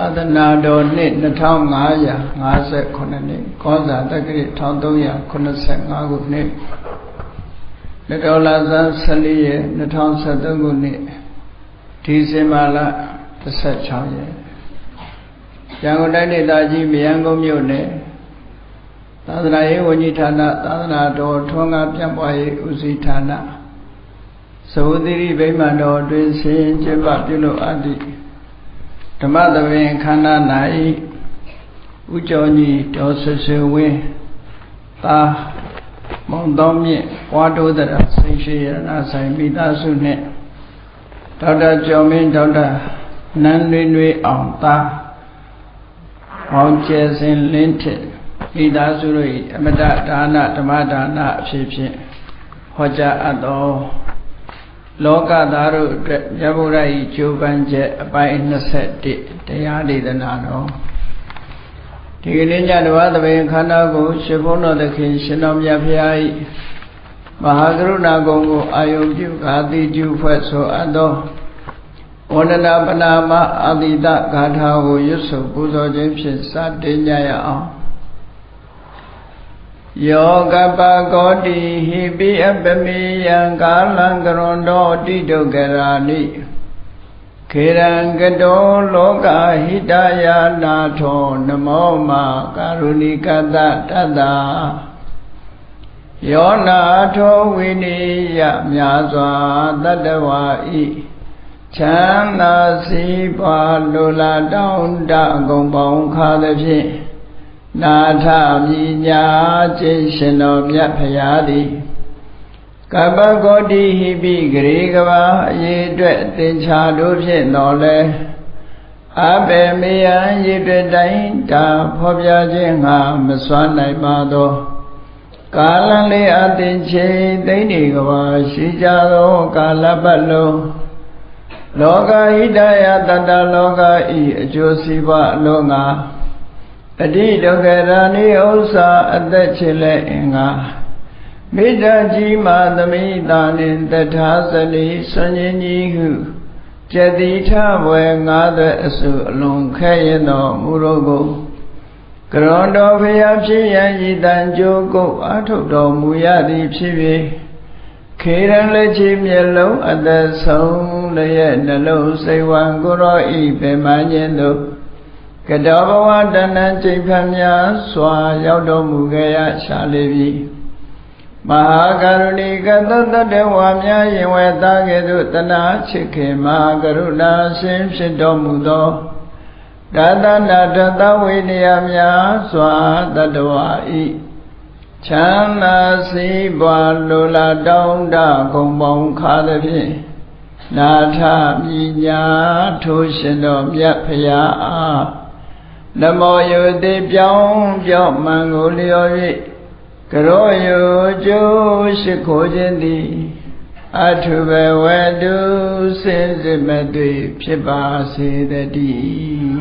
သာသနာတော်နှစ်2558နှစ်ကောဇာတက္ကရာ1385ခုနှစ်လက်တော်လာဇန်14ရက်2023ခုနှစ်ဒီဇင်ဘာလ16ရက်ရန်ကုန်တိုင်းဒေသကြီးမြယန်းကုန်းမြို့နယ်သာသနာရေးဝန်ကြီးဌာနသာသနာတော်ထွန်းကားပြန့်ပွားရေးဦးစီးဌာနသဝတိရိဗိမာန်တော်တွင်ဆင်ကျင်းပပြုလုပ်အပ်သည့် ဓမ္မသဘင်ခန္ဓာ၌ဥကျော်ကြီးဒေါ်ဆွဆွဝင်းသာမောင်တော်မြင့်ဝါတိုးတရစိတ်ရှိရနာဆိုင်မိသားစုနှင့်ဒေါက်တာကျော်မင်းဒေါက်တာနန်းနွေနွေအောင်သာမောင်ကျဲစင်လင်းထစ်မိသားစုတို့၏အမတဒါနဓမ္မဒါနအဖြစ်ဖြင့်ဟောကြားအပ်သော လောကသားတို့အတွက်မြတ်ဗုဒ္ဓ၏ကြိုးပမ်းချက်အပိုင်း21တရားဒေသနာတော်ဒီကနေ့ညတဝသဘင်ခန္ဓာကိုရှင်ဘုန်းတော်သခင်ရှင်တော်မြတ်ဖရာ၏မဟာကရုဏာကုံကိုအာယုပြုဂါတိကျုဖွဲ့ဆိုအပ်သောဝန္ဒနာပနာမအာတိတဂါထာကိုရွတ်ဆိုပူဇော်ခြင်းဖြင့်စတင်ကြရအောင် ယောကပကောတိဟိပိအပမေယံကာလံကရွန်တောတိဒုက္ခရာနိခေရံကတောလောကဟိတယာနာထောနမောမကာရုဏိကတတတ္တာယောနာထောဝိနိယမြာစွာတတ္တဝါဤချမ်းသာစီးပွားလိုလားတောင်းတအကုန်ပေါင်းခါသဖြင့် နာထမြညာကျင့်ရှင်တော်မြတ်ဖရာသည်ကပ္ပဂောတိဟိပိဂရေကဘာအရေးအတွက်သင်္ချာတို့ဖြင့်တော်လဲအဘေမေယံရည်တွေ့တိုင်းတာဖော်ပြခြင်းငါမစွမ်းနိုင်ပါသောကာလလေးအသင်ချိန်သိနေကဘာရှိကြသောကာလပတ်လုံးလောကဟိတယတတလောကဤအကျိုးစီးပွားအလုံးငါ အတိဒုက္ခရာနိဥ္စာအသက်ချေလက်အင်္ဂါမေတ္တာကြီးမာသမိတာနှင့်တထာဇလိဆွန်ခြင်းကြီးဟုကျတိထဘွယ်ငါးသွဲအစုအလွန်ခဲရင်တော်မူရောကိုကရွန်တော်ဖျားဖြစ်ရန်ဤတန်ကြိုးကုတ်အထုတ်တော်မူရသည်ဖြစ်၍ခေရန်လက်ချီမျက်လုံးအသက်ဆုံးလျက်နှလုံးစိတ်ဝံကိုရောဤပင်မခြင်းတို့ ကတောဘဝတဏ္ဍချိန်ဖန်များစွာ ရောက်တော်မူခဲ့ရရှာလေပြီမဟာကရုဏီကသတ္တဝါများယင်ဝဲသားကဲ့သို့တနာချစ်ခင်မဟာကရုဏာရှင်ဖြစ်တော်မူသောတသနာတသဝိနည်းများစွာတတဝါဤချမ်းသာစီးပွားလိုလားတောင်းတဂုံပေါင်းခါသဖြင့်နာထမြညာထိုးရှင်တော်မြတ်ဖရာအား နမောယုတိပြောင်းပြောင်းမှန်ကိုလျော်၍ကရောယုကျိုးရှိခိုးခြင်းသည်အထုဘဝတုစင်စစ်မတွေ့ဖြစ်ပါစေတည်း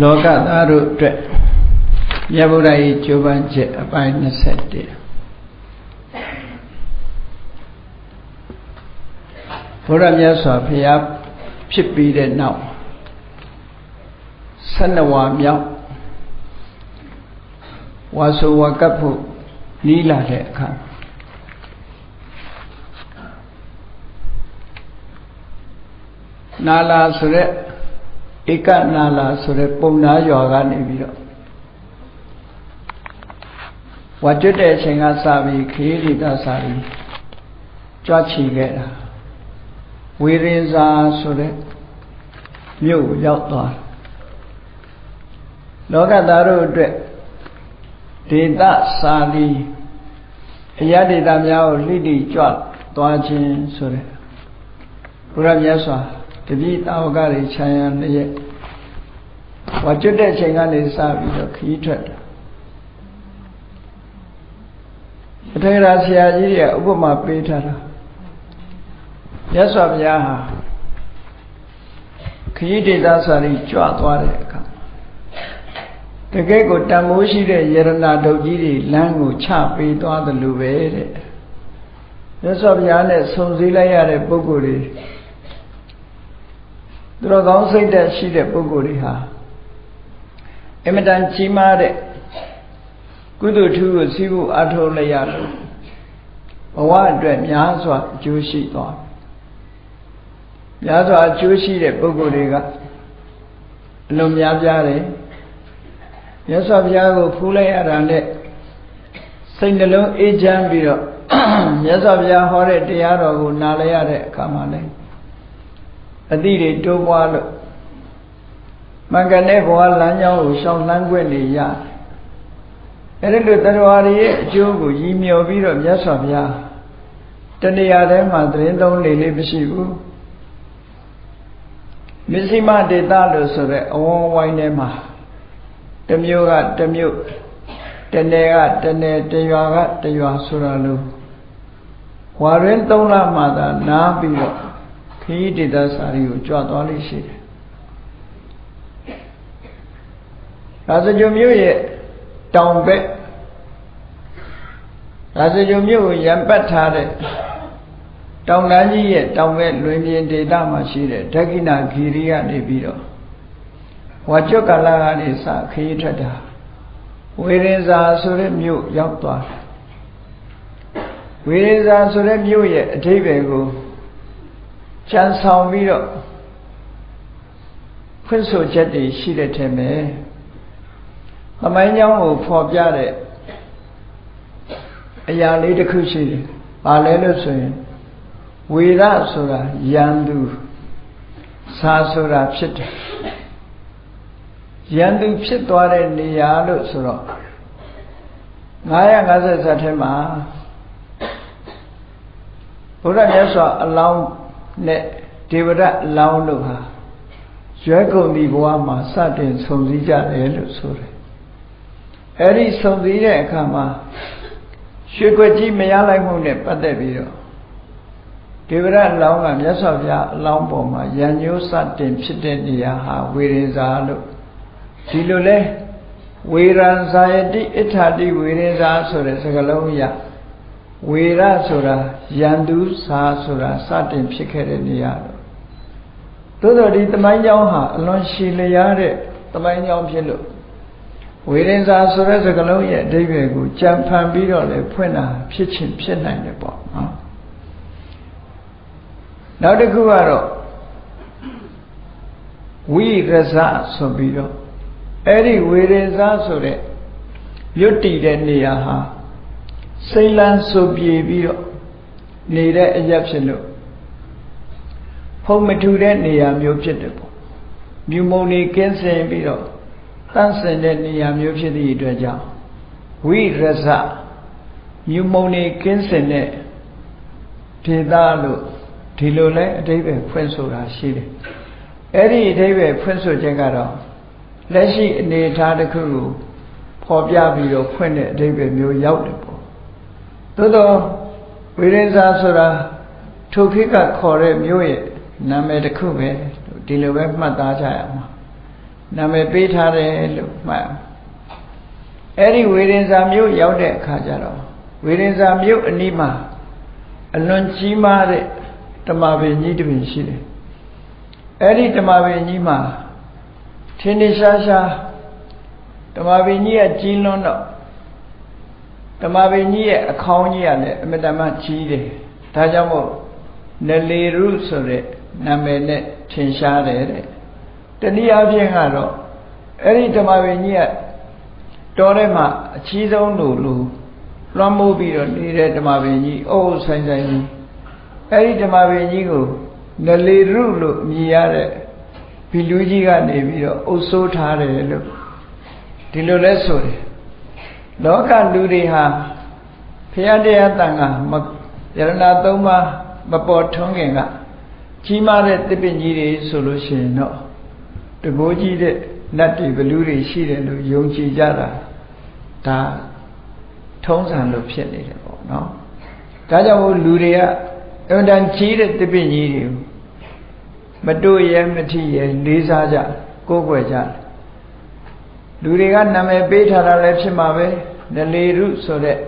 လောကသားတို့အတွက် မြတ်ဗုဒ္ဓ၏ကြိုးပမ်းချက်အပိုင်း21ဘုရားမြတ်စွာဘုရားဖြစ်ပြီးတဲ့နောက်12ဝါမြောက်ဝါဆိုဝါကပ်ဖို့နီးလာတဲ့အခါနာလာဆိုတဲ့ဧကနာလာဆိုတဲ့ပုံနာရွာကနေပြီးတော့ ဝါကျွတ်တဲ့အချိန်ကစပြီးခေးလေးကစပြီးကြွားချီခဲ့တာဝေရင်စာဆိုတဲ့မြို့ကိုရောက်သွားလောကသားတို့အတွက်ဒေသစာလီအယဒေသများကိုလှိတိကြွသွားခြင်းဆိုတဲ့ဘုရားမြတ်စွာတပည့်တာဝကတွေခြံရံလျက်ဝါကျွတ်တဲ့အချိန်ကနေစပြီးတော့ခီးထွက်တာ အထေရဆရာကြီးတွေကဥပမာပေးထားတာမြတ်စွာဘုရားဟာခရီးဒေသစာရီကြွသွားတဲ့အခါတတကယ်ကိုတန်မိုးရှိတဲ့ယရနာဒုတ်ကြီးတွေလမ်းကိုချပေးသွားတယ်လို့ပဲတဲ့မြတ်စွာဘုရားနဲ့ဆုံစည်းလိုက်ရတဲ့ပုဂ္ဂိုလ်တွေသူတော်ကောင်းစိတ်သက်ရှိတဲ့ပုဂ္ဂိုလ်တွေဟာအင်မတန်ကြီးမားတဲ့ ကုသိုလ်ထူးကိုစီးဖို့အထောက်လိုက်ရလို့ဘဝအတွက်များစွာအကျိုးရှိသွားများစွာအကျိုးရှိတဲ့ပုဂ္ဂိုလ်တွေကအလွန်များပြားတယ်မြတ်စွာဘုရားကိုဖူးလိုက်ရတာနဲ့စိတ်နှလုံးအေးချမ်းပြီးတော့မြတ်စွာဘုရားဟောတဲ့တရားတော်ကိုနားလည်ရတဲ့အခါမှာလည်းအတိတွေတိုးပွားလို့မင်္ဂနဲ့ဘဝလမ်းကြောင်းကိုရှောင်လန်းခွင့်နေရတယ် အဲ့ဒီလိုတရားရည်ရဲ့အကျိုးကိုရည်မြော်ပြီးတော့မြတ်စွာဘုရားတဏှာထဲမှာသတင်းသုံးနေလေးမရှိဘူးမစ္စည်းမဒေတာလို့ဆိုတဲ့အဝန်းဝိုင်းထဲမှာတမျိုးကတမျိုးတနယ်ကတနယ်တရွာကတရွာဆိုတာလို့ဝါရင်း၃လမှသာနားပြီးတော့ခရီးဒေသစာရီကိုကြွသွားလိမ့်ရှိတယ်။ဒါစကြမျိုးရဲ့တောင်ဘက် ဒါစကြမြို့ကိုရံပတ်ထားတဲ့တောင်တန်းကြီးရဲ့တောင်ဘက်လွင်ပြင်ဒေသမှာရှိတဲ့ဒက္ခိဏဂီရီကနေပြီးတော့ဝါကျွတ်ကလာကနေစခရီးထွက်တာဝေရင်ဇာဆိုတဲ့မြို့ရောက်သွားတယ်ဝေရင်ဇာဆိုတဲ့မြို့ရဲ့အထိပ္ပယ်ကိုကျန်ဆောင်ပြီးတော့ဖွင့်ဆိုချက်တွေရှိတဲ့ထဲမှာသမိုင်းကြောင်းကိုဖော်ပြတဲ့ အရာလေးတစ်ခုရှိတယ်။ဘာလဲလို့ဆိုရင်ဝေရဆိုတာယန္တုစာဆိုတာဖြစ်တယ်။ယန္တုဖြစ်သွားတဲ့နေရာလို့ဆိုတော့950ဇတ်ထဲမှာဘုရားမြတ်စွာအလောင်းနဲ့ဒေဝရအလောင်းတို့ဟာရွယ်ကုန်ဒီဘဝမှာစတင်ဆုံစည်းကြတယ်လို့ဆိုတယ်။အဲဒီဆုံစည်းတဲ့အခါမှာ ရွှေခွက်ကြီးမရလိုက်မှုနဲ့ပတ်သက်ပြီးတော့ဒေဝရအလောင်းကမြတ်စွာဘုရားအလောင်းပေါ်မှာရံညိုးစတင်ဖြစ်တဲ့နေရာဟာဝေရင်ဇာလို့ဒီလိုလဲဝေရံဇာယတိအဋ္ဌာတိဝေရင်ဇာဆိုတဲ့စကားလုံးရဝေရဆိုတာယန္တုဇာဆိုတာစတင်ဖြစ်ခဲ့တဲ့နေရာတော့သို့တော်ဒီတမိုင်းကြောင်းဟာအလွန်ရှည်လျားတဲ့တမိုင်းကြောင်းဖြစ်လို့ ဝေရင်စာဆိုတဲ့စကားလုံးရဲ့အဓိပ္ပာယ်ကိုကြံဖန်ပြီးတော့လေဖွင့်တာဖြစ်ချင်းဖြစ်နိုင်တယ်ပေါ့နော်နောက်တစ်ခုကတော့ဝိရဇဆိုပြီးတော့အဲ့ဒီဝေရင်စာဆိုတဲ့ရွတ်တည်တဲ့နေရာဟာစိတ်လန်းဆိုပြေပြီးတော့နေတဲ့အရက်ဖြစ်လို့ဖုံမထူတဲ့နေရာမျိုးဖြစ်တယ်ပေါ့မြူမုံနေကင်းစင်ပြီးတော့ တန့်စင်တဲ့နေရာမျိုးဖြစ်သည့်အတွက်ကြောင့်ဝိရဇမြူမုံနေကင်းစင်တဲ့ဒေသလို့ဒီလိုလဲအတိပ္ပယ်ဖွင့်ဆိုတာရှိတယ်အဲ့ဒီအတိပ္ပယ်ဖွင့်ဆိုခြင်းကတော့လက်ရှိအနေအထားတစ်ခုကိုဖော်ပြပြီးတော့ဖွင့်တဲ့အတိပ္ပယ်မျိုးရောက်တယ်ပေါ့သို့တော့ဝိရိဇာဆိုတာထိုခေတ်ကခေါ်တဲ့မျိုးရဲ့နာမည်တစ်ခုပဲဒီလိုပဲမှတ်သားကြရမှာ နာမည်ပေးထားတယ်လို့မှတ်အဲ့ဒီဝေရင်ဇာမြို့ရောက်တဲ့အခါကျတော့ဝေရင်ဇာမြို့အနီးမှာအလွန်ကြီးမားတဲ့တမပင်ကြီးတစ်ပင်ရှိတယ်အဲ့ဒီတမပင်ကြီးမှာထင်းထရှားရှားတမပင်ကြီးကကြီးလွန်းတော့တမပင်ကြီးရဲ့အခေါင်းကြီးကလည်းအမတမကြီးတယ်ဒါကြောင့်မို့နလေရုဆိုတဲ့နာမည်နဲ့ထင်ရှားတယ်တဲ့ တနည်းအားဖြင့်ကတော့အဲ့ဒီဓမ္မပင်ကြီးကတော်ထဲမှာအချီးဆုံးလို့လို့လွှမ်းမိုးပြီးတော့နေတဲ့ဓမ္မပင်ကြီးအိုးဆိုင်ဆိုင်ကြီးအဲ့ဒီဓမ္မပင်ကြီးကိုနလေရုလို့မြည်ရတဲ့ဘီလူကြီးကနေပြီးတော့အုပ်ဆိုးထားတယ်လို့ဒီလိုလဲဆိုတယ်လောကလူတွေဟာဖရာတရားတန်ခါယရဏသုံးပါးမပေါ်ထွန်းခင်ကကြီးမားတဲ့တစ်ပင်ကြီးတွေဆိုလို့ရှိရင်တော့ တကိုးကြီးတဲ့နတ်တွေဘလူတွေရှိတယ်လို့ယုံကြည်ကြတာဒါထုံးစံလို့ဖြစ်နေတယ်ပေါ့နော်ဒါကြောင့်မို့လူတွေကအမှန်တန်ကြီးတဲ့တစ်ပင်ကြီးတွေကိုမတို့ရဲမထီရဲလေးစားကြကိုးကွယ်ကြလူတွေကနာမည်ပေးထားတာလည်းဖြစ်မှာပဲနလေရုဆိုတဲ့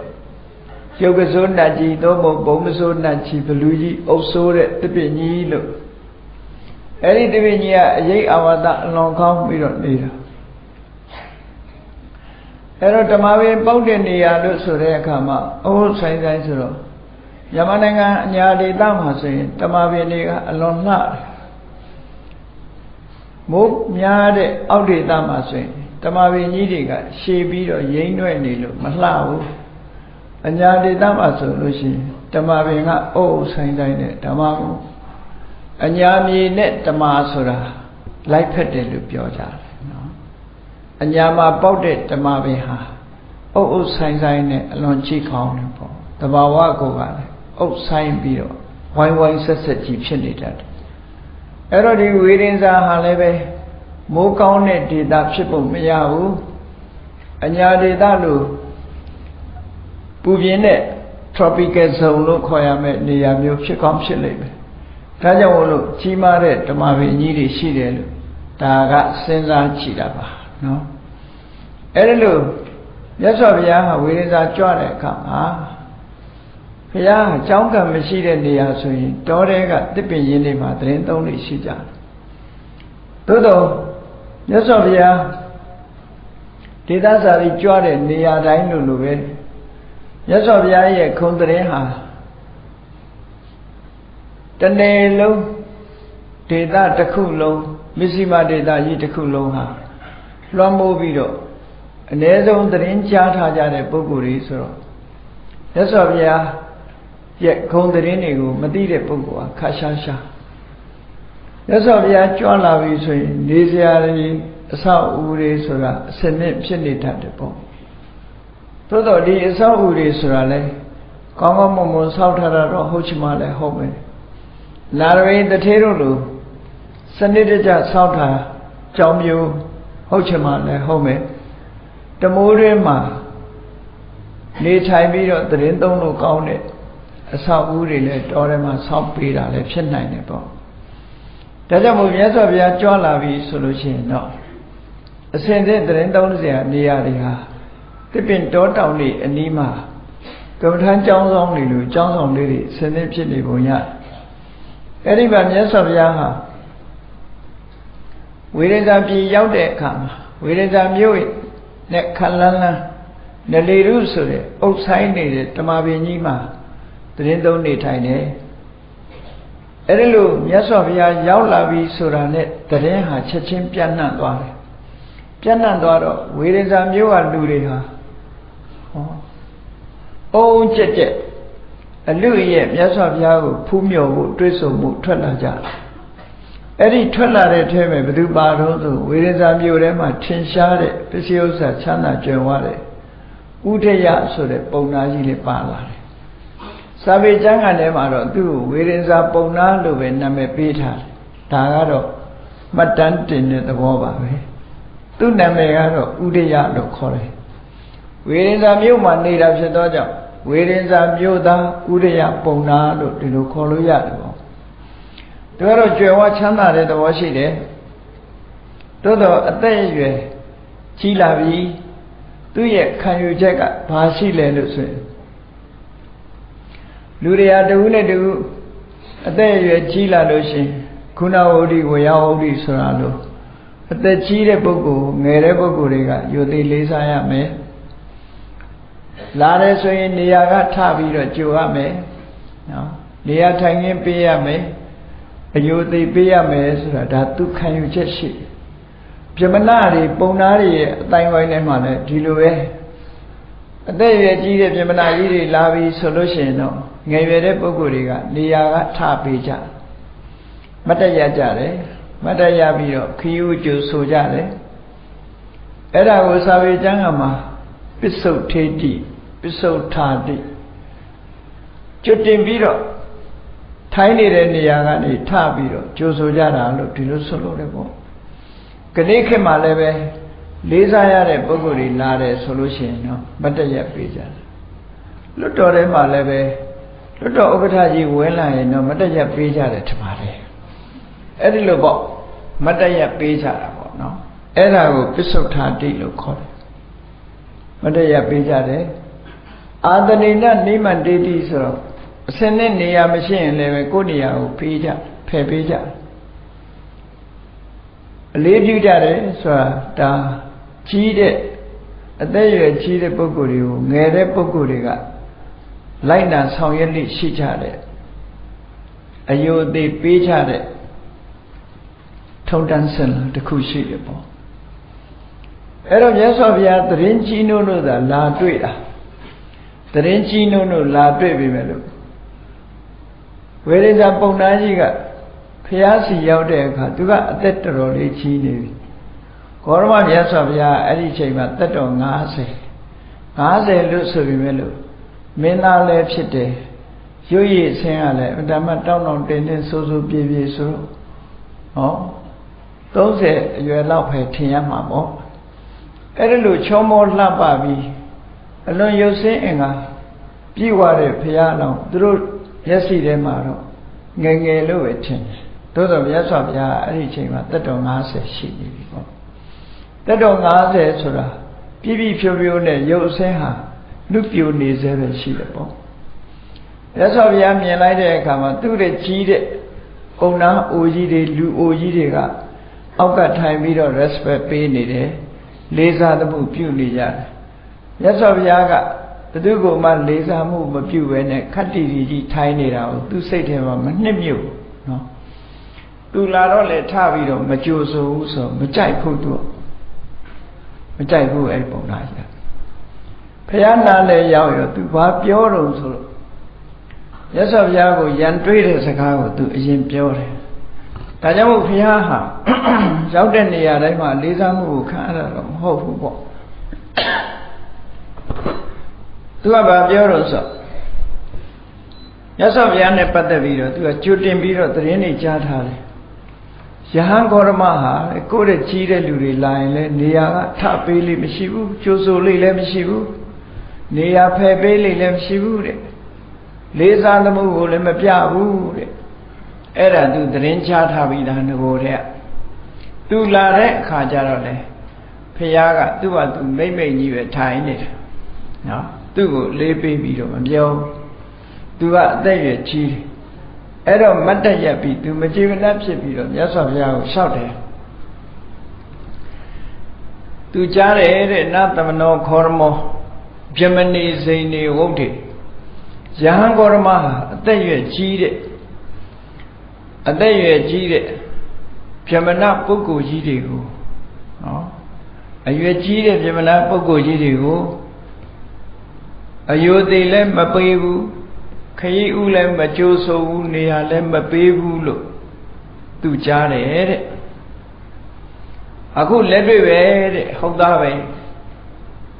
ရုပ်ကစိုးနတ်ကြီးသို့မဟုတ်ဘုံမစိုးနတ်ကြီးဘလူကြီးအုပ်ဆိုးတဲ့တပည့်ကြီးလို့ အဲ့ဒီတပည့်ကြီးကအရေးအဝါဒအလွန်ကောင်းပြီးတော့နေတာအဲ့တော့ဓမ္မပင်ပေါက်တဲ့နေရာလို့ဆိုတဲ့အခါမှာအဟုတ်ဆိုင်ဆိုင်ဆိုတော့မြန်မာနိုင်ငံအညာဒေသမှာဆိုရင်ဓမ္မပင်တွေကအလွန်လှတယ်မိုးများတဲ့အောက်ဒေသမှာဆိုရင်ဓမ္မပင်ကြီးတွေကရှည်ပြီးတော့ရိမ့်နှွဲ့နေလို့မလှဘူးအညာဒေသမှာဆိုလို့ရှိရင်ဓမ္မပင်ကအုပ်အုပ်ဆိုင်ဆိုင်နဲ့ဓမ္မကို အညာမြေနဲ့ဓမ္မဆိုတာလိုက်ဖက်တယ်လို့ပြောကြတယ်နော်အညာမှာပေါက်တဲ့ဓမ္မပင်ဟာအုပ်အုပ်ဆိုင်ဆိုင်နဲ့အလွန်ချိခေါင်းတယ်ပေါ့တဘာဝကိုကလည်းအုပ်ဆိုင်ပြီးတော့ဝိုင်းဝိုင်းဆက်ဆက်ကြီးဖြစ်နေတတ်တယ်အဲ့တော့ဒီဝေဒင်စာဟာလည်းပဲမိုးကောင်းတဲ့ဒေတာဖြစ်ဖို့မရဘူးအညာဒေတာလို့ပူပြင်းတဲ့ tropical zone လို့ခေါ်ရမယ့်နေရာမျိုးဖြစ်ကောင်းဖြစ်လိမ့်မယ် ဒါကြောင့်မို့လို့ကြီးမားတဲ့ဓမ္မပင်ကြီးတွေရှိတယ်လို့ဒါကစဉ်းစားကြည့်တာပါနော်အဲ့ဒါလို့မြတ်စွာဘုရားဟာဝေဒစာကြွတဲ့အခါမှာဘုရားအကြောင်းကံမရှိတဲ့နေရာဆိုရင်တောထဲကတစ်ပင်ရင်းတွေမှာတရင်သုံးတွေရှိကြတယ်သို့တော့မြတ်စွာဘုရားဒေသစာရီကြွတဲ့နေရာတိုင်းလို့လိုပဲမြတ်စွာဘုရားရဲ့ခုံတရင်ဟာ တနေ့လုံးဒေသတစ်ခုလုံးမစ္စည်းမဒေသကြီးတစ်ခုလုံးဟာလွှမ်းမိုးပြီးတော့အ ਨੇ ဆုံးသတင်းကြားထားကြတဲ့ပုဂ္ဂိုလ်တွေဆိုတော့မြတ်စွာဘုရားရဲ့ခုံသတင်းတွေကိုမသိတဲ့ပုဂ္ဂိုလ်ဟာခါရှားရှားမြတ်စွာဘုရားကြွလာပြီဆိုရင်နေစရာတွေအဆောက်အဦတွေဆိုတာအစနစ်ဖြစ်နေတတ်တယ်ပေါ့သို့တော့ဒီအဆောက်အဦတွေဆိုတာလဲကောင်းကောင်းမွန်မွန်ဆောက်ထားတာတော့ဟုတ်ချင်မှလည်းဟုတ်မယ် လာရင်းတထေးတို့လိုစနစ်တကျဆောက်တာကြောင်မျိုးဟုတ်ချင်မှလည်းဟုတ်မယ်တမိုးရင်းမှာနေထိုင်ပြီးတော့သတင်းသုံးလို့ကောင်းတဲ့အဆောက်အဦတွေလည်းတော်ထဲမှာဆောက်ပေးတာလည်းဖြစ်နိုင်တယ်ပေါ့ဒါကြောင့်မို့မြတ်စွာဘုရားကြွလာပြီဆိုလို့ရှိရင်တော့အစဉ်သင့်သတင်းသုံးစရာနေရာတွေဟာတစ်ပင်တောတောင်တွေအနီးမှာကမ္မထမ်းကျောင်းဆောင်တွေလိုကျောင်းဆောင်လေးတွေအစဉ်သင့်ဖြစ်နေပုံရ အဲ့ဒီမှာမြတ်စွာဘုရားဟာဝေဒဇာပြည်ရောက်တဲ့အခါမှာဝေဒဇာမြို့နဲ့ခလန်းလန်းနလေရုဆိုတဲ့အုပ်ဆိုင်နေတဲ့တမာပင်ကြီးမှာသတင်းသုံးနေထိုင်တယ်အဲ့ဒီလိုမြတ်စွာဘုရားရောက်လာပြီဆိုတာနဲ့သတင်းဟာချက်ချင်းပြန့်နှံ့သွားတယ်ပြန့်နှံ့သွားတော့ဝေဒဇာမျိုးကလူတွေဟာဟောအုံကြက်ကြက် အလူရဲ့မြတ်စွာဘုရားကိုဖူးမြော်ဖို့တွေးဆုံမှုထွက်လာကြတယ်အဲ့ဒီထွက်လာတဲ့ထဲမှာဘယ်သူပါတော့ဆိုဝေဒဇာမျိုးထဲမှာထင်ရှားတဲ့ပစ္စည်းဥစ္စာချမ်းသာကြွယ်ဝတဲ့ဥဒယဆိုတဲ့ပုံနာကြီးလေးပါလာတယ်စာပေကျမ်းကလည်းမှာတော့သူ့ကိုဝေရင်စာပုံနာလို့ပဲနာမည်ပေးထားတယ်ဒါကတော့မှတ်တမ်းတင်တဲ့သဘောပါပဲသူ့နာမည်ကတော့ဥဒယလို့ခေါ်တယ်ဝေရင်စာမြို့မှာနေတာဖြစ်သောကြောင့် ဝေရင်စာမြို့သားဥဒယပုံနာလို့ဒီလိုခေါ်လို့ရတယ်ပေါ့သူကတော့ကြွယ်ဝချမ်းသာတဲ့သဘောရှိတယ်သို့တော့အသက်အရွယ်ကြီးလာပြီသူ့ရဲ့ခံယူချက်ကဘာရှိလဲလို့ဆိုရင်လူတွေဟာတဝူးနဲ့တဝူးအသက်အရွယ်ကြီးလာလို့ရှင်ခုနဝဋ္ဌိဝရဝဋ္ဌိဆိုတာလို့အသက်ကြီးတဲ့ပုဂ္ဂိုလ်ငယ်တဲ့ပုဂ္ဂိုလ်တွေကယုတ်သိလေးစားရမယ် လာတယ်ဆိုရင်နေရာကထပြီးတော့ကြိုရမယ်နော်နေရာထိုင်ခင်းပေးရမယ်အယုသိပေးရမယ်ဆိုတာဒါသူခံယူချက်ရှိပြမနာတွေပုံနာတွေရဲ့အတိုင်းဝိုင်းထဲမှာလည်းဒီလိုပဲအသက်အရွယ်ကြီးတဲ့ပြမနာကြီးတွေလာပြီဆိုလို့ရှိရင်တော့ငယ်ရွယ်တဲ့ပုဂ္ဂိုလ်တွေကနေရာကထပေးကြမတ်တရကြတယ်မတ်တရပြီးတော့ခီးဥကျူဆိုကြတယ်အဲ့ဒါကိုစာပေကျမ်းကမှာ ပစ္စုတ်ထေတိပစ္စုတ်ထာတိကျွတ်တင်ပြီးတော့ထိုင်းနေတဲ့နေရာကနေထပြီးတော့ကြိုဆိုကြတာလို့ဒီလိုဆိုလို့တယ်ပေါ့ကနေ့ခေတ်မှာလည်းပဲလေးစားရတဲ့ပုဂ္ဂိုလ်တွေလာတယ်ဆိုလို့ရှိရင်တော့မတ်တရက်ပေးကြတယ်လွတ်တော်ထဲမှာလည်းပဲလွတ်တော်ဥက္ကဋ္ဌကြီးဝင်လာရင်တော့မတ်တရက်ပေးကြတယ်ထင်ပါတယ်အဲ့ဒီလိုပေါ့မတ်တရက်ပေးကြတာပေါ့နော်အဲ့ဒါကိုပစ္စုထာတိလို့ခေါ်တယ် မတရားပေးကြတယ်အာတဏိနနိမန္တေတိဆိုတော့အစင်းနဲ့နေရာမရှိရင်လည်းပဲကိုယ့်နေရာကိုပေးကြဖယ်ပေးကြအလေးပြုကြတယ်ဆိုတာဒါကြီးတဲ့အသက်အရွယ်ကြီးတဲ့ပုဂ္ဂိုလ်တွေကိုငယ်တဲ့ပုဂ္ဂိုလ်တွေကလိုက်နာဆောင်ရွက်လိရှိကြတဲ့အယုအသေးပေးကြတဲ့ထုံတန်းစင်တခုရှိတယ်ပေါ့ အဲ့တော့မြတ်စွာဘုရားတရင်ကြီးနိုးလို့သာလာတွေ့တာတရင်ကြီးနိုးလို့လာတွေ့ပြီမဲ့လို့ဝေရိဇာပုံနာကြီးကဖះစီရောက်တဲ့အခါသူကအသက်တော်တော်လေးကြီးနေပြီဂေါရမမြတ်စွာဘုရားအဲ့ဒီချိန်မှာသက်တော်90 90လို့ဆိုပြီးမဲ့လို့မင်းသားလည်းဖြစ်တယ်ရွရည်ဆင်းရလဲအတ္တမတောင်းတောင်းတင်းတင်းဆိုးဆိုးပြေးပြေးဆိုဟော30အရွယ်လောက်ပဲထင်ရမှာပေါ့ အဲ့ဒါလို့ချောမောလှပပြီးအလွန်ရုပ်ဆင်းအင်္ဂါပြည့်ဝတဲ့ဘုရားတော်သူတို့မျက်စိထဲမှာတော့ငယ်ငယ်လို့ပဲထင်တယ်သို့သောမြတ်စွာဘုရားအဲ့ဒီချိန်မှာတက်တော်90ရှိနေပြီပေါ့တက်တော်90ဆိုတာပြည့်ပြည့်ဖြိုးဖြိုးနဲ့ရုပ်ဆင်းဟာလူပြိုနေစေပဲရှိတယ်ပေါ့မြတ်စွာဘုရားမြင်လိုက်တဲ့အခါမှာသူ့ရဲ့ကြီးတဲ့ကုံနာအိုကြီးတွေလူအိုကြီးတွေကအောက်ကထိုင်ပြီးတော့ respect ပေးနေတယ် လေးစားသမှုပြုနေကြတယ်မြတ်စွာဘုရားကဘသူကမှလေးစားမှုမပြုဘဲနဲ့ခတ်တီတီကြီးထိုင်နေတာကိုသူစိတ်ထဲမှာမနှစ်မြုပ်နော်သူလာတော့လေထပြီးတော့မကြိုဆိုဘူးဆိုမကြိုက်ဘူးသူမကြိုက်ဘူးအဲ့ပုံသားကြီးဘုရားနာလည်းရောက်ရောသူဘာပြောတော့ဆိုတော့ရသော်ဘုရားကိုယံတွေးတဲ့စကားကိုသူအရင်ပြောတယ် ဒါကြောင့်မို့ဘုရားဟာရောက်တဲ့နေရာတိုင်းမှာလေးစားမှုကိုခံရတာတော့မဟုတ်ဘူးပေါ့သူကဘာပြောတော့ဆိုရသော်ဘုရားနဲ့ပတ်သက်ပြီးတော့သူကကြိုတင်ပြီးတော့သတင်းတွေကြားထားတယ်ယဟန်ဂေါရမဟာကိုယ့်ရဲ့ကြီးတဲ့လူတွေလာရင်လည်းနေရာကထပေးလိမ့်မရှိဘူးကြိုးဆိုလိမ့်လည်းမရှိဘူးနေရာဖယ်ပေးလိမ့်လည်းမရှိဘူးတဲ့လေးစားသမှုကိုလည်းမပြဘူးတဲ့ အဲ့ဒါသူသတင်းချထားပြီးသားငကိုတဲ့သူလာတဲ့အခါကျတော့လေဖះကသူ့ဘာသူမိမ့်မိတ်ကြီးပဲထိုင်နေတယ်နော်သူ့ကိုလေးပေးပြီးတော့မပြောသူကအသက်ရွယ်ကြီးတယ်အဲ့တော့မတ်တက်ရက်ပြီးသူမကြည်မလတ်ဖြစ်ပြီးတော့မြတ်စွာဘုရားကိုလျှောက်တယ်သူကြားတယ်တဲ့နသမနောခောရမောပြမဏီစိန်နေဝုဒ္ဓေယဟန်ကောရမဟာအသက်ရွယ်ကြီးတဲ့ အသက်ရွယ်ကြီးတဲ့ပြမနာပုဂ္ဂိုလ်ကြီးတွေကိုနော်အရွယ်ကြီးတဲ့ပြမနာပုဂ္ဂိုလ်ကြီးတွေကိုအယုသေးလည်းမပေးဘူးခရီးဥလည်းမကြိုးဆိုဘူးနေရာလည်းမပေးဘူးလို့သူကြားတယ်တဲ့အခုလက်တွေ့ပဲတဲ့ဟုတ်သားပဲ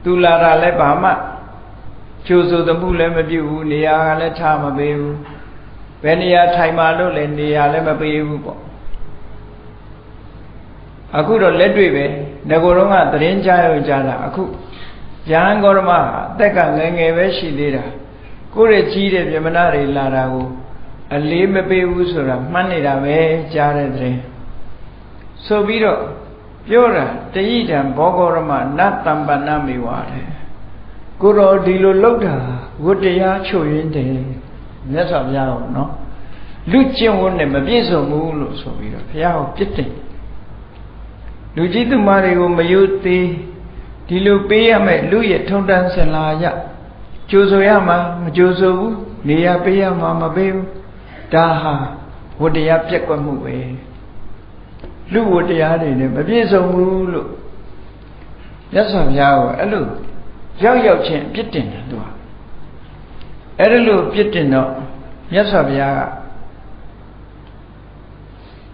သူလာတာလည်းဘာမှကြိုးဆိုသမှုလည်းမပြုဘူးနေရာကလည်းထားမပေးဘူး ဘယ်နေရာထိုင်မှလို့လည်းနေရာလည်းမပေးဘူးပေါ့အခုတော့လက်တွေ့ပဲငကိုယ်တော့ကသတင်းကြားရကြတာအခုရဟန်းဂေါရမအသက်ကငယ်ငယ်ပဲရှိသေးတာကိုယ့်ရဲ့ကြီးတဲ့ပြမနာတွေလာတာကိုအလေးမပေးဘူးဆိုတာမှတ်နေတာပဲကြားတဲ့သတင်းဆိုပြီးတော့ပြောတာတယိတံဘောဂောရမနတ်တမ္ပဏမေဝတဲ့ကိုတော်ဒီလိုလောက်တာဝတ္တရားချုပ်ရင်းတယ် မြတ်စွာဘုရားကနော်လူကျင့်ဝတ်နဲ့မပြည့်စုံဘူးလို့ဆိုပြီးတော့ဘုရားကိုပြစ်တင်လူကြီးသူမတွေကိုမယုသေးဒီလိုပေးရမယ်လူရဲ့ထုံတန်းစင်လာရကြိုးဆိုရမှာမကြိုးဆိုဘူးနေရပေးရမှာမပေးဘူးဒါဟာဝတ္တရားပြက်ကွက်မှုပဲလူဝတ္တရားတွေနဲ့မပြည့်စုံဘူးလို့မြတ်စွာဘုရားကအဲ့လိုရောက်ရောက်ချင်းပြစ်တင်တယ်သူက အဲ့ဒါလို့ပြစ်တင်တော့မြတ်စွာဘုရားက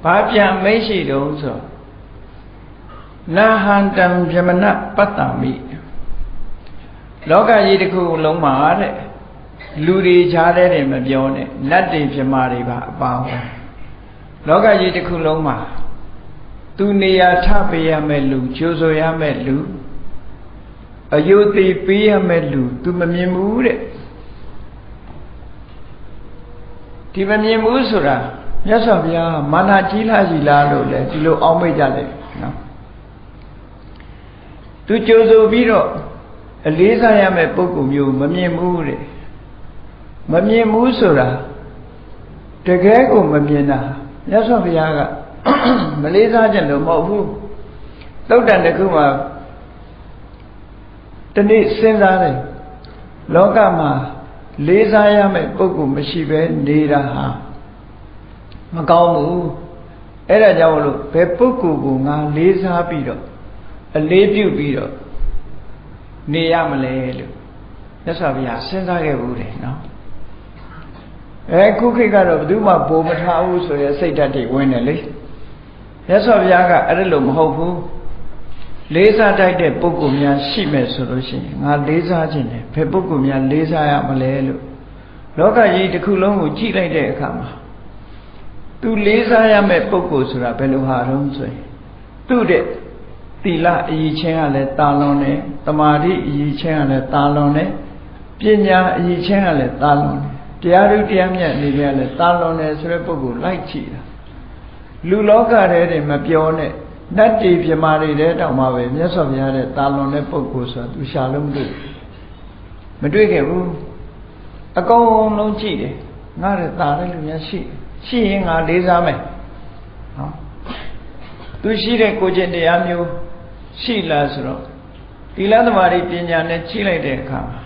ဘာပြန်မိတ်ရှိတုံးဆိုနာဟန္တံဗြဟ္မဏပတ္တမိလောကကြီးတစ်ခုလုံးမှာတဲ့လူတွေခြားတဲ့တယ်မပြောနဲ့နတ်တွေဗြဟ္မာတွေပါအပါဝင်လောကကြီးတစ်ခုလုံးမှာသူနေရာထပေးရမယ့်လူကျိုးဆိုရမယ့်လူအယုသိပေးရမယ့်လူ तू မမြင်ဘူးတဲ့ ဒီမမြင်ဘူးဆိုတာမြတ်စွာဘုရားမာနကြီးလားကြီးလားလို့လေဒီလိုအောက်မိတ်ကြတယ်နော်သူကြိုဆိုပြီးတော့အလေးစားရမယ့်ပုဂ္ဂိုလ်မျိုးမမြင်ဘူးတဲ့မမြင်ဘူးဆိုတာတကယ်ကိုမမြင်တာမြတ်စွာဘုရားကမလေးစားကြလို့မဟုတ်ဘူးသုတ်တန်တစ်ခုမှာတနေ့စဉ်းစားတယ်လောကမှာ လေးစားရမယ့်ပုဂ္ဂိုလ်မရှိဘဲနေတာဟာမကောင်းဘူးအဲ့ဒါကြောင့်လို့ဘယ်ပုဂ္ဂိုလ်ကိုငါလေးစားပြီးတော့အလေးပြုပြီးတော့နေရမလဲလို့မြတ်စွာဘုရားစဉ်းစားခဲ့ဘူးတယ်နော်အဲခုခေတ်ကတော့ဘယ်သူမှဘိုးမထားဘူးဆိုရဲစိတ်ဓာတ်တွေဝင်တယ်လေမြတ်စွာဘုရားကအဲ့ဒါလို့မဟုတ်ဘူး လေးစားတိုက်တဲ့ပုဂ္ဂိုလ်များရှိမယ်ဆိုလို့ရှိရင်ငါလေးစားခြင်းတယ်ဘယ်ပုဂ္ဂိုလ်များလေးစားရမလဲလို့လောကကြီးတစ်ခုလုံးကိုကြည့်လိုက်တဲ့အခါမှာသူလေးစားရမယ့်ပုဂ္ဂိုလ်ဆိုတာဘယ်လိုဟာတုံးဆိုရင်သူ့တဲ့သီလအရေးချင်းကလည်းတာလွန်တယ်တမာတိအရေးချင်းကလည်းတာလွန်တယ်ပညာအရေးချင်းကလည်းတာလွန်တယ်တရားဓုတရားမြတ်နေကြလည်းတာလွန်တယ်ဆိုတဲ့ပုဂ္ဂိုလ်လိုက်ကြည့်တာလူလောကထဲတွေမပြောနဲ့ နတ်တီပြမာတွေတဲ့တောင်မှပဲမြတ်စွာဘုရားတဲ့တာလွန်တဲ့ပုဂ္ဂိုလ်ဆိုတာသူရှာလို့မတွေ့မတွေ့ခဲ့ဘူးအကုန်လုံးကြည့်တယ်ငါတဲ့တာတဲ့လူများရှိရှိရင်ငါလေးစားမယ်နော်သူရှိတဲ့ကိုကျင့်တရားမျိုးရှိလားဆိုတော့သီလသမารိပညာနဲ့ကြီးလိုက်တဲ့အခါမှာ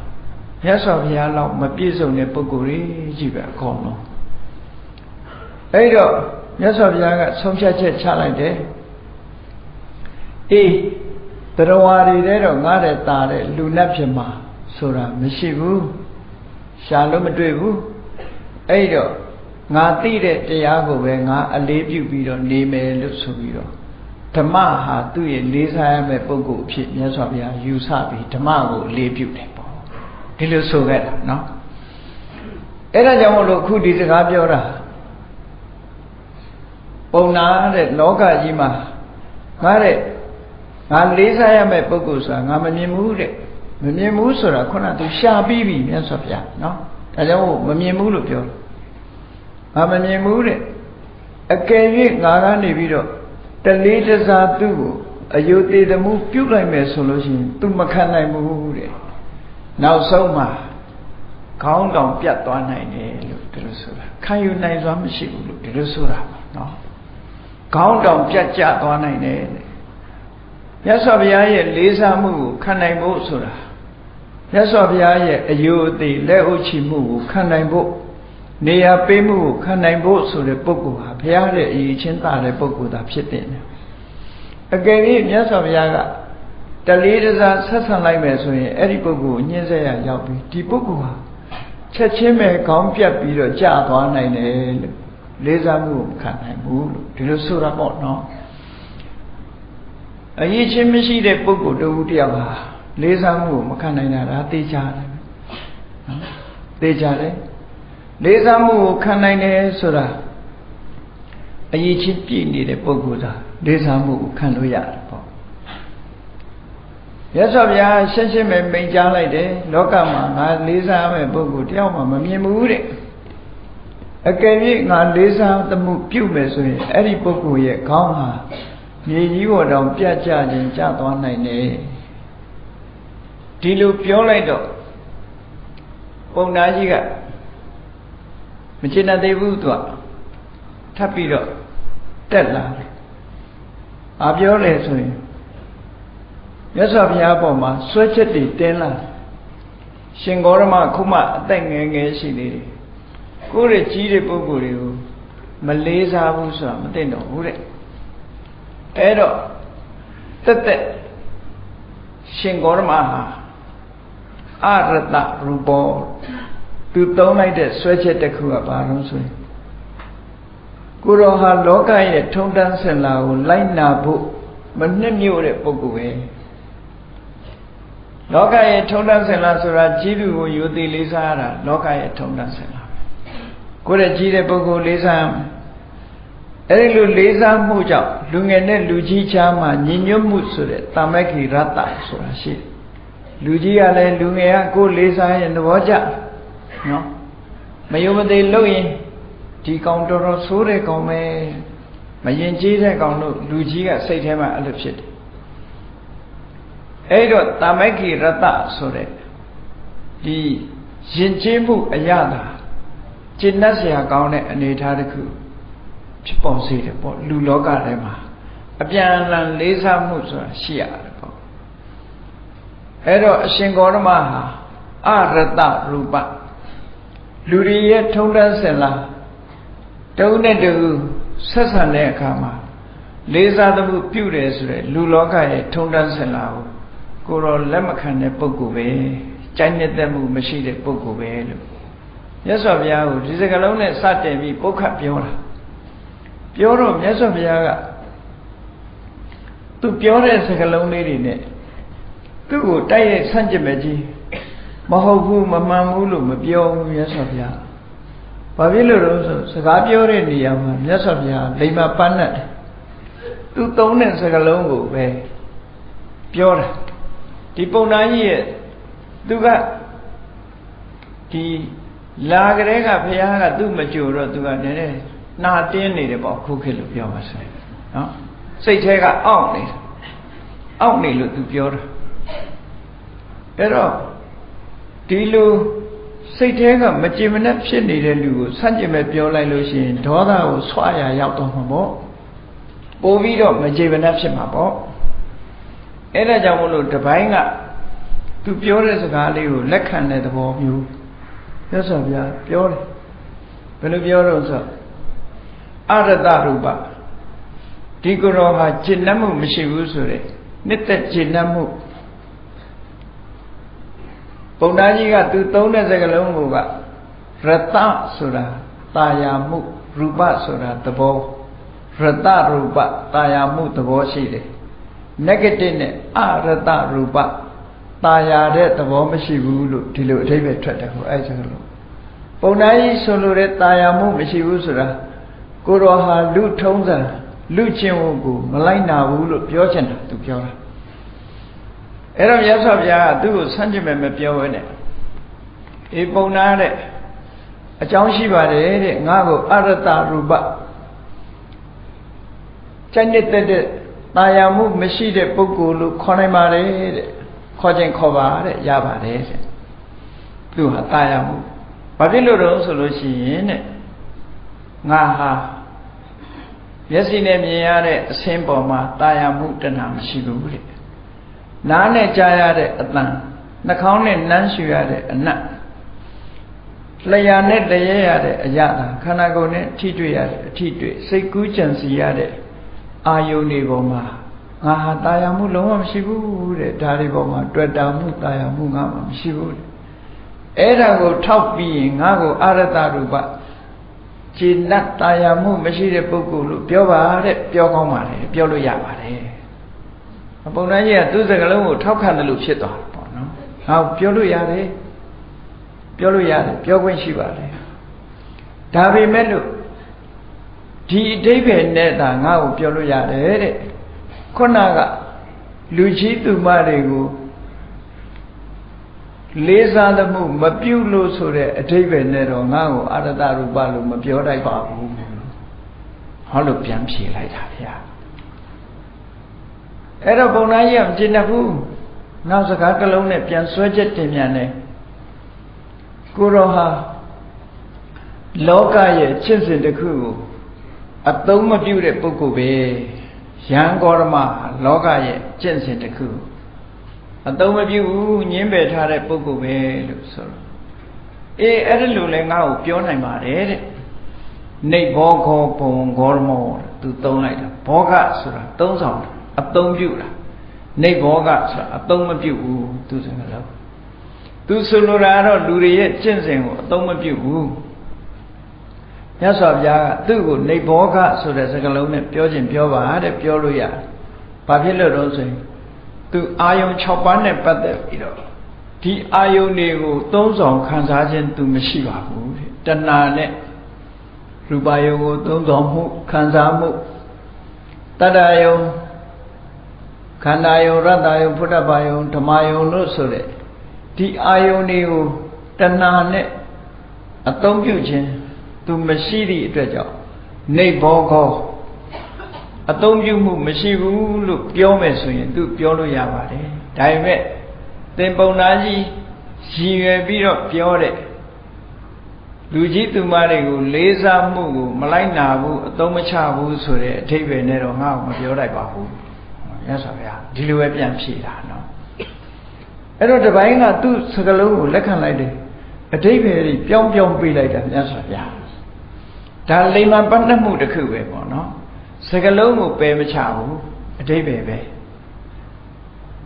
မြတ်စွာဘုရားလောက်မပြည့်စုံတဲ့ပုဂ္ဂိုလ်ကြီးပဲအကုန်လုံးအဲ့တော့မြတ်စွာဘုရားကဆုံးဖြတ်ချက်ချလိုက်တယ် အေးတရားဝါတွေတဲ့တော့ငားတဲ့ตาတဲ့လူလက်ဖြစ်မှာဆိုတာမရှိဘူးရှာလို့မတွေ့ဘူးအဲ့တော့ငါသိတဲ့တရားကိုပဲငါအလေးပြုပြီးတော့နေမယ်လို့ဆိုပြီးတော့ဓမ္မဟာသူ့ရဲ့လေးစားရမယ့်ပုဂ္ဂိုလ်အဖြစ်မြတ်စွာဘုရားယူဆပြီးဓမ္မကိုအလေးပြုတယ်ပေါ့ဒီလိုဆိုခဲ့တာနော်အဲ့ဒါကြောင့်မလို့ခုဒီစကားပြောတာပုံနာတဲ့လောကကြီးမှာငါတဲ့ ငါလေးစားရမယ့်ပုဂ္ဂိုလ်ဆိုတာငါမမြင်ဘူးတဲ့မမြင်ဘူးဆိုတာခုနသူရှာပြီးပြီမြတ်စွာဘုရားနော်ဒါကြောင့်မမြင်ဘူးလို့ပြောတယ်ငါမမြင်ဘူးတဲ့အကယ်၍ငါကနေပြီးတော့တလေးတစားသူ့ကိုအယုသေးတမှုပြုတ်လိုက်မယ်ဆိုလို့ရှိရင် तू မခံနိုင်ဘူးတဲ့နောက်ဆုံးမှာခေါင်းတောင်ပြတ်သွားနိုင်တယ်လို့ဒီလိုဆိုတာခံယူနိုင်စွာမရှိဘူးလို့ဒီလိုဆိုတာနော်ခေါင်းတောင်ပြတ်ကျသွားနိုင်တယ်တဲ့ မြတ်စွာဘုရားရဲ့လေးစားမှုကိုခံနိုင်ဖို့ဆိုတာမြတ်စွာဘုရားရဲ့အယုအသေးလက်ဥချီမှုကိုခံနိုင်ဖို့နေရာပေးမှုကိုခံနိုင်ဖို့ဆိုတဲ့ပုဂ္ဂိုလ်ဟာဘုရားရဲ့အရေးချင်းသာတဲ့ပုဂ္ဂိုလ်သာဖြစ်တယ်။အကယ်၍မြတ်စွာဘုရားကတလေးတစားဆက်ဆံလိုက်မယ်ဆိုရင်အဲ့ဒီပုဂ္ဂိုလ်ကိုညှင်းဆဲရရောက်ပြီးဒီပုဂ္ဂိုလ်ဟာချက်ချင်းပဲခေါင်းပြတ်ပြီးတော့ကြာသွားနိုင်တယ်လို့လေးစားမှုကိုခံနိုင်ဘူးလို့ဒီလိုဆိုတာပေါ့နော်။ အရေးချင်းမရှိတဲ့ပုဂ္ဂိုလ်တူတယောက်ဟာလေးစားမှုကိုမခံနိုင်တာဒါသိကြတယ်နော်သိကြတယ်လေးစားမှုကိုခံနိုင်တယ်ဆိုတာအရေးချင်းပြည့်နေတဲ့ပုဂ္ဂိုလ်သာလေးစားမှုကိုခံလို့ရတယ်ပေါ့ရသော်ဗျာရှင်းရှင်းပဲမိန်ကြားလိုက်တယ်လောကမှာငါလေးစားမဲ့ပုဂ္ဂိုလ်တယောက်မှမမြင်ဘူးတဲ့အကယ်၍ငါလေးစားသမှုပြုမယ်ဆိုရင်အဲ့ဒီပုဂ္ဂိုလ်ရဲ့ခေါင်းဟာ မြေကြီးပေါ်တောင်ပြတ်ကျခြင်းကျသွားနိုင်တယ်ဒီလိုပြောလိုက်တော့ပုံနာကြီးကမကျေနပ်သေးဘူးသူကထပ်ပြီးတော့တက်လာတယ်။အာပြောတယ်ဆိုရင်မြတ်စွာဘုရားပေါ်မှာဆွဲချက်တွေတင်းလာရှင်ဂေါရမခုမှအသက်ငယ်ငယ်ရှိနေတယ်။ကိုယ့်ရဲ့ကြီးတဲ့ပုဂ္ဂိုလ်တွေကိုမလေးစားဘူးဆိုတာမသိတော့ဘူးတဲ့။ အဲ့တော့တက်တက်ရှင်ဂေါရမဟာအရတရူပောသူသုံးလိုက်တဲ့ဆွဲချက်တစ်ခုကဘာလို့ဆိုရင်ကိုရောဟာလောကရဲ့ထုံတန်းစင်လာကိုလိုက်နာဖို့မနှစ်မြို့တဲ့ပုဂ္ဂိုလ်ပဲလောကရဲ့ထုံတန်းစင်လာဆိုတာကြီးသူကိုယူသေးလေးစားရတာလောကရဲ့ထုံတန်းစင်လာပဲကိုယ့်ရဲ့ကြီးတဲ့ပုဂ္ဂိုလ်လေးစားရမယ် အဲဒီလိုလေးစားမှုကြောင့်လူငယ်နဲ့လူကြီးချားမှာညီညွတ်မှုဆိုတဲ့တာမက္ခိရတ္တဆိုတာရှိတယ်လူကြီးကလည်းလူငယ်ကကိုယ်လေးစားရင်သဘောကျနော်မယုံမသိလို့ရင်ဒီကောင်တော်တော်ဆိုးတဲ့ကောင်ပဲမရင်ကျေးတဲ့ကောင်တို့လူကြီးကစိတ်ထဲမှာအဲ့လိုဖြစ်တယ်အဲ့တော့တာမက္ခိရတ္တဆိုတဲ့ဒီရင်ကျေးမှုအရသာကျင့်တတ်စရာကောင်းတဲ့အနေအထားတစ်ခု ဖြစ်ပေါ်စေတယ်ပေါ့လူလောကထဲမှာအပြန်အလှန်လေးစားမှုဆိုတာရှိရတယ်ပေါ့အဲ့တော့အရှင်ဂေါရမဟာအရတရူပလူတွေရဲ့ထုံးတမ်းစင်လာတုံးနဲ့တူဆက်ဆံတဲ့အခါမှာလေးစားသမှုပြုတယ်ဆိုတဲ့လူလောကရဲ့ထုံးတမ်းစင်လာကိုကိုတော့လက်မခံတဲ့ပုဂ္ဂိုလ်ပဲကြိုက်နေတဲ့မှုမရှိတဲ့ပုဂ္ဂိုလ်ပဲလို့မြတ်စွာဘုရားကိုဒီစကားလုံးနဲ့စတင်ပြီးပုတ်ခတ်ပြောတာ ပြောတော့မြတ်စွာဘုရားကသူပြောတဲ့စကားလုံးလေးတွေနဲ့သူ့ကိုတိုက်ရိုက်ဆန့်ကျင်မဲ့ကြီးမဟုတ်ဘူးမမှန်ဘူးလို့မပြောဘူးမြတ်စွာဘုရား။ဘာဖြစ်လို့လဲဆိုစကားပြောတဲ့နေရာမှာမြတ်စွာဘုရားလိမ္မာပန်းနဲ့သူသုံးတဲ့စကားလုံးကိုပဲပြောတာဒီပုံနာကြီးရဲ့သူကဒီလာကလေးကဘုရားကသူ့မကြိုတော့သူကနည်းနည်း နှာတင်းနေတယ်ပေါ့ခုခေတ်လို့ပြောပါဆိုနော်စိတ်ထဲကအောင့်နေတယ်အောင့်နေလို့သူပြောတာအဲ့တော့ဒီလိုစိတ်ထဲကမကြင်မနဲ့ဖြစ်နေတဲ့လူကိုဆန့်ကျင်မဲ့ပြောလိုက်လို့ရှိရင်ဒေါသကိုဆွရရောက်တော့မှာပေါ့ပို့ပြီးတော့မကြင်မနဲ့ဖြစ်မှာပေါ့အဲ့ဒါကြောင့်မလို့တပိုင်းကသူပြောတဲ့စကားလေးကိုလက်ခံတဲ့သဘောမျိုးရသော်ဗျာပြောတယ်ဘယ်လိုပြောတော့ဆို အရတရူပဒီကိုယ်တော်ဟာကျင့်တတ်မှုမရှိဘူးဆိုတဲ့နှစ်သက်ကျင့်တတ်မှုပုံသားကြီးကသူသုံးတဲ့စကားလုံးကရတဆိုတာตาယာမှုရူပဆိုတာသဘောရတရူပตาယာမှုသဘောရှိတယ် negative နဲ့အရတရူပตาယာတဲ့သဘောမရှိဘူးလို့ဒီလိုအဓိပ္ပာယ်ထွက်တယ်ဟိုအဲ့စကားလုံးပုံသားကြီးဆိုလိုတဲ့ตาယာမှုမရှိဘူးဆိုတာ ကိုတော်ဟာလူထုံးစံလူချင်းဝကိုမလိုက်နာဘူးလို့ပြောချင်တာသူပြောတာအဲ့တော့မြတ်စွာဘုရားကသူ့ကိုဆန့်ကျင်မဲ့မပြောဘဲနဲ့အေးပုံနာတဲ့အကြောင်းရှိပါတယ်တဲ့ငါ့ကိုအရတရူပစိတ်နဲ့တက်တဲ့တာယာမှုမရှိတဲ့ပုဂ္ဂိုလ်လို့ခေါ်နိုင်ပါတယ်တဲ့ခေါ်ခြင်းခေါ်ပါတဲ့ရပါတယ်တဲ့သူဟာတာယာမှုဘာဖြစ်လို့တော့ဆိုလို့ရှိရင်တဲ့ ငါဟာမျက်စိနဲ့မြင်ရတဲ့အဆင်းပေါ်မှာတာယာမှုတဏှာမရှိဘူးတဲ့နားနဲ့ကြားရတဲ့အတန်နှာခေါင်းနဲ့နမ်းရှူရတဲ့အနတ်လျာနဲ့တရေရတဲ့အရာသာခန္ဓာကိုယ်နဲ့ထိတွေ့ရတဲ့အထိတွေ့စိတ်ကူးကြံစီရတဲ့အာယုန်တွေပေါ်မှာငါဟာတာယာမှုလုံးဝမရှိဘူးတဲ့ဒါတွေပေါ်မှာတွေ့တာမှုတာယာမှုငါမှမရှိဘူးတဲ့အဲ့ဒါကိုထောက်ပြီးရင်ငါကိုအရတရူပ ခြေနတ်တာယာမှုမရှိတဲ့ပုဂ္ဂိုလ်လို့ပြောပါတဲ့ပြောကောင်းပါလေပြောလို့ရပါတယ်ပုံနှန်းကြီးကသူ့စကားလုံးကိုထောက်ခံတယ်လို့ဖြစ်သွားတယ်ပေါ့နော်ဟောပြောလို့ရတယ်ပြောလို့ရတယ်ပြောခွင့်ရှိပါတယ်ဒါပေမဲ့လို့ဒီအတိဘယ်နဲ့သာငါ့ကိုပြောလို့ရတယ်တဲ့ခုနကလူကြီးသူမတွေကို လေးစားသမှုမပြုလို့ဆိုတဲ့အတိဘယ်နဲ့တော့ငါ့ကိုအရတရူပလို့မပြောတတ်ပါဘူးဟောလို့ပြန်ဖြေလိုက်တာဗျာအဲ့တော့ဘုံသားကြီးကမကျင်တတ်ဘူးနောက်စကားတစ်လုံးနဲ့ပြန်ဆွဲချက်တင်ပြန်တယ်ကိုရောဟာလောကရဲ့ချစ်စဉ်တစ်ခုကိုအသုံးမပြုတဲ့ပုဂ္ဂိုလ်ပဲရန်ကောရမလောကရဲ့ကျင့်စဉ်တစ်ခု အသုံးမပြုဘူးညင်းပယ်ထားတဲ့ပုဂ္ဂိုလ်ပဲလို့ဆိုတော့အေးအဲ့ဒါလိုလဲငါ့ကိုပြောနိုင်ပါတယ်တဲ့နေဘောခောဘုံဂေါရမောသူသုံးလိုက်တာဘောဂဆိုတာသုံးဆောင်အသုံးပြုတာနေဘောဂဆိုတာအသုံးမပြုဘူးသူစကားလုံးသူဆိုလိုတာကတော့လူတွေရဲ့ကျင့်စဉ်ကိုအသုံးမပြုဘူးမြတ်စွာဘုရားကသူ့ကိုနေဘောဂဆိုတဲ့စကားလုံးနဲ့ပြောခြင်းပြောပါတဲ့ပြောလို့ရတယ်။ဘာဖြစ်လို့တော့ဆိုရင် သူအာယုံ6ပါးနဲ့ပတ်သက်ပြီးတော့ဒီအာယုံတွေကိုသုံးဆောင်ခံစားခြင်းသူမရှိပါဘူးတဲ့။တဏှာနဲ့ရူပယုံကိုသုံးဆောင်မှုခံစားမှုတတ္တယုံခန္ဓာယုံရတ္တယုံဖုဒ္ဓဘာယုံဓမ္မယုံလို့ဆိုတဲ့ဒီအာယုန်တွေကိုတဏှာနဲ့အသုံးပြုခြင်းသူမရှိသည့်အတွက်ကြောင့်နေဘောကော အသုံးပြုမှုမရှိဘူးလို့ပြောမယ်ဆိုရင်သူပြောလို့ရပါတယ်ဒါပေမဲ့သင်ပုံနာကြီးရည်ရွယ်ပြီးတော့ပြောတဲ့လူကြီးသူမတွေကိုလေးစားမှုကိုမလိုက်နာဘူးအသုံးမချဘူးဆိုတဲ့အထိပ္ပယ်နဲ့တော့ငါ့ကိုမပြောလိုက်ပါဘူးမြတ်စွာဘုရားဒီလိုပဲပြန်ဖြေတာနော်အဲ့တော့တပိုင်းကသူ့စကလုံးကိုလက်ခံလိုက်တယ်အထိပ္ပယ်ကြီးပြောင်းပြောင်းပေးလိုက်တာမြတ်စွာဘုရားဒါလိမ္မာပတ်သက်မှုတစ်ခုပဲပေါ့နော် စကလုံးကိုပယ်မချဘူးအထိပ္ပယ်ပဲ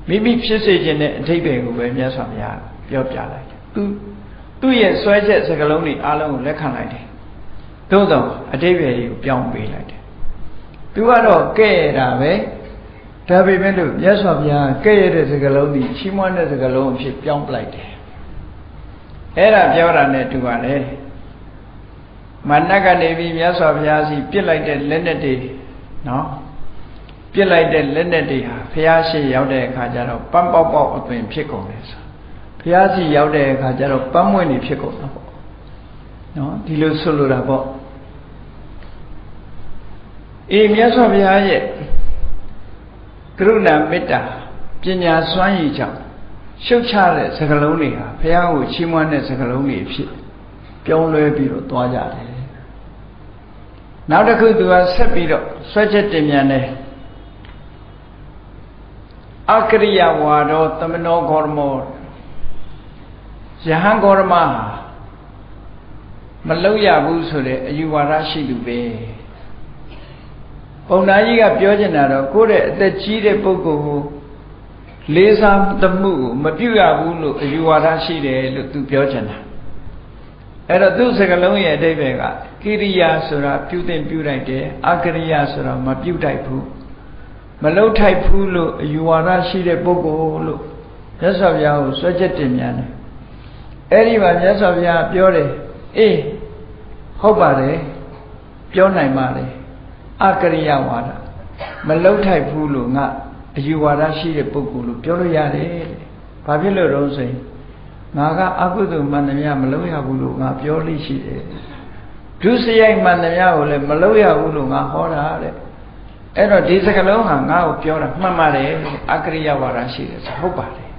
မိမိဖြစ်စေခြင်းနဲ့အထိပ္ပယ်ကိုပဲမြတ်စွာဘုရားပြောပြလိုက်တယ်သူသူ့ရဲ့ဆွဲချက်စကလုံးတွေအားလုံးကိုလက်ခံလိုက်တယ်သို့တော့အတိပ္ပယ်တွေကိုပြောင်းပေးလိုက်တယ်သူကတော့ကဲ့ရတာပဲဒါပေမဲ့လို့မြတ်စွာဘုရားကဲ့ရတဲ့စကလုံးဒီချီးမွမ်းတဲ့စကလုံးအဖြစ်ပြောင်းပလိုက်တယ်အဲ့ဒါပြောတာနဲ့တူပါလေမနတ်ကနေပြီးမြတ်စွာဘုရားစီပြစ်လိုက်တဲ့လက်နဲ့တွေ နော်ပြစ်လိုက်တဲ့လက်နဲ့တွေဟာဘုရားရှိရောက်တဲ့အခါကျတော့ပန်းပေါက်ပေါက်အသွင်ဖြစ်ကုန်တယ်ဆိုဘုရားစီရောက်တဲ့အခါကျတော့ပန်းမွင့်နေဖြစ်ကုန်တာပေါ့နော်ဒီလိုဆိုလိုတာပေါ့အေးမြတ်စွာဘုရားရဲ့ကရုဏာမေတ္တာပညာစွမ်းရည်ကြောင့်ရှုတ်ချတဲ့စကလုံးတွေဟာဘုရားကိုချီးမွမ်းတဲ့စကလုံးတွေဖြစ်ပြောင်းလဲပြီးတော့သွားကြတယ် နောက်တစ်ခုသူကဆက်ပြီးတော့ဆွဲချက်တင်မြန်တယ်အကရိယဝါဒောသမနောဂေါရမောယဟန်ဂေါရမဟာမလုံရဘူးဆိုတဲ့အယူဝါဒရှိသူပဲပုံနာကြီးကပြောချင်တာတော့ကိုယ့်ရဲ့အသက်ကြီးတဲ့ပုဂ္ဂိုလ်ကိုလေးစားသမှုကိုမပြုရဘူးလို့အယူဝါဒရှိတယ်လို့သူပြောချင်တာ အဲ့တော့သူ့စကလုံးရဲ့အဓိပ္ပာယ်ကကိရိယာဆိုတာပြုတင်ပြုလိုက်တယ်အကရိယာဆိုတာမပြုတိုက်ဘူးမလုံထိုက်ဘူးလို့အယူဝါဒရှိတဲ့ပုဂ္ဂိုလ်လို့မြတ်စွာဘုရားကိုစွဲချက်တင်မြန်တယ်အဲ့ဒီမှာမြတ်စွာဘုရားပြောတယ်အေးဟုတ်ပါတယ်ပြောနိုင်ပါလေအကရိယဝါဒမလုံထိုက်ဘူးလို့ငါအယူဝါဒရှိတဲ့ပုဂ္ဂိုလ်လို့ပြောလို့ရတယ်တဲ့ဘာဖြစ်လို့တော့ဆိုရင် ငါကအကုသိုလ်မှန်သမျှမလုံရဘူးလို့ငါပြောလို့ရှိတယ်ဒုစရိုက်မှန်သမျှကိုလည်းမလုံရဘူးလို့ငါဟောတာတဲ့အဲ့တော့ဒီစကလုံးဟာငါ့ကိုပြောတာမှန်ပါတယ်အကရိယဝါဒရှိတယ်ဆိုဟုတ်ပါတယ်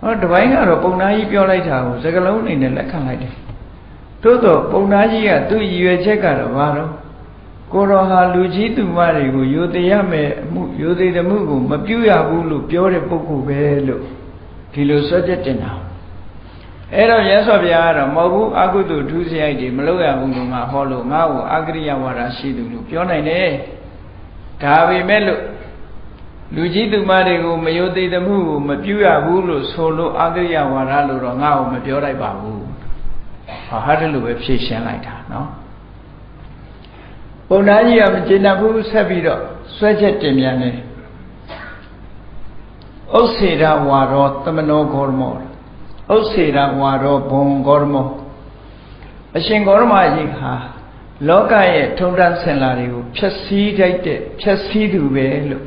ဟောတပိုင်းကတော့ပုံနာကြီးပြောလိုက်တာကိုစကလုံးအနေနဲ့လက်ခံလိုက်တယ်သို့တော့ပုံနာကြီးကသူ့ရည်ရွယ်ချက်ကတော့ဘာလို့ကိုတော်ဟာလူကြီးသူမတွေကိုယိုသေးရမယ်အမှုယိုသေးတဲ့မှုကိုမပြုရဘူးလို့ပြောတဲ့ပုဂ္ဂိုလ်ပဲလို့ ဒီလိုဆွဲချက်တင်တာအဲ့တော့ရသော်ဗျာကတော့မဟုတ်ဘူးအကုသိုလ်ထူးစရိုက်တွေမလုပ်ရဘူးလို့ငါဟောလို့ငါ့ကိုအကရိယဝါဒရှိသူလို့ပြောနိုင်တယ်ဒါပေမဲ့လို့လူကြီးသူမတွေကိုမယိုသေးတဲ့မှုကိုမပြုရဘူးလို့ဆိုလို့အကရိယဝါဒလို့တော့ငါ့ကိုမပြောလိုက်ပါဘူးဟာဟာတယ်လို့ပဲဖြေရှင်းလိုက်တာနော်ပုံနာကြီးကမကျေနပ်ဘူးဆက်ပြီးတော့ဆွဲချက်တင်ပြန်တယ် ဥစ္စေရဝါရောသမနောဂေါရမောဥစ္စေရဝါရောဘုံဂေါရမောအရှင်ဂေါရမကြီးဟာလောကရဲ့ထုံတန်းဆင်လာတွေကိုဖြည့်ဆည်းတိုက်တဲ့ဖြည့်ဆည်းသူပဲလို့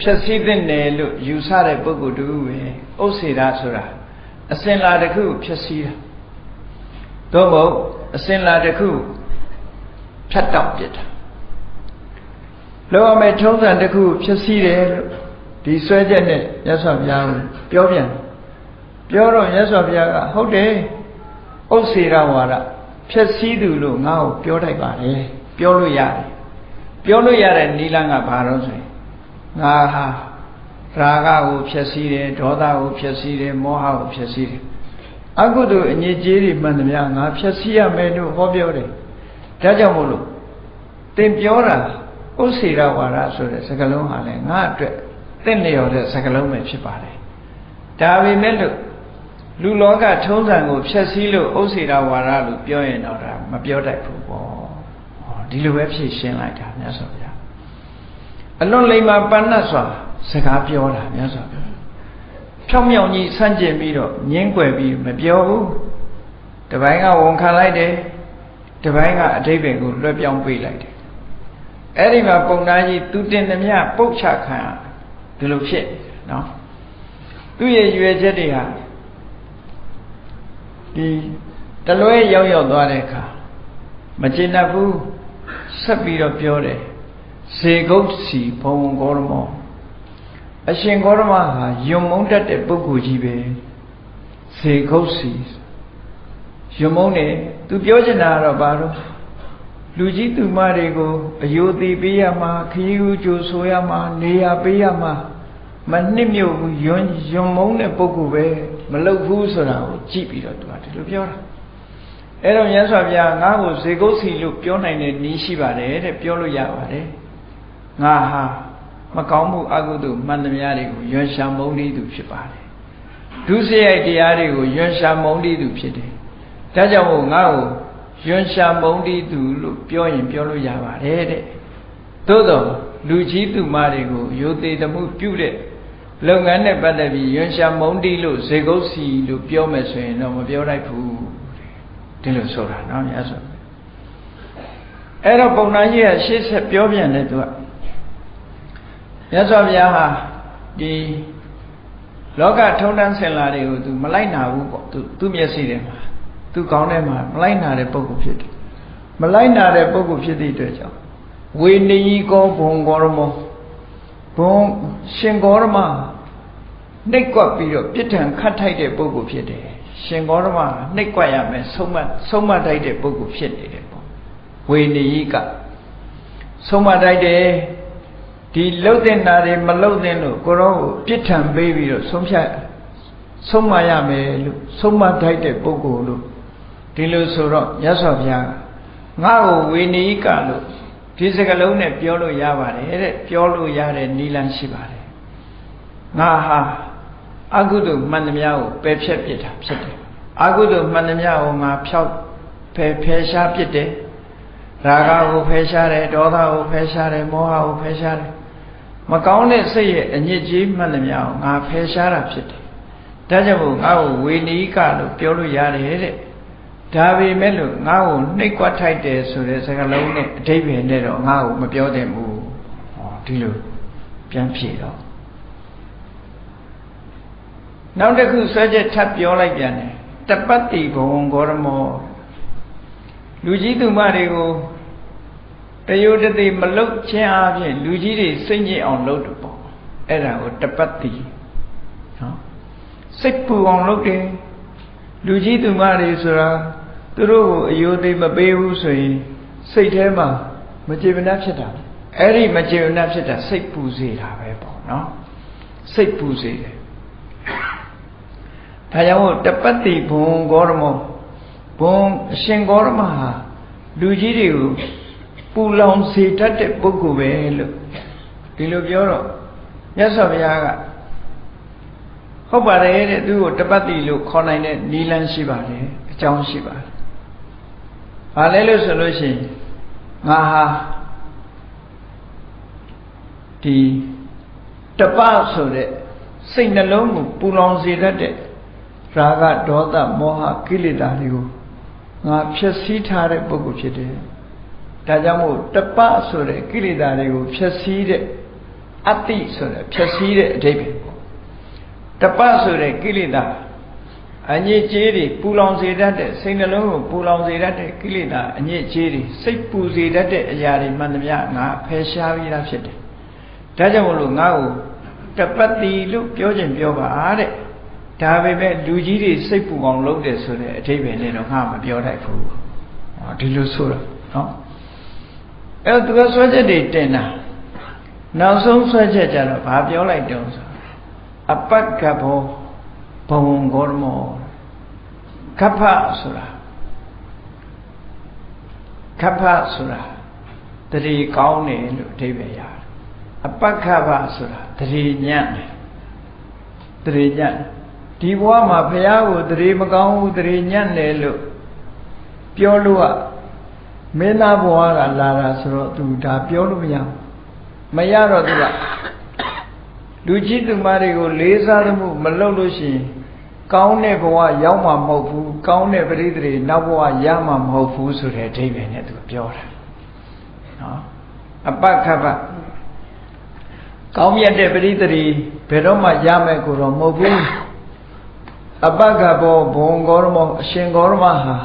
ဖြည့်ဆည်းတဲ့နယ်လို့ယူဆတဲ့ပုဂ္ဂိုလ်တူပဲဥစ္စေရဆိုတာအစင်လာတစ်ခုဖြည့်ဆည်းတာသို့မဟုတ်အစင်လာတစ်ခုဖြတ်တောက်ပြစ်တာလောကမဲ့ထုံးစံတစ်ခုဖြစ်စည်းတယ်လို့ ဒီဆွဲချက်နဲ့မြတ်စွာဘုရားကိုပြောပြန်ပြောတော့မြတ်စွာဘုရားကဟုတ်တယ်ဥစ္စေရဝါဒဖြစ်စည်းသူလို့ငါ့ကိုပြောတိုက်ပါလေပြောလို့ရတယ်ပြောလို့ရတဲ့နိလန်းကဘာလို့ဆိုရင်ငါဟာရာဂကိုဖြစ်စည်းတယ်ဒေါသကိုဖြစ်စည်းတယ်မောဟကိုဖြစ်စည်းတယ်အကုသိုလ်အငြိကြေးတွေမှန်သမျှငါဖြစ်စည်းရမယ်လို့ဟောပြောတယ်ဒါကြောင့်မို့လို့သင်ပြောတာဥစ္စေရဝါဒဆိုတဲ့စကားလုံးဟာလည်းငါအတွက် သင့်လျော်တဲ့စကားလုံးပဲဖြစ်ပါတယ်ဒါပေမဲ့လို့လူလောကထုံးစံကိုဖျက်ဆီးလို့ဥစ္စေရဝါဒလို့ပြောရင်တော့ဒါမပြောတတ်ဘူးပေါ့ဟောဒီလိုပဲဖြည့်ရှင်းလိုက်တာမြတ်စွာဘုရားအလွန်လိမ္မာပန်းတ်စွာစကားပြောတာမြတ်စွာဘုရားဖြောင်းမြောင်ကြီးဆန့်ကျင်ပြီးတော့ငင်းကွယ်ပြီးမပြောဘူးတပိုင်းကဝန်ခံလိုက်တယ်တပိုင်းကအတိတ်ပဲကိုလွှဲပြောင်းပေးလိုက်တယ်အဲ့ဒီမှာပုံသားကြီးသူတင်သမျှပုတ်ချခံ ဒီလိုဖြစ်နော်သူ့ရဲ့ရွယ်ချက်တွေဟာဒီတလွဲရောက်ရောက်သွားတဲ့အခါမကျေနပ်ဘူးဆက်ပြီးတော့ပြောတယ်ဇေဂုတ်စီဘုံဂေါရမောအရှင်ဂေါရမဟာယွံမုန်းတတ်တဲ့ပုဂ္ဂိုလ်ကြီးပဲဇေခုတ်စီယွံမုန်းတယ်သူပြောချင်တာကတော့ဘာလို့ လူကြီးသူမတွေကိုအယိုသေးပေးရမှာခရီးဦးကြိုဆိုရမှာနေရာပေးရမှာမနှစ်မြို့ဘူးယွန်းယွန်းမုန်းတဲ့ပုဂ္ဂိုလ်ပဲမလုတ်ဘူးဆိုတာကိုကြည့်ပြီးတော့သူကဒီလိုပြောတာအဲ့တော့မြတ်စွာဘုရားငါ့ကိုဇေကုတ်စီလို့ပြောနိုင်တဲ့နည်းရှိပါတယ်တဲ့ပြောလို့ရပါတယ်ငါဟာမကောင်းမှုအကုသို့မှန်သမျှတွေကိုယွန်းရှာမုန်းလေးသူဖြစ်ပါတယ်ဒုစရိုက်တရားတွေကိုယွန်းရှာမုန်းလေးသူဖြစ်တယ်ဒါကြောင့်မို့ငါ့ကို ယွန်းရှာမုန်းလေးသူလို့ပြောရင်ပြောလို့ရပါတယ်တဲ့သို့တော့လူကြီးသူမတွေကိုယုသေးတမှုပြုတဲ့လုပ်ငန်းနဲ့ပတ်သက်ပြီးယွန်ရှာမုံတီလို့ဇေကုတ်စီလို့ပြောမယ်ဆိုရင်တော့မပြောလိုက်ဘူးဒီလိုဆိုတာနော်မြတ်စွာအဲ့တော့ပုံနာကြီးကရှေ့ဆက်ပြောပြန်တယ်သူကမြတ်စွာဘုရားဟာဒီလောကထုံတန်းဆင်လာတွေကိုသူမလိုက်နာဘူးပေါ့သူသူ့မျက်စိထဲမှာ သူကောင်းထဲမှာမလိုက်နာတဲ့ပုဂ္ဂိုလ်ဖြစ်တယ်မလိုက်နာတဲ့ပုဂ္ဂိုလ်ဖြစ်သည့်အတွက်ကြောင့်ဝေနေကြီးကောဘုံကောရမောဘုံရှင်ဂေါရမနှိတ်ကွက်ပြီးတော့ပြစ်ဒဏ်ခတ်ထိုက်တဲ့ပုဂ္ဂိုလ်ဖြစ်တယ်ရှင်ဂေါရမနှိတ်ကွက်ရမယ်ဆုံးမဆုံးမထိုက်တဲ့ပုဂ္ဂိုလ်ဖြစ်နေတယ်ပေါ့ဝေနေကြီးကဆုံးမထိုက်တယ်ဒီလှုပ်တဲ့နာတွေမလှုပ်တဲ့လို့ကိုရောကိုပြစ်ဒဏ်ပေးပြီးတော့ဆုံးဖြတ်ဆုံးမရမယ်လို့ဆုံးမထိုက်တဲ့ပုဂ္ဂိုလ်လို့ ဒီလိုဆိုတော့မြတ်စွာဘုရားငါ့ကိုဝေနေကြီးကလို့ဒီစကလုံးနဲ့ပြောလို့ရပါတယ်တဲ့ပြောလို့ရတဲ့နီလန်းရှိပါတယ်ငါဟာအကုသိုလ်မှန်သမျှကိုပယ်ဖြတ်ပြစ်တာဖြစ်တယ်အကုသိုလ်မှန်သမျှကိုငါဖြောက်ဖယ်ဖယ်ရှားပြစ်တယ်ရာဂကိုဖယ်ရှားတယ်ဒေါသကိုဖယ်ရှားတယ်မောဟကိုဖယ်ရှားတယ်မကောင်းတဲ့စိတ်ရဲ့အညစ်အကြေးမှန်သမျှကိုငါဖယ်ရှားတာဖြစ်တယ်ဒါကြောင့်မို့ငါ့ကိုဝေနီကလို့ပြောလို့ရတယ်တဲ့ ဒါပေမဲ့လို့ငါ့ကိုနှိပ်ကွက်ထိုက်တယ်ဆိုတဲ့စကားလုံးနဲ့အဓိပ္ပာယ်နဲ့တော့ငါ့ကိုမပြောသင့်ဘူးဟောဒီလိုပြန်ဖြေတော့နောက်တစ်ခုဆွဲချက်ထပ်ပြောလိုက်ပြန်တယ်တပတ်တိဘဝံဂေါရမောလူကြီးသူမတွေကိုတယုတတိမလုတ်ခြင်းအပြင်လူကြီးတွေစိတ်ညစ်အောင်လုပ်တယ်ပေါ့အဲ့ဒါကိုတပတ်တိနော်စိတ်ပူအောင်လုပ်တယ်လူကြီးသူမတွေဆိုတာ သူတို့ကိုအယိုသေးမပေးဘူးဆိုရင်စိတ်ထဲမှာမကြေမနပ်ဖြစ်တာအဲ့ဒီမကြေမနပ်ဖြစ်တာစိတ်ပူစေတာပဲပေါ့နော်စိတ်ပူစေတယ်ဒါကြောင့်တပတ်တိဘုံဂေါရမောဘုံအရှင်ဂေါရမဟာလူကြီးတွေကိုပူလောင်စေတတ်တဲ့ပုဂ္ဂိုလ်ပဲလို့ဒီလိုပြောတော့မြတ်စွာဘုရားကဟုတ်ပါတယ်တဲ့သူ့ကိုတပတ်တိလို့ခေါ်နိုင်တဲ့နီလန်းရှိပါတယ်အကြောင်းရှိပါတယ်။ ဘာလဲလို့ဆိုလို့ရှိရင်ငါဟာဒီတပဆိုတဲ့စိတ်နှလုံးကိုပူလောင်စေတတ်တဲ့ရာဂဒေါသမောဟကိလေသာတွေကိုငါဖြည့်ဆည်းထားတဲ့ပုဂ္ဂိုလ်ဖြစ်တယ်။ဒါကြောင့်မို့တပဆိုတဲ့ကိလေသာတွေကိုဖြည့်ဆည်းတဲ့အတ္တိဆိုတဲ့ဖြည့်ဆည်းတဲ့အဓိပ္ပာယ်ပေါ့။တပဆိုတဲ့ကိလေသာ အညစ်အကြေးတွေပူလောင်စေတတ်တဲ့စိတ်နှလုံးကိုပူလောင်စေတတ်တဲ့ကိလေသာအညစ်အကြေးတွေစိတ်ပူစေတတ်တဲ့အရာတွေမှန်သမျှငါဖယ်ရှားပြီးသားဖြစ်တယ်။ဒါကြောင့်မလို့ငါ့ကိုတပတ်တိလို့ပြောခြင်းပြောပါတဲ့။ဒါပေမဲ့လူကြီးတွေစိတ်ပူအောင်လုပ်တယ်ဆိုတဲ့အထိပ္ပယ်နဲ့တော့ငါမပြောတတ်ဘူး။ဟောဒီလိုဆိုတာနော်။အဲသူကဆွဲချက်တွေတင်တာနောက်ဆုံးဆွဲချက်ကြတော့ဘာပြောလိုက်တုံးဆိုအပက္ခဘောဘဝံဂေါရမော ကပ္ဖဆိုတာကပ္ဖဆိုတာတတိကောင်းတယ်လို့အဓိပ္ပာယ်ရတယ်အပက္ခပဆိုတာတတိညံ့တယ်တတိညံ့ဒီဘဝမှာဘုရားကိုတတိမကောင်းဘူးတတိညံ့တယ်လို့ပြောလို့ကမင်းသားဘဝကလာတာဆိုတော့သူဒါပြောလို့မရဘူးမရတော့သူကလူကြီးသူမတွေကိုလေးစားမှုမလုပ်လို့ရှိရင် ကောင်းတဲ့ဘဝရောက်မှာမဟုတ်ဘူးကောင်းတဲ့ပရိသေတွေနောက်ဘဝရမှာမဟုတ်ဘူးဆိုတဲ့အဓိပ္ပာယ်နဲ့သူပြောတာနော်အပက္ခပကောင်းမြတ်တဲ့ပရိသေတွေဘယ်တော့မှရမယ်ကိုတော့မဟုတ်ဘူးအပက္ခဘောဘုံဂေါရမောအရှင်ဂေါရမဟာ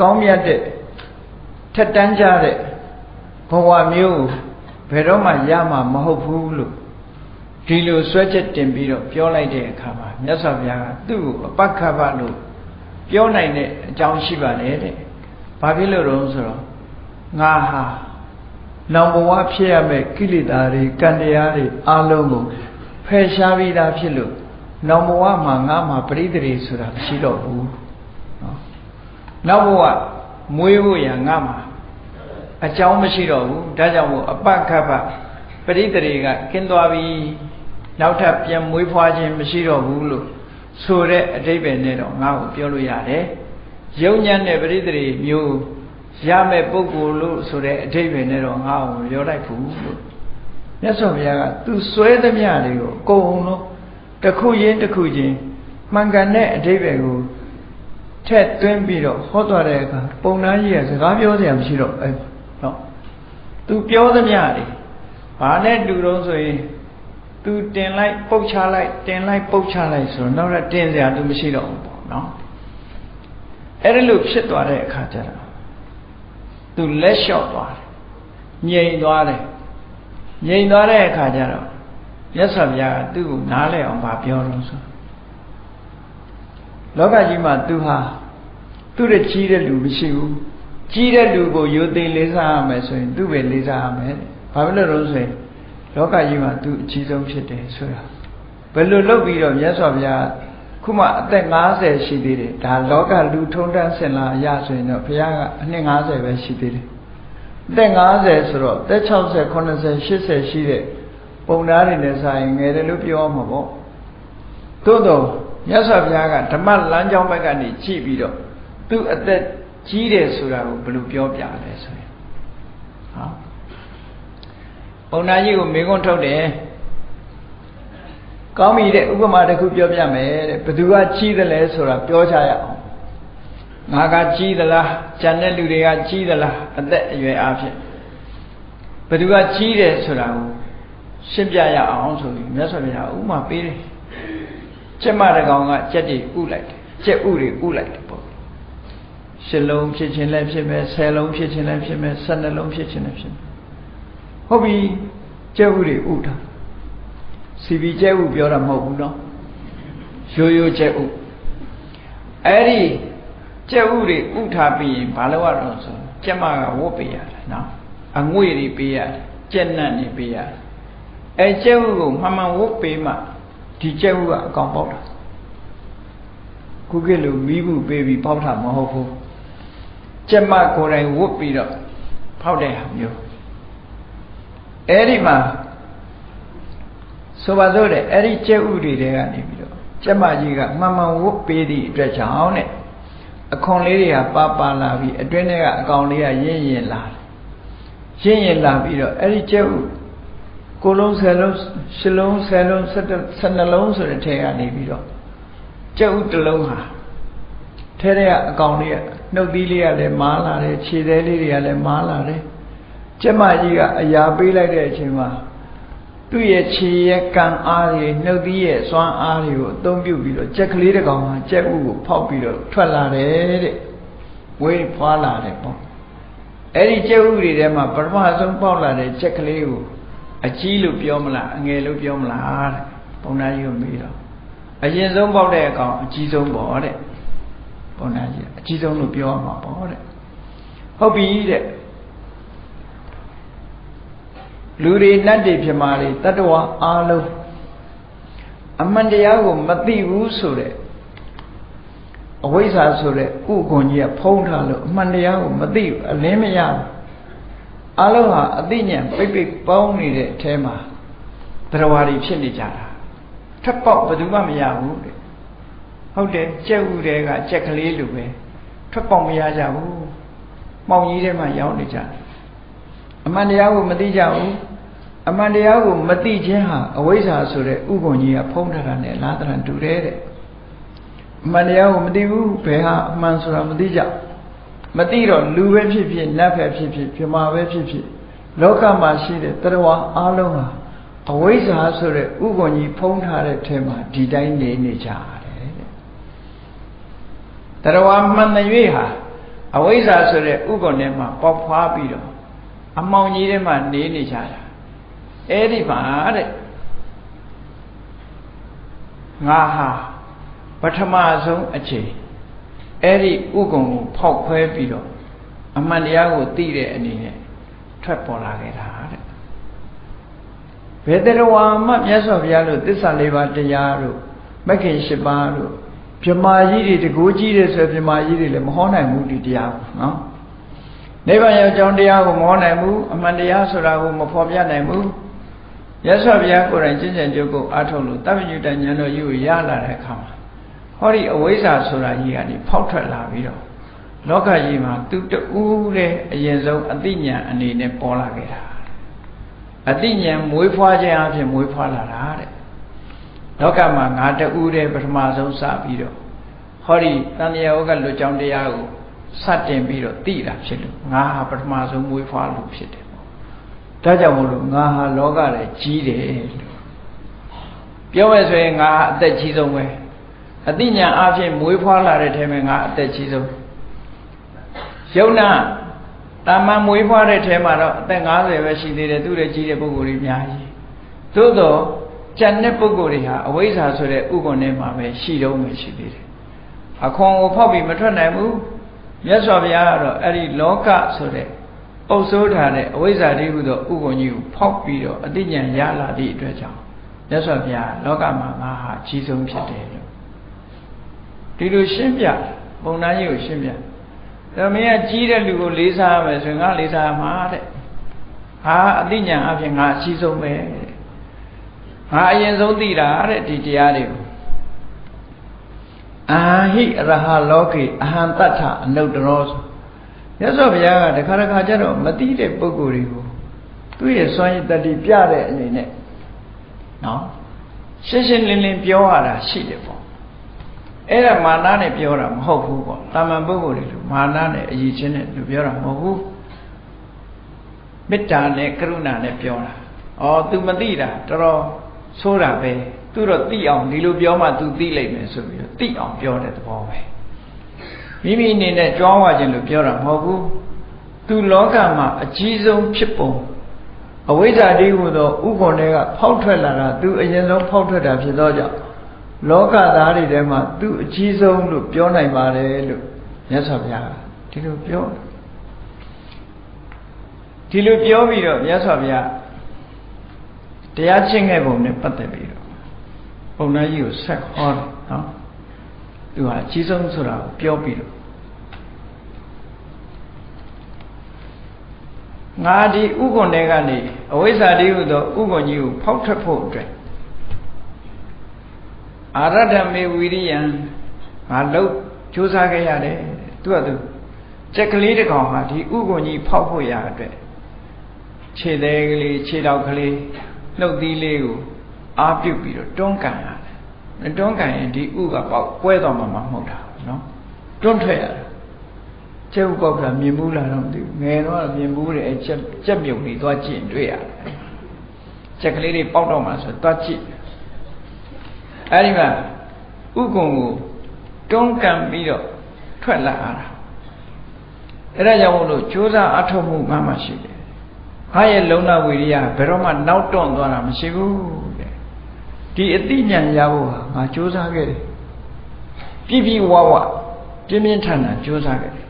ကောင်းမြတ်တဲ့ထက်တန်းကြတဲ့ဘဝမျိုးဘယ်တော့မှရမှာမဟုတ်ဘူးလို့ ဒီလိုဆွဲချက်တင်ပြီးတော့ပြောလိုက်တဲ့အခါမှာမြတ်စွာဘုရားကသူ့ကိုအပက္ခပလို့ပြောနိုင်တဲ့အကြောင်းရှိပါတယ်တဲ့။ဘာဖြစ်လို့တော့ဆိုတော့ငါဟာနောင်ဘဝဖြစ်ရမယ့်ကိလေသာတွေကံတရားတွေအလုံးကိုဖယ်ရှားပြီးသားဖြစ်လို့နောင်ဘဝမှာငါမှာပရိသေဆိုတာမရှိတော့ဘူး။နော်။နောက်ဘဝမွေးဖို့ရငါမှာအကြောင်းမရှိတော့ဘူး။ဒါကြောင့်မို့အပက္ခပပရိသေကကင်းသွားပြီ နောက်ထပ်ပြန်မွေးဖွားခြင်းမရှိတော့ဘူးလို့ဆိုတဲ့အတိပ္ပယ်နဲ့တော့ငါ့ကိုပြောလို့ရတယ်ယုံညံ့တဲ့ပရိသေမျိုးရမဲ့ပုဂ္ဂိုလ်လို့ဆိုတဲ့အတိပ္ပယ်နဲ့တော့ငါ့ကိုပြောလိုက်ဘူးလို့မြတ်စွာဘုရားကသူစွဲသမျှတွေကိုအကုန်လုံးတစ်ခုချင်းတစ်ခုချင်းမှန်ကန်တဲ့အတိပ္ပယ်ကိုထက်သွင်းပြီးတော့ဟောသွားတဲ့အခါပုံနာကြီးကစကားပြောစရာမရှိတော့အဲနော်သူပြောသမျှတွေဘာနဲ့တူတော့ဆိုရင် သူတင်လိုက်ပုတ်ချလိုက်တင်လိုက်ပုတ်ချလိုက်ဆိုတော့နောက်တော့တင်စရာသူမရှိတော့ဘူးပေါ့နော်အဲ့ဒါလို့ဖြစ်သွားတဲ့အခါကျတော့သူလက်လျှော့သွားတယ်ငြိမ်သွားတယ်ငြိမ်သွားတဲ့အခါကျတော့မြတ်စွာဘုရားကသူ့ကိုနားလဲအောင်ဗာပြောတော့ဆိုလောကကြီးမှာသူဟာသူ့ရဲ့ကြီးတဲ့လူမရှိဘူးကြီးတဲ့လူကိုယိုသိလေးစားရမယ်ဆိုရင်သူ့ပဲလေးစားရမယ်ဘာဖြစ်လို့လဲဆိုရင် လောကကြီးမှာသူအကြီးဆုံးဖြစ်တယ်ဆိုတာဘယ်လိုလုပ်ပြီးတော့မြတ်စွာဘုရားခုမှအသက်50ရှိသေးတယ်ဒါလောကလူထုံးတန်းစင်လာအရဆိုရင်တော့ဘုရားကအနှစ်50ပဲရှိသေးတယ်အသက်50ဆိုတော့အသက်60 90 80ရှိတဲ့ပုံသားတွေနဲ့ဆိုင်ငယ်တယ်လို့ပြောမှာပေါ့သို့တော့မြတ်စွာဘုရားကဓမ္မလမ်းကြောင်းဘက်ကနေကြည့်ပြီးတော့သူ့အသက်ကြီးတယ်ဆိုတာကိုဘယ်လိုပြောပြလဲဆိုရင်ဟောဘုံ နာကြီးကိုမေခွန်းထုတ်တယ်ကောင်းပြီတဲ့ဥပမာတစ်ခုပြောပြမယ်တဲ့ဘသူကကြီးတယ်လဲဆိုတာပြောချရအောင်ငါကကြီးသလားကျန်တဲ့လူတွေကကြီးသလားအသက်အရွယ်အားဖြင့်ဘသူကကြီးတယ်ဆိုတာကိုရှင်းပြရအောင်ဆိုပြီးမြတ်စွာဘုရားဥပမာပေးတယ်ကျက်မတကောင်ကကြက်တွေဥလိုက်တယ်ကြက်ဥတွေဥလိုက်တယ်ပေါ့ရှစ်လုံးဖြစ်ခြင်းလည်းဖြစ်မယ်ဆယ်လုံးဖြစ်ခြင်းလည်းဖြစ်မယ်ဆယ်နှလုံးဖြစ်ခြင်းလည်းဖြစ်မယ် ဟုတ်ပြီကျဲဥတွေဥတာစီပီကျဲဥပြောတာမဟုတ်ဘူးနော်ရိုးရိုးကျဲဥအဲ့ဒီကျဲဥတွေဥထားပြီးရင်ဘာလို့ရတော့ဆိုကျက်မကဝတ်ပေးရတယ်နော်အငွေတွေပေးရတယ်ကျက်နတ်တွေပေးရတယ်အဲကျဲဥကိုမှန်မှန်ဝတ်ပေးမှဒီကျဲဥကအကောင်ပေါက်တာခုကလိုမိမှုပေးပြီးပေါက်တာမဟုတ်ဘူးကျက်မကိုယ်တိုင်ဝတ်ပြီးတော့ဖောက်တဲ့ဟာမျိုး အဲ့ဒီမှာဆိုပါစို့တဲ့အဲ့ဒီကျက်ဥတွေတဲကနေပြီးတော့ကျက်မကြီးကမှန်မှန်ဝတ်ပေးသည့်အတွက်ကြောင့်တဲ့အခွန်လေးတွေကပါပါလာပြီးအတွင်းထဲကအကောင်လေးကရင့်ရင်လာရင့်ရင်လာပြီးတော့အဲ့ဒီကျက်ဥကိုလုံးဆယ်လုံးရှစ်လုံးဆယ်လုံးဆယ်နှလုံးဆိုတဲ့ထဲကနေပြီးတော့ကျက်ဥတစ်လုံးဟာထဲထဲကအကောင်လေးကနှုတ်သီးလေးကလည်းမားလာတယ်ခြေသေးလေးတွေကလည်းမားလာတယ် ကျက်မကြီးကအရာပေးလိုက်တဲ့အချိန်မှာသူ့ရဲ့ခြေရဲ့ကံအားတွေနှုတ်သီးရဲ့စွမ်းအားတွေကိုအသုံးပြုပြီးတော့ကြက်ကလေးတစ်ကောင်ဟာကြက်ဥကိုဖောက်ပြီးတော့ထွက်လာတယ်တဲ့ဝေးဖွာလာတယ်ပေါ့အဲ့ဒီကြက်ဥတွေထဲမှာပထမဆုံးပေါက်လာတဲ့ကြက်ကလေးကိုအကြီးလို့ပြောမလားအငယ်လို့ပြောမလားတဲ့ဘုံသားကြီးကိုမေးတော့အရင်ဆုံးပေါက်တဲ့အကောင်အကြီးဆုံးပေါ့တဲ့ဘုံသားကြီးအကြီးဆုံးလို့ပြောမှာပေါ့တဲ့ဟုတ်ပြီတဲ့ လူတွေနတ်တွေဖြစ်မာတွေတတ္တဝါအားလုံးအမှန်တရားကိုမသိဘူးဆိုတဲ့အဝိဇ္ဇာဆိုတဲ့ဥက္ကုံကြီးကဖုံးထားလို့အမှန်တရားကိုမသိဘူးအလင်းမရဘူးအလုံးဟာအသိဉာဏ်ပိတ်ပိတ်ပေါင်းနေတဲ့အထဲမှာတရားဝါတွေဖြစ်နေကြတာထပ်ပေါက်ဘယ်သူမှမရဘူးတဲ့ဟုတ်တယ်ကြက်ဥတွေကကြက်ကလေးလိုပဲထွက်ပေါက်မရကြဘူးမောင်ကြီးထဲမှာရောက်နေကြတယ် အမှန်တရားကိုမသိကြဘူးအမှန်တရားကိုမသိခြင်းဟာအဝိဇ္ဇာဆိုတဲ့ဥက္ကုံကြီးကဖုံးထားတာနဲ့လားတရံတူတယ်တဲ့အမှန်တရားကိုမသိဘူးဘယ်ဟာအမှန်ဆိုတာမသိကြမသိတော့လူပဲဖြစ်ဖြစ်နတ်ပဲဖြစ်ဖြစ်ပြမာပဲဖြစ်ဖြစ်လောကမှာရှိတဲ့တရားဝအားလုံးဟာအဝိဇ္ဇာဆိုတဲ့ဥက္ကုံကြီးဖုံးထားတဲ့ထဲမှာဒီတိုင်းနေနေကြတယ်တဲ့တရားဝမှန်တဲ့၍ဟာအဝိဇ္ဇာဆိုတဲ့ဥက္ကုံထဲမှာပေါက်ဖွားပြီးတော့ အမောင်ကြီးထဲမှာနေနေကြတာအဲ့ဒီမှာတဲ့ငါဟာပထမဆုံးအချိန်အဲ့ဒီဥက္ကုံကိုဖောက်ခွဲပြီးတော့အမှန်တရားကိုသိတဲ့အနေနဲ့ထွက်ပေါ်လာခဲ့တာတဲ့ဘယ်တရဝါမှမြတ်စွာဘုရားလို့သစ္စာလေးပါးတရားတို့မဂ္ဂင်၈ပါးတို့မြမာကြီးတွေတကူကြီးတယ်ဆိုမြမာကြီးတွေလည်းမဟောနိုင်ဘူးဒီတရားကိုနော် နိဗ္ဗာန်ရောက်ကြောင်းတရားကိုမဟောနိုင်ဘူးအမှန်တရားဆိုတာကိုမဖော်ပြနိုင်ဘူးရသော်ဘုရားကိုယ်တိုင်ကျင့်ကြံကြုတ်ကိုအားထုတ်လို့တပ္ပညုတဉာဏ်တော်ကြီးကိုရလာတဲ့အခါမှာဟောဒီအဝိဇ္ဇာဆိုတာကြီးကနေဖောက်ထွက်လာပြီးတော့လောကကြီးမှာသူတူးတဲ့အရင်ဆုံးအတိညာအနေနဲ့ပေါ်လာခဲ့တာအတိညာမွေးဖွားခြင်းအဖြစ်မွေးဖွားလာတာတဲ့လောကမှာငါတူးတဲ့ပထမဆုံးစပြီးတော့ဟောဒီတန်မြတ်ဩကလွတ်ကြောင်းတရားကို စတင်ပြီးတော့သိတာဖြစ်လို့ငါဟာပထမဆုံးမွေးဖွားလို့ဖြစ်တယ်ပေါ့ဒါကြောင့်မို့လို့ငါဟာလောကထဲကြီးတယ်လို့ပြောမယ်ဆိုရင်ငါအသက်ကြီးဆုံးပဲအတိညာအဖြစ်မွေးဖွားလာတဲ့ထဲမှာငါအသက်ကြီးဆုံးယုံနာတာမန်မွေးဖွားတဲ့ထဲမှာတော့အသက်50ပဲရှိသေးတယ်သူ့ရဲ့ကြီးတဲ့ပုဂ္ဂိုလ်တွေအများကြီးသို့တော့ကျန်တဲ့ပုဂ္ဂိုလ်တွေဟာအဝိဇ္ဇာဆိုတဲ့ဥက္ကုံထဲမှာပဲရှိတော့မှရှိသေးတယ်အခွန်ကိုဖောက်ပြီးမထွက်နိုင်ဘူး မြတ်စွာဘုရားကတော့အဲ့ဒီလောကဆိုတဲ့အုပ်စိုးထားတဲ့အဝိဇ္ဇာတိဟုသောဥက္ကုံကြီးကိုဖောက်ပြီးတော့အတိညာရလာသည့်အတွက်ကြောင့်မြတ်စွာဘုရားလောကမှာငါဟာအကြီးဆုံးဖြစ်တယ်လို့ဒီလိုရှင်းပြပုံနာကြီးကိုရှင်းပြဒါမင်းကကြီးတဲ့လူကိုလေးစားရမယ်ဆိုရင်ငါလေးစားမှာတဲ့ဟာအတိညာအဖြစ်ငါအကြီးဆုံးပဲတဲ့ငါအရင်ဆုံးသိတာတဲ့ဒီတရားတွေကို အာဟိရဟလောကေအဟံတတ္ထအနုတ္တရောဆိုမြတ်စွာဘုရားကတခါတခါကျတော့မသိတဲ့ပုဂ္ဂိုလ်တွေကိုသူ့ရဲ့စွမ်းရည်တတိပြတဲ့အနေနဲ့နော်ရှင်းရှင်းလင်းလင်းပြောရတာရှိတယ်ပေါ့အဲ့ဒါမာနနဲ့ပြောတာမဟုတ်ဘူးပေါ့တာမန်ပုဂ္ဂိုလ်တွေလို့မာနနဲ့အရေးချင်းနဲ့လူပြောတာမဟုတ်ဘူးမေတ္တာနဲ့ကရုဏာနဲ့ပြောတာဩ तू မသိတာတော်တော်ဆိုးတာပဲ သူတော့သိအောင်ဒီလိုပြောမှ तू သိလိမ့်မယ်ဆိုပြီးတော့သိအောင်ပြောတဲ့သဘောပဲမိမိအနေနဲ့ကြွားဝခြင်းလို့ပြောတာမဟုတ်ဘူးသူလောကမှာအကြီးဆုံးဖြစ်ပုံအဝိဇ္ဇာတိဟုသောဥက္ကုံတွေကဖောက်ထွက်လာတာသူအရင်ဆုံးဖောက်ထွက်တာဖြစ်သောကြောင့်လောကသားတွေထဲမှာသူအကြီးဆုံးလို့ပြောနိုင်ပါတယ်လို့မြတ်စွာဘုရားဒီလိုပြောဒီလိုပြောပြီးတော့မြတ်စွာဘုရားတရားကျင့်ခဲ့ပုံနဲ့ပတ်သက်ပြီးတော့ ပုံနာကြီးကိုဆက်ဟောတယ်နော်သူဟာအကြီးဆုံးဆိုတာကိုပြောပြီးတော့ငါဒီဥက္ကုံတွေကနေအဝိဇ္ဇာတိဟုသောဥက္ကုံကြီးကိုဖောက်ထွက်ဖို့အတွက်အာရဒမေဝိရိယံငါလှုပ်ကြိုးစားခဲ့ရတယ်သူကသူကြက်ကလေးတစ်ကောင်ဟာဒီဥက္ကုံကြီးဖောက်ဖို့ရအတွက်ခြေသေးကလေးခြေတောက်ကလေးလှုပ်သီးလေးကို အာပြုတ်ပြီးတော့တွန်းကန်ရတယ်တွန်းကန်ရင်ဒီဥကပေါက်ကွဲသွားမှာမဟုတ်တာနော်တွန်းထွက်ရတယ်ကျုပ်ပေါက်ကမြင်ဘူးလားတော့မသိဘူးငယ်တော့မြင်ဘူးတယ်အဲချက်ချက်မြုံနေသွားကြည့်တွေ့ရတယ်ချက်ကလေးတွေပေါက်တော့မှဆိုသွားကြည့်အဲဒီမှာဥက္ကုံကိုတွန်းကန်ပြီးတော့ထွက်လာတာအဲဒါကြောင့်မို့လို့ကြိုးစားအထောက်မှုမှမှရှိတယ်ဟာရဲ့လုံလဝီရိယဘယ်တော့မှနောက်တွန့်သွားတာမရှိဘူးတဲ့ ဒီအတိညာရဖို့ဟာငါကြိုးစားခဲ့တယ်ပြည့်ပြည့်ဝဝပြင်းပြင်းထန်ထန်ကြိုးစားခဲ့တယ်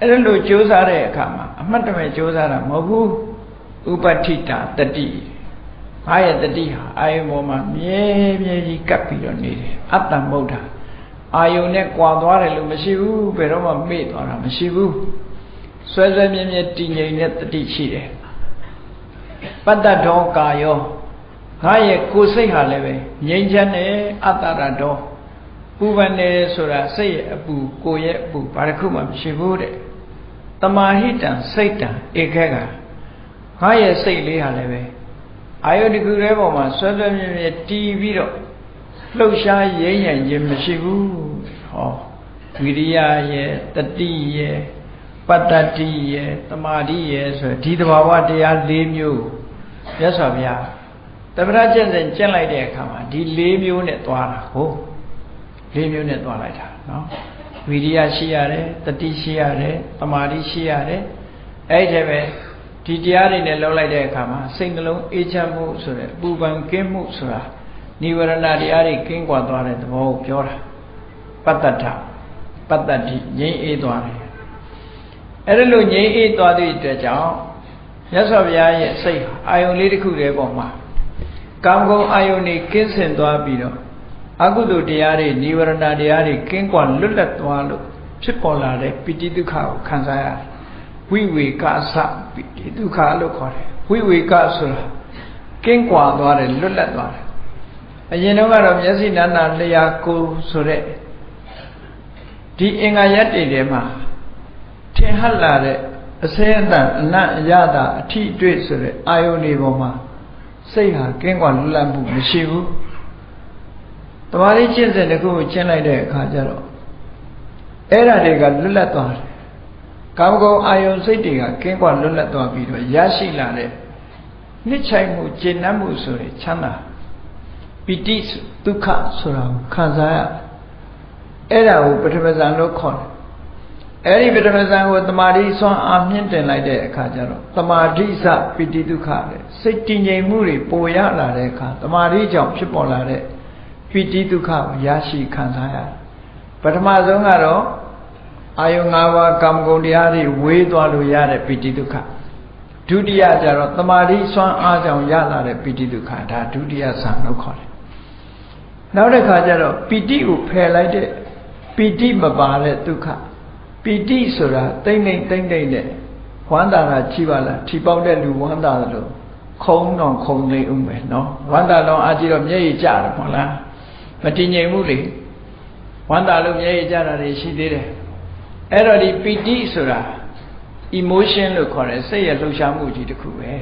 အဲ့ဒါလို့ကြိုးစားတဲ့အခါမှာအမှတ်တမဲ့ကြိုးစားတာမဟုတ်ဘူးဥပဋ္ဌိတာတတိဘာရဲ့တတိဟာအာယုံပေါ်မှာမြဲမြဲကြီးကပ်ပြီးတော့နေတယ်အတ္တမုဒ္ဒအာယုံနဲ့ကွာသွားတယ်လို့မရှိဘူးဘယ်တော့မှမေ့သွားတာမရှိဘူးဆွဲဆွဲမြဲမြဲတည်ငြိမ်တဲ့တတိရှိတယ်ပတ္တဒေါကာယော ငါရဲ့ကိုယ်စိတ်ဟာလည်းပဲငြိမ်းချမ်းတယ်အတ္တရတော်ပူပန်တယ်ဆိုတာစိတ်ရဲ့အပူကိုယ်ရဲ့အပူဘာတစ်ခုမှမရှိဘူးတဲ့တမာဟိတံစိတ်တံဧကကငါရဲ့စိတ်လေးဟာလည်းပဲအာယုတကူရဲပေါ်မှာဆွဲဆွဲမြဲမြဲတီးပြီးတော့လှုပ်ရှားရင်းရံခြင်းမရှိဘူးဟောဝိရိယရဲ့တတိရဲ့ပတ္တတိရဲ့တမာတိရဲ့ဆိုဒီတဘာဝတရား၄မျိုးမြတ်စွာဘုရား တပ္ပရကျင့်စဉ်ကျင့်လိုက်တဲ့အခါမှာဒီ၄မျိုးနဲ့သွားတာဟုတ်၄မျိုးနဲ့သွားလိုက်တာနော်ဝိရိယရှိရတယ်တတိရှိရတယ်တမာတိရှိရတယ်အဲ့ဒီပဲဒီတရားတွေနဲ့လောက်လိုက်တဲ့အခါမှာစိတ်နှလုံးအေးချမ်းမှုဆိုတဲ့ပူပန်ကင်းမှုဆိုတာနိဝရဏတရားတွေကင်းကွာသွားတဲ့သဘောကိုပြောတာပတ္တထပတ္တတိငြိမ်းအေးသွားတယ်အဲ့ဒါလို့ငြိမ်းအေးသွားသည့်အတွက်ကြောင့်မြတ်စွာဘုရားရဲ့စိတ်အာယုံလေးတစ်ခုတည်းပေါ်မှာ ကာမဂုဏ်အာယုန်တွေကင်းစင်သွားပြီးတော့အကုသိုလ်တရားတွေនិဝရဏတရားတွေကင်းကွာလွတ်လပ်သွားလို့ဖြစ်ပေါ်လာတဲ့ပိဋိဒုက္ခကိုခံစားရတယ်ဝိဝေကသပိဋိဒုက္ခလို့ခေါ်တယ်ဝိဝေကဆိုတာကင်းကွာသွားတယ်လွတ်လပ်သွားတယ်အရင်တော့ကတော့မျက်စိနာနာလျာကိုဆိုတဲ့ဒီအင်္ဂါရက်တွေထဲမှာထင်ဟပ်လာတဲ့အစဲအတန်အနတ်အရတာအထိအတွေ့ဆိုတဲ့အာယုန်တွေပေါ်မှာ စိတ်ဟာကင်းကွာလွတ်လပ်မှုမရှိဘူးတမာရီကျင့်စဉ်တစ်ခုကိုကျင့်လိုက်တဲ့အခါကျတော့အဲ့ဓာတွေကလွတ်လပ်သွားတယ်ကာမဂုဏ်အာယုန်စိတ်တွေကကင်းကွာလွတ်လပ်သွားပြီးတော့ရရှိလာတဲ့နှစ်ချိုင်မှုကျင့်နှံ့မှုဆိုတဲ့ချမ်းသာပိဋိဒုက္ခဆိုတာကိုခံစားရအဲ့ဒါကိုပထမဇန်လို့ခေါ်တယ် အဲ့ဒီပထမဇန်ကိုတမာတိဆွမ်းအားမြင့်တင်လိုက်တဲ့အခါကျတော့တမာတိစပိဋိဒုက္ခလေစိတ်တည်ငြိမ်မှုတွေပိုရလာတဲ့အခါတမာတိကြောင့်ဖြစ်ပေါ်လာတဲ့ပိဋိဒုက္ခကိုရရှိခံစားရပထမဆုံးကတော့အာယု၅ပါးကာမဂုဏ်တရားတွေဝေးသွားလို့ရတဲ့ပိဋိဒုက္ခဒုတိယကျတော့တမာတိဆွမ်းအားကြောင့်ရလာတဲ့ပိဋိဒုက္ခဒါဒုတိယဆံလို့ခေါ်တယ်နောက်တစ်ခါကျတော့ပိဋိကိုဖယ်လိုက်တဲ့ပိဋိမပါတဲ့ဒုက္ခ ပီတိဆိုတာတိမ့်တိမ့်တိမ့်တိမ့်နဲ့ဝမ်းသာတာချိပါလားထီပေါက်တဲ့လူဝမ်းသာတယ်လို့ခုံတော့ခုံနေဦးမယ်နော်ဝမ်းသာတော့အာကြည့်တော့မျက်ရည်ကျတယ်မဟုတ်လားမတည်ငြိမ်ဘူးလေဝမ်းသာလို့မျက်ရည်ကျတာတွေရှိသေးတယ်အဲ့တော့ဒီပီတိဆိုတာ emotion လို့ခေါ်တယ်စိတ်ရဲ့လှုပ်ရှားမှုကြီးတစ်ခုပဲ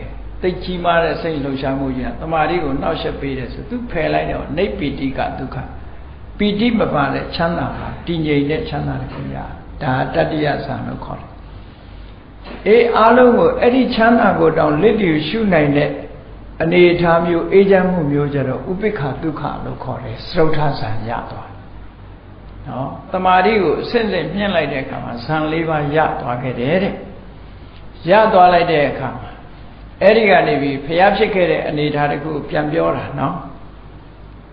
သိကြီးမားတဲ့စိတ်လှုပ်ရှားမှုကြီးကတမာရီကိုနှောက်ယှက်ပေးတယ်ဆိုသူဖယ်လိုက်တော့နေပီတိကဒုက္ခပီတိမပါတဲ့ချမ်းသာပါတည်ငြိမ်တဲ့ချမ်းသာတစ်ခုရတယ် ဒါတတ္တိယဆံလို့ခေါ်တယ်အေးအားလုံးကိုအဲ့ဒီချမ်းသာကိုတောင်လစ်လျူရှုနိုင်တဲ့အနေအထားမျိုးအေးချမ်းမှုမျိုးကြတော့ဥပိ္ပခဒုက္ခလို့ခေါ်တယ်စရုထဆံရသွားနော်တမာတိကိုအစစ်စစ်မြင့်လိုက်တဲ့အခါမှာဇံ၄ပါးရသွားခဲ့တယ်တဲ့ရသွားလိုက်တဲ့အခါမှာအဲ့ဒီကနေပြီးဖျားဖြစ်ခဲ့တဲ့အနေအထားတခုပြန်ပြောတာနော်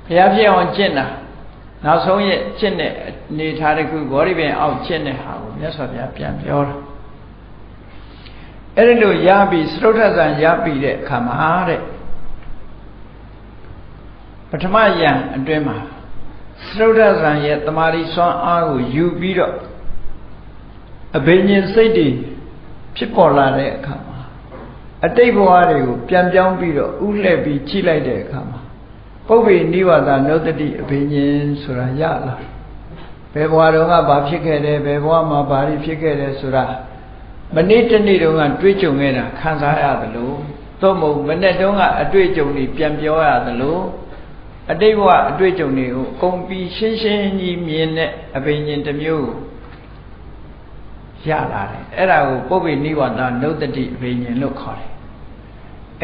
ဖျားဖြစ်အောင်ကျင့်တာ နောက်ဆုံးရဲ့ကျင့်တဲ့အနေထားတစ်ခုဂေါရိပင်အောက်ကျင့်တဲ့ဟာကိုမြတ်စွာဘုရားပြန်ပြောတာအဲ့ဒီလိုရပြီသရုတ်ထဇံရပြီတဲ့အခါမှာတဲ့ပထမယံအတွင်းမှာသရုတ်ထဇံရဲ့တမာရီစွမ်းအားကိုယူပြီးတော့အဘိညာဉ်စိတ်တွေဖြစ်ပေါ်လာတဲ့အခါမှာအတိတ်ဘဝတွေကိုပြန်ပြောင်းပြီးတော့ဥလှည့်ပြီးကြည့်လိုက်တဲ့အခါမှာ ပုပ္ပေနိဝါဒနုတ္တိအဘိညာဉ်ဆိုတာရလာဘယ်ဘဝတုန်းကဘာဖြစ်ခဲ့တယ်ဘယ်ဘဝမှာဘာတွေဖြစ်ခဲ့တယ်ဆိုတာမနေ့တနေ့တုန်းကတွေးကြုံခဲ့တာခံစားရသလိုသို့မဟုတ်မနေ့တုန်းကအတွေ့အကြုံတွေပြန်ပြောရသလိုအတိတ်ဘဝအတွေ့အကြုံတွေကိုအကုန်ပြီးရှင်းရှင်းကြီးမြင်တဲ့အဘိညာဉ်တစ်မျိုးရလာတယ်အဲ့ဒါကိုပုပ္ပေနိဝါဒနုတ္တိအဘိညာဉ်လို့ခေါ်တယ်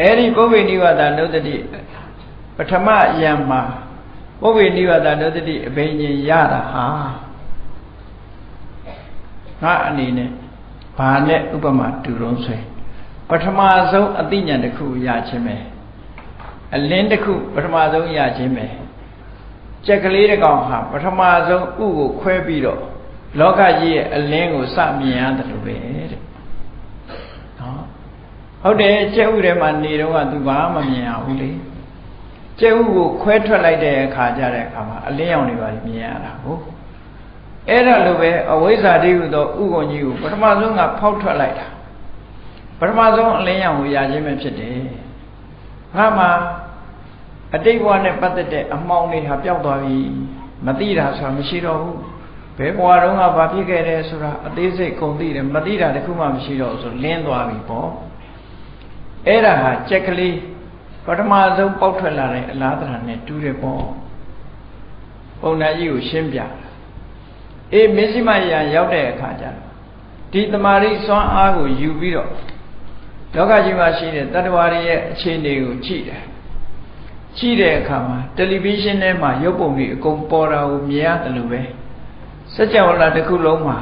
အဲ့ဒီပုပ္ပေနိဝါဒနုတ္တိ ပထမယံမှာပုဗ္ဗေနိဗ္ဗာန်ဒုတတိအဘိညာဉ်ရတာဟာငါအနေနဲ့ဘာနဲ့ဥပမာတူတုံးဆွဲပထမဆုံးအသိဉာဏ်တစ်ခုရခြင်းပဲအလင်းတစ်ခုပထမဆုံးရခြင်းပဲကြက်ကလေးတစ်ကောင်ဟာပထမဆုံးဥကိုခွဲပြီးတော့လောကကြီးရဲ့အလင်းကိုစမြင်ရတယ်လို့ပဲတဲ့နော်ဟုတ်တယ်ကြက်ဥထဲမှာနေတော့ကသူဘာမှမမြင်ရဘူးလေ ကျဲဥကိုခွဲထွက်လိုက်တဲ့အခါကျတဲ့အခါမှာအလင်းရောင်တွေပါမြင်ရတာဟုတ်အဲ့ဒါလိုပဲအဝိဇ္ဇာတိဟုသောဥက္ကုံကြီးကိုပထမဆုံးကဖောက်ထွက်လိုက်တာပထမဆုံးအလင်းရောင်ကိုရခြင်းပဲဖြစ်တယ်ငါမှအတိတ်ဘဝနဲ့ပတ်သက်တဲ့အမှောင်တွေဟာပျောက်သွားပြီမသိတာဆိုတာမရှိတော့ဘူးဘယ်ဘဝတုန်းကဘာဖြစ်ခဲ့တယ်ဆိုတာအသေးစိတ်ကုန်သိတယ်မသိတာတခုမှမရှိတော့ဘူးဆိုလင်းသွားပြီပေါ့အဲ့ဒါဟာကြက်ကလေး ပထမဆုံးပေါက်ထွက်လာတဲ့အလားတရာနဲ့တူးတယ်ပေါ့ပုံနာကြီးကိုရှင်းပြအေးမစ္စည်းမယံရောက်တဲ့အခါကျတော့ဒီတမာရိစွမ်းအားကိုယူပြီးတော့လောကကြီးမှာရှိတဲ့တတ္တဝါတွေရဲ့အခြေအနေကိုကြည့်တယ်ကြည့်တဲ့အခါမှာတယ်လီဗီရှင်းထဲမှာရုပ်ပုံတွေအကုန်ပေါ်တာကိုမြင်ရတယ်လို့ပဲစัจ java လာတစ်ခုလုံးမှာ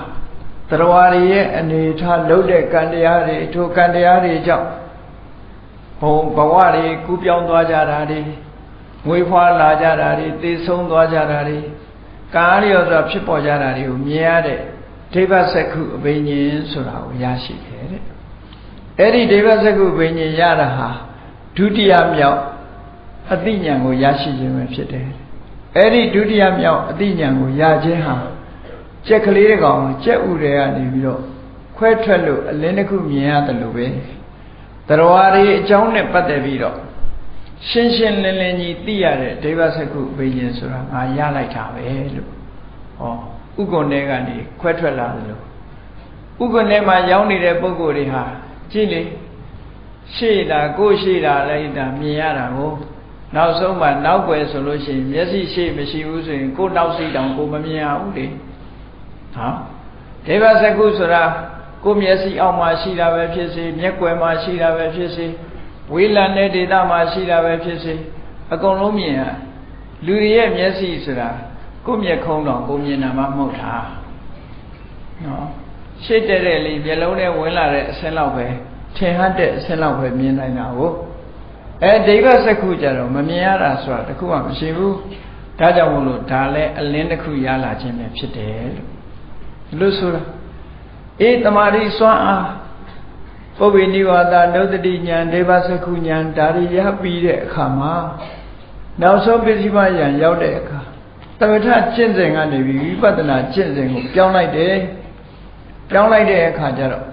တတ္တဝါတွေရဲ့အနေထားလုံးတဲ့ကံတရားတွေထိုကံတရားတွေကြောင့် ဘုံဘဝတွေကူးပြောင်းသွားကြတာတွေငွေဖွာလာကြတာတွေသေဆုံးသွားကြတာတွေကာရရောဆိုဖြစ်ပေါ်ကြတာတွေကိုမြင်ရတဲ့ဒိဗ္ဗစက္ခုအဘိညာဉ်ဆိုတာကိုရရှိတယ်တဲ့အဲ့ဒီဒိဗ္ဗစက္ခုအဘိညာဉ်ရတာဟာဒုတိယမြောက်အသိဉာဏ်ကိုရရှိခြင်းပဲဖြစ်တယ်အဲ့ဒီဒုတိယမြောက်အသိဉာဏ်ကိုရခြင်းဟာကြက်ကလေးတကောင်ကြက်ဥတွေကနေပြီးတော့ခွဲထွက်လို့အလင်းတစ်ခုမြင်ရတယ်လို့ပဲ တရားတွေအကြောင်းနဲ့ပတ်သက်ပြီးတော့ရှင်းရှင်းလင်းလင်းကြီးသိရတဲ့ဒိဗ္ဗစက္ခုဘိညာဉ်ဆိုတာငါရလိုက်တာပဲလို့ဟောဥက္ကုဏ်တွေကနေခွဲထွက်လာတယ်လို့ဥက္ကုဏ်ထဲမှာရောက်နေတဲ့ပုဂ္ဂိုလ်တွေဟာကြည့်လေရှေ့တာကိုရှေ့တာလိုက်တာမြင်ရတာကိုနောက်ဆုံးမှနောက်ွယ်ဆိုလို့ရှိရင်မျက်စိရှေ့မရှိဘူးဆိုရင်ကိုနောက်စိတောင်ကိုမမြင်ရဘူးလေဟောဒေဝစကုဆိုတာ ကိုမျက်စိအောက်မှာရှိတာပဲဖြစ်စေမျက်ွယ်မှာရှိတာပဲဖြစ်စေဝေးလံတဲ့ဒေသမှာရှိတာပဲဖြစ်စေအကုန်လုံးမြင်ရလူတွေရဲ့မျက်စိဆိုတာကိုမျက်ခုံးတော့ကိုမြင်တာမှမဟုတ်တာနော်ရှစ်တဲ့တဲ့လေးမျက်လုံးထဲဝင်လာတဲ့အဆင်းလောက်ပဲထင်ဟတ်တဲ့အဆင်းလောက်ပဲမြင်နိုင်တာကိုအဲဒိဗ္ဗစက္ခုကြတော့မမြင်ရတာဆိုတာတခုမှမရှိဘူးဒါကြောင့်မို့လို့ဒါလည်းအလင်းတစ်ခုရလာခြင်းပဲဖြစ်တယ်လို့လို့ဆိုတာ အေးတမာရီစွမ်းအားပုဗ္ဗေနိဝါဒနုဒတိညာဒိဗ္ဗစက္ခုညာဒါရီရပြီးတဲ့အခါမှာနောက်ဆုံးပစ္စည်းမယံရောက်တဲ့အခါသမထကျင့်စဉ်ကနေပြီးဝိပဿနာကျင့်စဉ်ကိုပြောင်းလိုက်တယ်ပြောင်းလိုက်တဲ့အခါကျတော့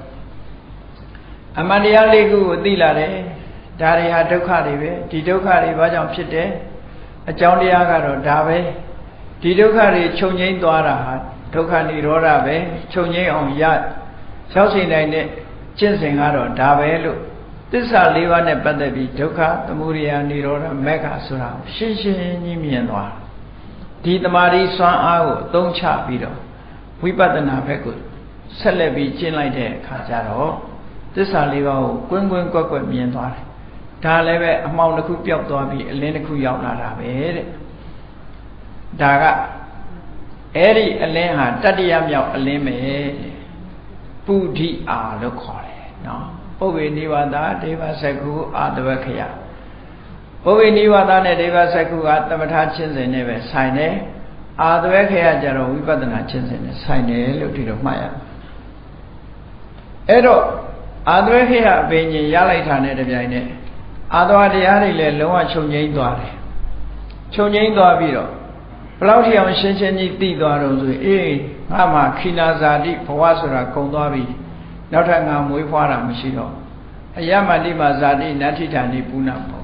အမှန်တရားလေးခုကိုသိလာတယ်ဒါတွေဟာဒုက္ခတွေပဲဒီဒုက္ခတွေဘာကြောင့်ဖြစ်တယ်အကြောင်းတရားကတော့ဒါပဲဒီဒုက္ခတွေချုပ်ငိမ့်သွားတာဟာ ဒုက္ခនិရောဓပဲချုပ်ငိမ့်အောင်ရရောက်စေနိုင်တဲ့ကျင့်စဉ်ကတော့ဒါပဲလို့သစ္စာ၄ပါးနဲ့ပတ်သက်ပြီးဒုက္ခသမုဒယនិရောဓမက္ခဆိုတာရှင်းရှင်းကြီးမြင်သွားဒီတမာရီစွမ်းအားကိုအသုံးချပြီးတော့ဝိပဿနာဘက်ကိုဆက်လက်ပြီးကျင့်လိုက်တဲ့အခါကျတော့သစ္စာလေးပါးကိုကွင်းကွင်းကွက်ကွက်မြင်သွားတယ်ဒါလည်းပဲအမှောင်တစ်ခုပျောက်သွားပြီးအလင်းတစ်ခုရောက်လာတာပဲတဲ့ဒါက အဲ့ဒီအလင်းဟာတတ္တရမြောက်အလင်းပဲပုဒိအာလို့ခေါ်တယ်နော်ပုဗ္ဗေနိဝါဒဒေဝစကုအာတဝခယပုဗ္ဗေနိဝါဒနဲ့ဒေဝစကုကသမထချင်းစဉ်နဲ့ပဲဆိုင်တယ်အာတဝခယကျတော့ဝိပဿနာချင်းစဉ်နဲ့ဆိုင်တယ်လို့ဒီလိုမှတ်ရမယ်အဲ့တော့အာတဝခယအပင်ကြီးရလိုက်တာနဲ့တပြိုင်နက်အာသဝတရားတွေလည်းလုံးဝချုပ်ငိမ့်သွားတယ်ချုပ်ငိမ့်သွားပြီးတော့ ဘလောက်ထိအောင်ရှင်းရှင်းကြီးသိသွားတော့ဆိုအေးငါမှခိနာဇာတိဘဝဆိုတာကုံသွားပြီနောက်ထပ်ငါမွေးဖွားတာမရှိတော့အယမတိမာဇာတိနတ္ထိဌာနိပုဏ္ဏဘော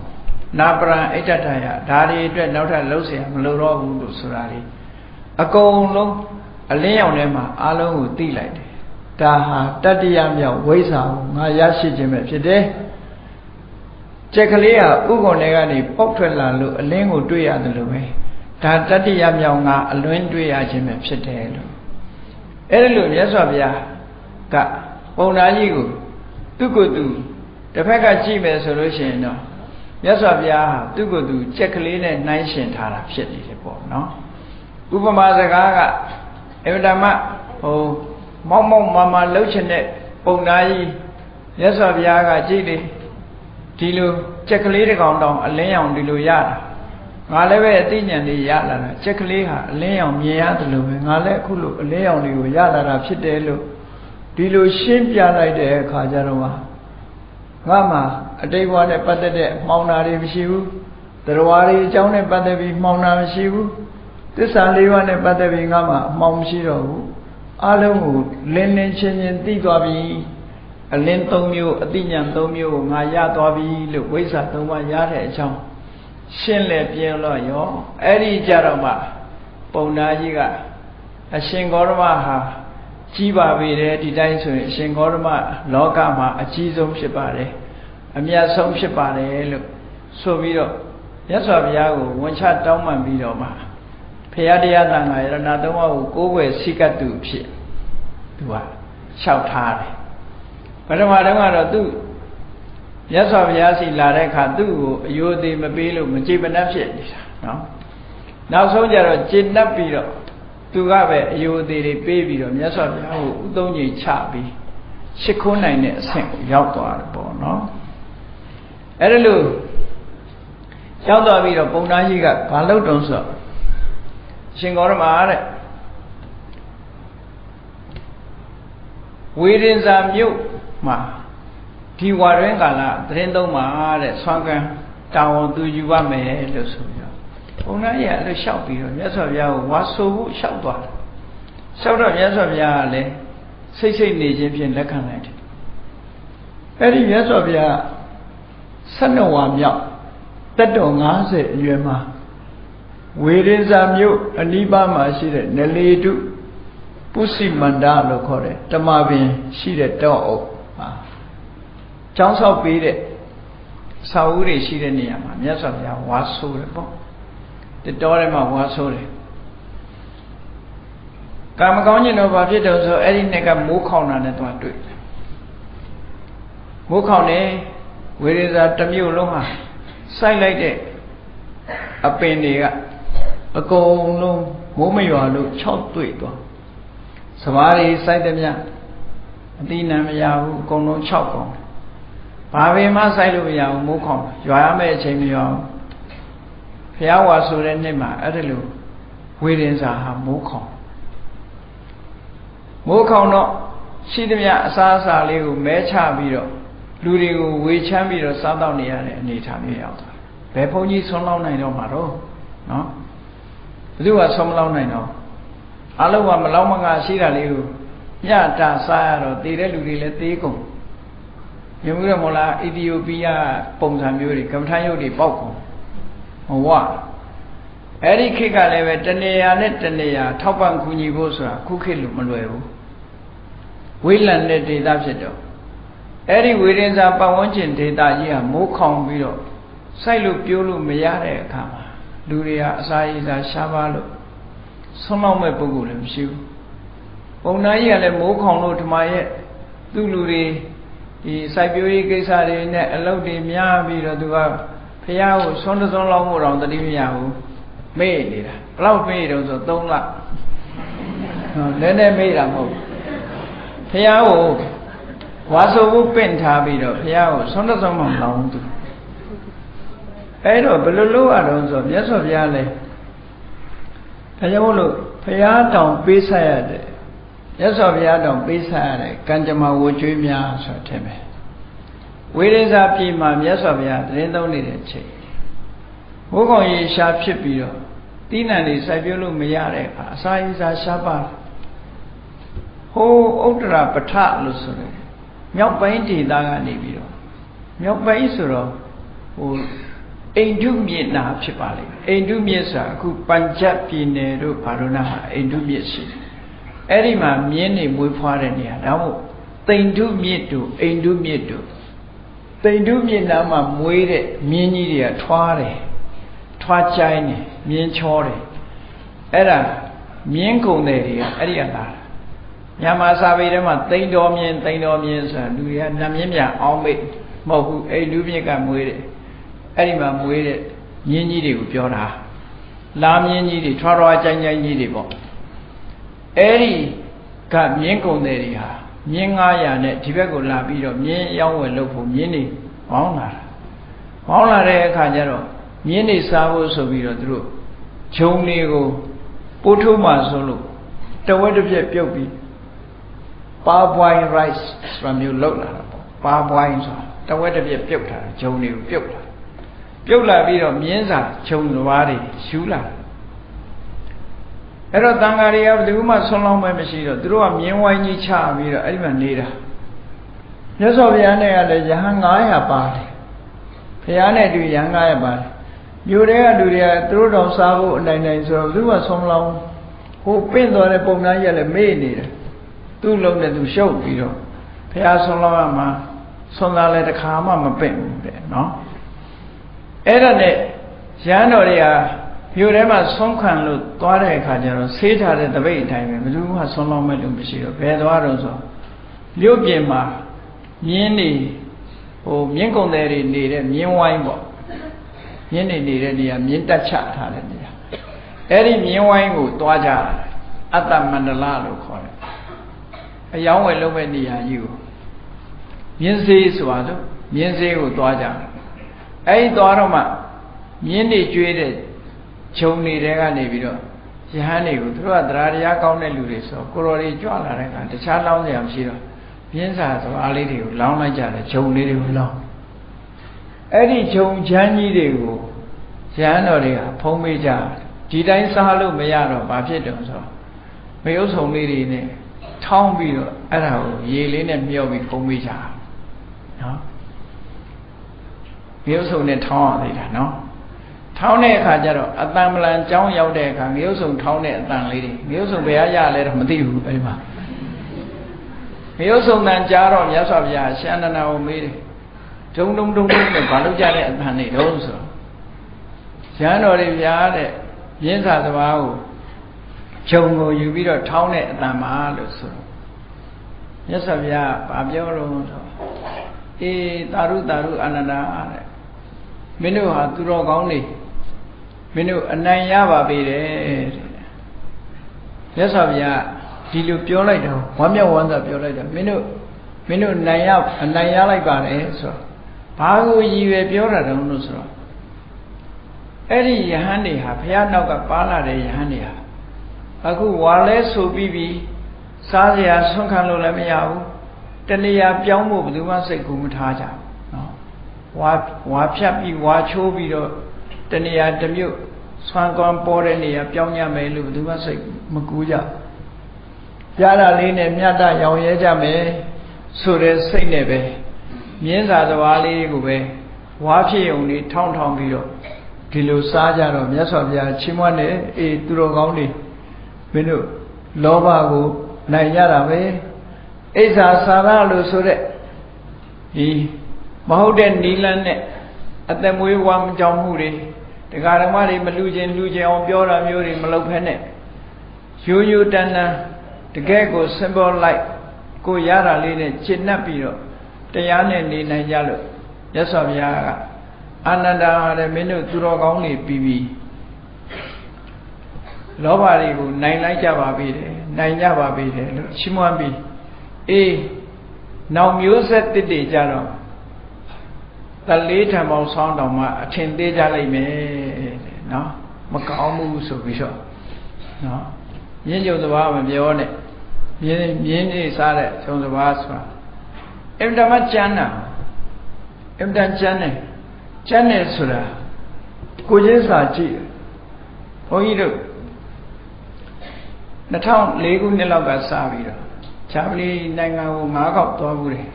နာပရံအိဋ္ဌတယဒါတွေအတွက်နောက်ထပ်လှုပ်เสียမလိုတော့ဘူးလို့ဆိုတာလေအကုန်လုံးအလင်းရောင်ထဲမှာအလုံးကိုသိလိုက်တယ်ဒါဟာတတ္တယမြောက်ဝိဇ္ဇာကိုငါရရှိခြင်းပဲဖြစ်တယ်ကြက်ကလေးဟာဥက္ကုံတွေကနေပေါက်ထွက်လာလို့အလင်းကိုတွေ့ရတယ်လို့ပဲ ဒါတတ္တိယမြောင်ကအလွင်းတွေ့ရခြင်းပဲဖြစ်တယ်လို့အဲ့ဒါလို့မြတ်စွာဘုရားကပုံနာကြီးကိုသူ့ကိုယ်သူတစ်ဖက်ကကြည့်မယ်ဆိုလို့ရှိရင်တော့မြတ်စွာဘုရားဟာသူ့ကိုယ်သူကြက်ကလေးနဲ့နှိုင်းရှင်ထားတာဖြစ်နေတယ်ပေါ့နော်ဥပမာစကားကအင်မတန်မှဟိုမောက်မောက်မာမာလှုပ်ချင်တဲ့ပုံနာကြီးမြတ်စွာဘုရားကကြည့်တယ်ဒီလိုကြက်ကလေးတစ်ကောင်တောင်အလင်းရောင်ဒီလိုရတာ ငါလည်းပဲအသိဉာဏ်လေးရလာတာကြက်ကလေးဟာအလင်းရောင်မြင်ရတယ်လို့ပဲငါလည်းအခုလိုအလင်းရောင်တွေကိုရလာတာဖြစ်တယ်လို့ဒီလိုရှင်းပြလိုက်တဲ့အခါကျတော့ငါမှအတိတ်ဘဝနဲ့ပတ်သက်တဲ့မှောင်တာတွေမရှိဘူးတရားတွေအကြောင်းနဲ့ပတ်သက်ပြီးမှောင်တာမရှိဘူးသစ္စာလေးပါးနဲ့ပတ်သက်ပြီးငါမှအမှောင်မရှိတော့ဘူးအလုံးကိုလင်းလင်းချင်းချင်းသိသွားပြီအလင်း၃မျိုးအတိညာ၃မျိုးကိုငါရသွားပြီလို့ဝိဇ္ဇာ၃ပါးရတဲ့အကြောင်း ရှင်းလေပြင်းလို့ရောအဲ့ဒီကြတော့မှပုံနာကြီးကအရှင်ဂေါရမဟာကြီးပါပေတယ်ဒီတိုင်းဆိုရင်အရှင်ဂေါရမလောကမှာအကြီးဆုံးဖြစ်ပါတယ်အမြတ်ဆုံးဖြစ်ပါတယ်လို့ဆိုပြီးတော့မြတ်စွာဘုရားကိုဝန်ချတောင်းပန်ပြီးတော့မှဖရာတရားတန်ခါရဏသုံးပါးကိုကိုးကွယ်စိကတ်သူဖြစ်သူကလျှောက်ထားတယ်ပထမတုန်းကတော့သူ မြတ်စွာဘုရားစီလာတဲ့အခါသူ့ကိုအယိုသေးမပေးလို့မကြည်မနှက်ဖြစ်နေတာနော်နောက်ဆုံးကျတော့ကျင့်납ပြီးတော့သူကပဲအယိုသေးတွေပေးပြီးတော့မြတ်စွာဘုရားကိုဥသုံးကြီးချပြီးရှ िख ုံးနိုင်တဲ့အဆင့်ကိုရောက်သွားတယ်ပေါ့နော်အဲ့ဒါလို့ရရောက်သွားပြီးတော့ပုံသားကြီးကဘာလုပ်တုံးဆိုရှင်ဂေါရမတဲ့ဝေရင်စာမြို့မှာ ဒီဝါရင်းကာလသတင်းသုံးပါတဲ့ဆွမ်းကန်းတာဝန်သူယူပါမယ်လို့ဆိုပြီးတော့ဘုန်းကြီးကအဲ့လိုလျှောက်ပြီးတော့မြတ်စွာဘုရားကိုဝါဆိုဖို့လျှောက်သွားတယ်လျှောက်တော့မြတ်စွာဘုရားကလည်းစိတ်စိတ်နေခြင်းဖြင့်လက်ခံလိုက်တယ်အဲ့ဒီမြတ်စွာဘုရား12ဝါမြောက်တက်တော်90အရွယ်မှာဝေရင်စာမြို့အနိပါမှာရှိတဲ့နလေတုပုစိမန္တလို့ခေါ်တယ်တမပင်ရှိတဲ့တောအုပ် ဟာကျောင်းဆောက်ပေးတဲ့စာအုပ်တွေရှိတဲ့နေရာမှာမြတ်စွာဘုရားဝါဆိုးတယ်ပေါ့တတော်ထဲမှာဝါဆိုးတယ်ကာမကောင်းခြင်းတော့ဘာဖြစ်တော့ဆိုအဲ့ဒီနှစ်ကမိုးခေါင်တာနဲ့သွားတွေ့တယ်မိုးခေါင်နေဝေရေစာတစ်မြို့လုံးဟာစိုက်လိုက်တဲ့အပင်တွေကအကုန်လုံးမိုးမရွာလို့၆တွေ့သွားစဘာတွေစိုက်တဲ့မြအတိနံမရဘူးအကုန်လုံး၆ကောင် ဘာပင်မှစိုက်လို့မရဘူးမိုးခေါင်ရွာရမယ့်အချိန်မရွာဘူးဖះဝါဆိုတဲ့နေ့မှာအဲ့ဒါလိုဝေရင်စာဟာမိုးခေါင်မိုးခေါင်တော့ရှိသမျှအစားအစာလေးကိုမဲချပြီးတော့လူတွေကိုဝေချမ်းပြီးတော့စားတော့နေရတဲ့အနေအထားမျိုးရောက်သွားဘယ်ဘုန်းကြီးဆွမ်းလောင်းနိုင်တော့မှာတော့နော်ဘယ်သူကဆွမ်းမလောင်းနိုင်တော့အလုံးကမလောင်းမငါရှိတာလေးကိုညတာစားရတော့တည်တဲ့လူတွေလည်းသေးကုန် မြင်မှုရမလားအီသီယိုးပီးယားပုံစံမျိုးတွေကမ္မထာယုတ်တွေပေါက်ကုန်ဟောဝအဲ့ဒီခေတ်ကလည်းပဲတနေရာနဲ့တနေရာထောက်ပံ့ကူညီဖို့ဆိုတာခုခေတ်လိုမလွယ်ဘူးဝိလံတဲ့ဒေသဖြစ်တော့အဲ့ဒီဝေရင်စာပတ်ဝန်းကျင်ဒေသကြီးဟာမိုးခေါင်ပြီးတော့စိုက်လို့ပြိုးလို့မရတဲ့အခါမှာလူတွေဟာအစာရည်စာရှားပါလို့ဆုံးလောက်မဲ့ပုဂ္ဂိုလ်လည်းမရှိဘူးပုံနာကြီးကလည်းမိုးခေါင်လို့ဓမ္မရဲ့သူ့လူတွေ ဒီစိုက်ပျိုးရေးကိစ္စတွေနဲ့အလုပ်တွေများပြီးတော့သူကဖះကိုဆွန်းသွန်းလောက်မှုတော့တတိမရဘူးမေ့နေတာဘလောက်မေ့တော့ဆို3လဟောလည်းလည်းမေ့တာမဟုတ်ဖះကိုဝါဆိုဖို့ပင့်ထားပြီးတော့ဖះကိုဆွန်းသွန်းမှမလောင်းသူအဲ့တော့ဘယ်လိုလုပ်ရတော့ဆိုမြတ်စွာဘုရားလည်းဒါကြောင့်မို့လို့ဘုရားတောင်ပေးဆက်ရတဲ့မြ တ်စွာဘုရားတောင်ပေးဆက်ရတဲ့ကံကြမ္မာဝကျွေးများဆိုတဲ့ပဲဝိရိဇာပြည်မှာမြတ်စွာဘုရားတရင်သုံးနေတဲ့ချိန်ဘိုးကောင်ရေရှားဖြစ်ပြီးတော့တိနံတွေစိုက်ပြုလို့မရတဲ့အခါအစာရည်စာရှားပါဟိုဥတ္တရာပဋ္ဌလို့ဆိုတယ်မြောက်ပိုင်းဒေသကနေပြီးတော့မြောက်ပိုင်းဆိုတော့ဟိုအိန္ဒုမြစ်နာဖြစ်ပါလိမ့်မယ်အိန္ဒုမြစ်ဆိုတာအခုပัญจပြည်နယ်တို့ဘာလို့နာမှာအိန္ဒုမြစ်ရှိတယ် အဲ့ဒီမှာမြင်းနေမွေးဖွားတဲ့နေရာဒါမို့တိန်ဒုမြစ်တို့အိန္ဒုမြစ်တို့တိန်ဒုမြစ်နားမှာမွေးတဲ့မြင်းကြီးတွေကထွားတယ်ထွားချိုင်းတယ်မြင်းချောတယ်အဲ့ဒါမြင်းကုံတယ်တွေကအဲ့ဒီကလာမြန်မာစာပေထဲမှာတိန်တော်မြင်းတိန်တော်မြင်းဆိုတာလူတွေကနတ်မြင်းမြအောင်မိတ်မဟုတ်ဘူးအိန္ဒုမြစ်ကမွေးတယ်အဲ့ဒီမှာမွေးတဲ့မြင်းကြီးတွေကိုပြောတာလာမြင်းကြီးတွေထွားထွားကြိုင်းကြိုင်းကြီးတွေပေါ့ အဲ့ဒီကမြင်းကုံတွေတွေဟာမြင်း900နဲ့ဒီဘက်ကိုလာပြီးတော့မြင်းရောင်းဝယ်လုပ်ဖို့မြင်းတွေပေါင်းလာတာပေါင်းလာတဲ့အခါကျတော့မြင်းတွေစားဖို့ဆိုပြီးတော့သူတို့ဂျုံတွေကိုပိုးထိုးမှဆိုလို့တဝက်တစ်ပြက်ပြုတ်ပြီးပါပွိုင်း rice ဆိုတာမျိုးလောက်လာတာပေါ့ပါပွိုင်းဆိုတာတဝက်တစ်ပြက်ပြုတ်ထားတာဂျုံတွေကိုပြုတ်လာပြုတ်လာပြီးတော့မြင်းစာခြုံလွားတွေရှူးလာ အဲ့တော့တန်ဃာတွေကဘယ်သူမှဆွလောင်းမဲမရှိတော့သူတို့ကမြင်းဝိုင်းကြီးချပြီးတော့အဲ့ဒီမှာနေတာမြတ်စွာဘုရားနဲ့ကလည်းယဟန်900ပါတယ်ဘုရားနဲ့တူယဟန်900ပါတယ်မြို့တွေကလူတွေကသူတို့တော်စားဖို့အနိုင်နိုင်ဆိုတော့ဘယ်သူမှဆွလောင်းဟိုပင့်သွားတဲ့ပုံသားကြီးကလည်းမေ့နေတယ်သူ့လုံးနဲ့သူရှုပ်ပြီးတော့ဘုရားဆွလောင်းရမှာဆွမ်းသားလည်းတစ်ခါမှမပင့်ဘူးတဲ့နော်အဲ့ဒါနဲ့ရဟန်းတော်တွေက မြို့ထဲမှာဆုံးခံလို့သွားတဲ့အခါကျတော့ဆေးထားတဲ့တပိတ်အတိုင်းပဲဘယ်သူမှဆုံးလောက်မဲ့လို့မရှိတော့ဘယ်သွားတော့ဆိုမြို့ပြင်မှာမြင်းနေဟိုမြင်းကုံတွေတွေနေတဲ့မြင်းဝိုင်းပေါ့မြင်းနေနေတဲ့နေရာမြင်းတက်ချထားတဲ့နေရာအဲ့ဒီမြင်းဝိုင်းကိုသွားကြအတ္တမန္တလလို့ခေါ်တယ်အယောင်းဝယ်လုပ်မဲ့နေရာကြီးကိုမြင်းစေးဆိုတာလို့မြင်းစေးကိုသွားကြတယ်အဲ့ဒီသွားတော့မှမြင်းတွေကျွေးတဲ့ ခြုံနေတဲ့ကနေပြီးတော့ယဟန်တွေကိုသူတို့ကတရားတရားကောင်းတဲ့လူတွေဆိုကိုတော်တွေကြွလာတဲ့အခါတခြားလောင်းစရာမရှိတော့ပြင်းစာစကားလေးတွေကိုလောင်းလိုက်ကြတယ်ခြုံလေးတွေကိုလောင်းအဲ့ဒီခြုံချမ်းကြီးတွေကိုယဟန်တော်တွေကဖုံးပေးကြဒီတိုင်းစားလို့မရတော့ဘာဖြစ်တုံဆိုမယုတ်ဆုံလေးတွေနဲ့ထောင်းပြီးတော့အဲ့ဒါကိုရေလေးနဲ့မြှောက်ပြီးဖုံးပေးကြနော်မယုတ်ဆုံနဲ့ထောင်းရသေးတာနော် ထောင်းတဲ့အခါကျတော့အတန်ပလန်ကြောင်းရောက်တဲ့အခါငရုတ်ဆုံထောင်းတဲ့အတန်လေးတွေငရုတ်ဆုံဘယ်ရရလဲတော့မသိဘူးအဲဒီမှာငရုတ်ဆုံတန်ကြားတော့မြတ်စွာဘုရားရှန္ဒနာကိုမေးတယ်ဒုံဒုံဒုံဒုံနဲ့ဘာလို့ကြတဲ့အတန်တွေတုံးဆိုရဟန်းတော်တွေပြားတဲ့ရင်းစာသဘာကိုခြုံကိုယူပြီးတော့ထောင်းတဲ့အတန်ပါလို့ဆိုတော့မြတ်စွာဘုရားဗာပြောလို့ဆိုအေးတာရုတာရုအနန္ဒာတဲ့မင်းတို့ဟာသူတော်ကောင်းနေ မင်းတို့အနိုင်ရပါပေတယ်တဲ့မြတ်စွာဘုရားဒီလိုပြောလိုက်တော့ဝမ်းမြောက်ဝမ်းသာပြောလိုက်တော့မင်းတို့မင်းတို့နိုင်ရအနိုင်ရလိုက်ပါတယ်ဆိုတော့ဘာကိုရည်ရွယ်ပြောတာတုံးလို့ဆိုတော့အဲ့ဒီယဟန်တွေဟာဘုရားနောက်ကပါလာတဲ့ယဟန်တွေဟာအခုဝါလဲဆိုပြီးပြီစားစရာဆွန့်ခံလို့လည်းမရဘူးတဏှာပြောင်းဖို့ဘယ်သူမှစိတ်ကူမထားကြဘူးနော်ဝါဝါဖြတ်ပြီးဝါချိုးပြီးတော့ တဏှာတစ်မျိုးဆွမ်းကွမ်းပေါ်တဲ့နေရာပြောင်းရမယ်လို့ဘယ်သူမှစိတ်မကူးကြပြားတာလေးနဲ့မြတ်တရောင်ရဲကြမယ်ဆိုတဲ့စိတ်နဲ့ပဲမြင်းစာသဘာလေးကိုပဲဝါဖြစ်ုံလေးထောင်းထောင်းပြီးတော့ဒီလိုစားကြတော့မြတ်စွာဘုရားချီးမွမ်းတယ်အေးသူတော်ကောင်းတွေမင်းတို့လောဘကိုနိုင်ရတာပဲအိဇာစာရလို့ဆိုတဲ့ဒီမဟုတ်တဲ့နီလန်းနဲ့အသက်မွေးဝမ်းကြောင်းမှုတွေ တရားဓမ္မတွေမလူချင်းလူချင်းအောင်ပြောတာမျိုးတွေမလုပ်ဖက်နဲ့ရိုးရိုးတန်တန်တကယ်ကို symbol like ကိုရတာလေးနဲ့ရှင်း납ပြီးတော့တရားနဲ့နေနိုင်ကြလို့ရသော်ဘုရားကအာနန္ဒာတဲ့မင်းတို့သူတော်ကောင်းတွေပြီးပြီးလောဘတွေကိုနိုင်လိုက်ကြပါပြီတယ်နိုင်ကြပါပြီတယ်လို့ရှင်းမွမ်းပြီးအေးနောက်မျိုးဆက်တစ်တွေကြတော့ တလေးထံပေါင်းဆောင်းတော်မှအထင်သေးကြလိုက်မယ်တဲ့နော်မကောင်းဘူးဆိုပြီးတော့နော်မြင်းကြုံသဘာမပြောနဲ့မြင်းမြင်းနေစားတဲ့ဂျုံသဘာဆိုတာအင်တမကျမ်းတာအင်တန်ကျမ်းတယ်ကျမ်းတယ်ဆိုတာကိုချင်းစာကြည့်ဘုန်းကြီးတို့2004ခုနှစ်လောက်ကစပြီးတော့ဂျာမနီနိုင်ငံကို၅ခေါက်သွားဘူးတယ်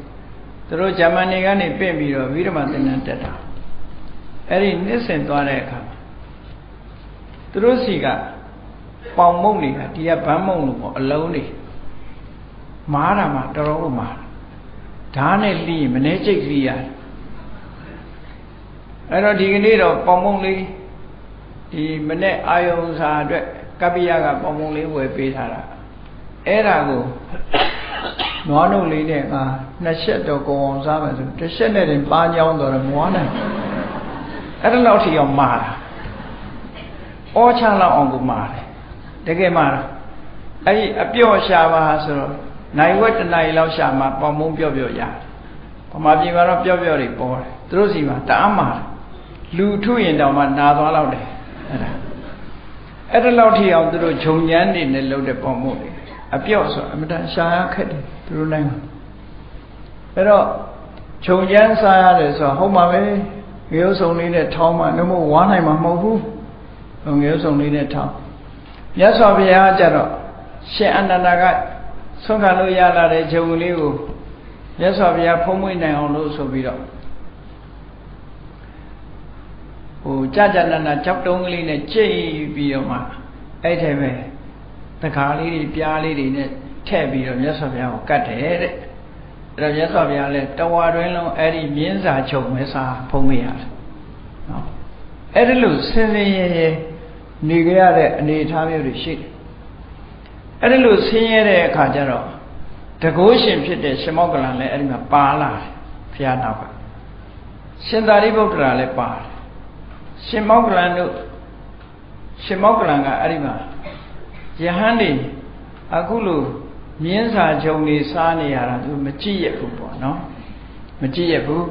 သူတို့ဂျာမနီကနေပြင့်ပြီးတော့ဝိရမသင်္นานတက်တာအဲ့ဒီနှစ်ဆင်သွားတဲ့အခါသူတို့စီကပေါင်မုံတွေကဒီကဗန်းမုံလို့ပေါ့အလုံးတွေမားတာမှတော်တော်ကိုမားဓာတ်နဲ့လှီးမနေကြိတ်လှီးရတယ်အဲ့တော့ဒီကနေ့တော့ပေါင်မုံလေးဒီမနေ့အာယုံစာအတွက်ကပ္ပိယကပေါင်မုံလေးဝယ်ပေးထားတာအဲ့ဒါကို နွားနှုတ်လေးနဲ့ငါနှစ်ချက်တော့ကိုအောင်စားမယ်ဆိုတစ်ချက်နဲ့တင်ပါကြောင်းတော့မွားနိုင်အဲ့ဒါလောက်ထိအောင်မာတာအောချလောက်အောင်ကိုမာတယ်တကယ်မာတာအဲ့ဒီအပြော့ရှာပါဆိုတော့နိုင်ဝက်တနိုင်လောက်ရှာမှာပေါင်မုံပြော့ပြော့ရတယ်ဗမာပြည်မှာတော့ပြော့ပြော့တွေပေါ်တယ်သူတို့စီမှာတအားမာတယ်လူထုရင်တောင်မှနာသွားလောက်တယ်အဲ့ဒါအဲ့ဒါလောက်ထိအောင်သူတို့ခြုံညမ်းနေနဲ့လှုပ်တဲ့ပေါင်မုံတွေ အပြော့ဆိုအမတန်ရှာရခက်တယ်သူတို့နိုင်ငံအဲ့တော့ခြုံချမ်းစားရတယ်ဆိုတော့ဟုတ်ပါပဲငရုတ်စုံလေးနဲ့ထောင်းမှနှမို့ဝါနိုင်မှာမဟုတ်ဘူးငရုတ်စုံလေးနဲ့ထောင်းမြတ်စွာဘုရားကြတော့ရှင်အနန္ဒာကဆုံးခံလို့ရလာတဲ့ခြုံလေးကိုမြတ်စွာဘုရားဖုံးမွေးနိုင်အောင်လို့ဆိုပြီးတော့ဟိုကြာကြာနာနာကြောက်တုံးကလေးနဲ့ကြိတ်ပြီးတော့မှအဲ့ထဲပဲ တခါလေးတွေပြားလေးတွေနဲ့ထည့်ပြီးတော့မြတ်စွာဘုရားကိုကတ်တယ်တဲ့အဲ့တော့မြတ်စွာဘုရားလည်းတဝါတွင်လုံးအဲ့ဒီမြင်းစာချုပ်မဲစာဖုံးမရတယ်နော်အဲ့ဒီလိုစင်စင်ရဲရဲနေကြရတဲ့အနေအထားမျိုးတွေရှိတယ်အဲ့ဒီလိုဆင်းရဲတဲ့အခါကျတော့တကိုးရှင်ဖြစ်တဲ့ရှင်မောကလန်လည်းအဲ့ဒီမှာပါလာတယ်ဘုရားနောက်ကရှင်သာရိပုတ္တရာလည်းပါတယ်ရှင်မောကလန်တို့ရှင်မောကလန်ကအဲ့ဒီမှာ ယဟန်တွေအခုလိုမြင်းစာချုပ်နေစားနေရတာသူမကြည့်ရဘူးပေါ့နော်မကြည့်ရဘူး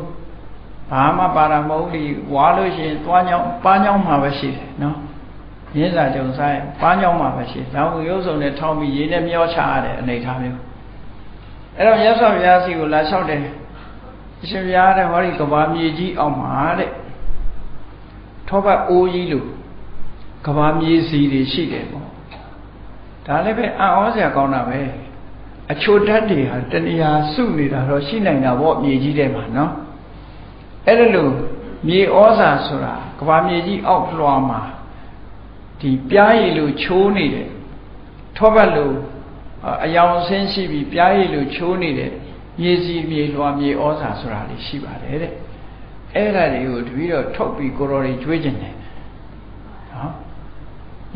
ဘာမှပါရမဟုတ်ဒီဝါလို့ရှိရင်သွားညောင်းပါညောင်းမှာပဲရှိတယ်နော်ရင်းစာကြုံစားရင်ပါညောင်းမှာပဲရှိလောင်ရုပ်စုံနဲ့ထောင်းပြီးရေနဲ့မျောချရတဲ့အနေထားမျိုးအဲ့တော့မြတ်စွာဘုရားစီကိုလာလျှောက်တယ်အရှင်ဘုရားတဲ့ဟောဒီကဘာမြေကြီးအောင်မှာတဲ့ထောပတ်အိုးကြီးလို့ကဘာမြေစီတွေရှိတယ်ပေါ့ ဒါလည်းပဲအံ့ဩစရာကောင်းတာပဲအချိုတတ်တွေဟာတဏှာစုနေတာတော့ရှိနိုင်တာပေါ့မြေကြီးထဲမှာနော်အဲ့ဒါလို့မြေဩဇာဆိုတာကဘာမြေကြီးအောက်လွှာမှာဒီပြားရည်လိုချိုးနေတယ်ထောပတ်လိုအယောင်ဆင်းရှိပြီးပြားရည်လိုချိုးနေတဲ့မြေစီမြေလွှာမြေဩဇာဆိုတာတွေရှိပါတယ်တဲ့အဲ့ဒါတွေကိုတပည့်တော်ထုတ်ပြီးကိုတော်တွေကျွေးကျင်တယ်နော်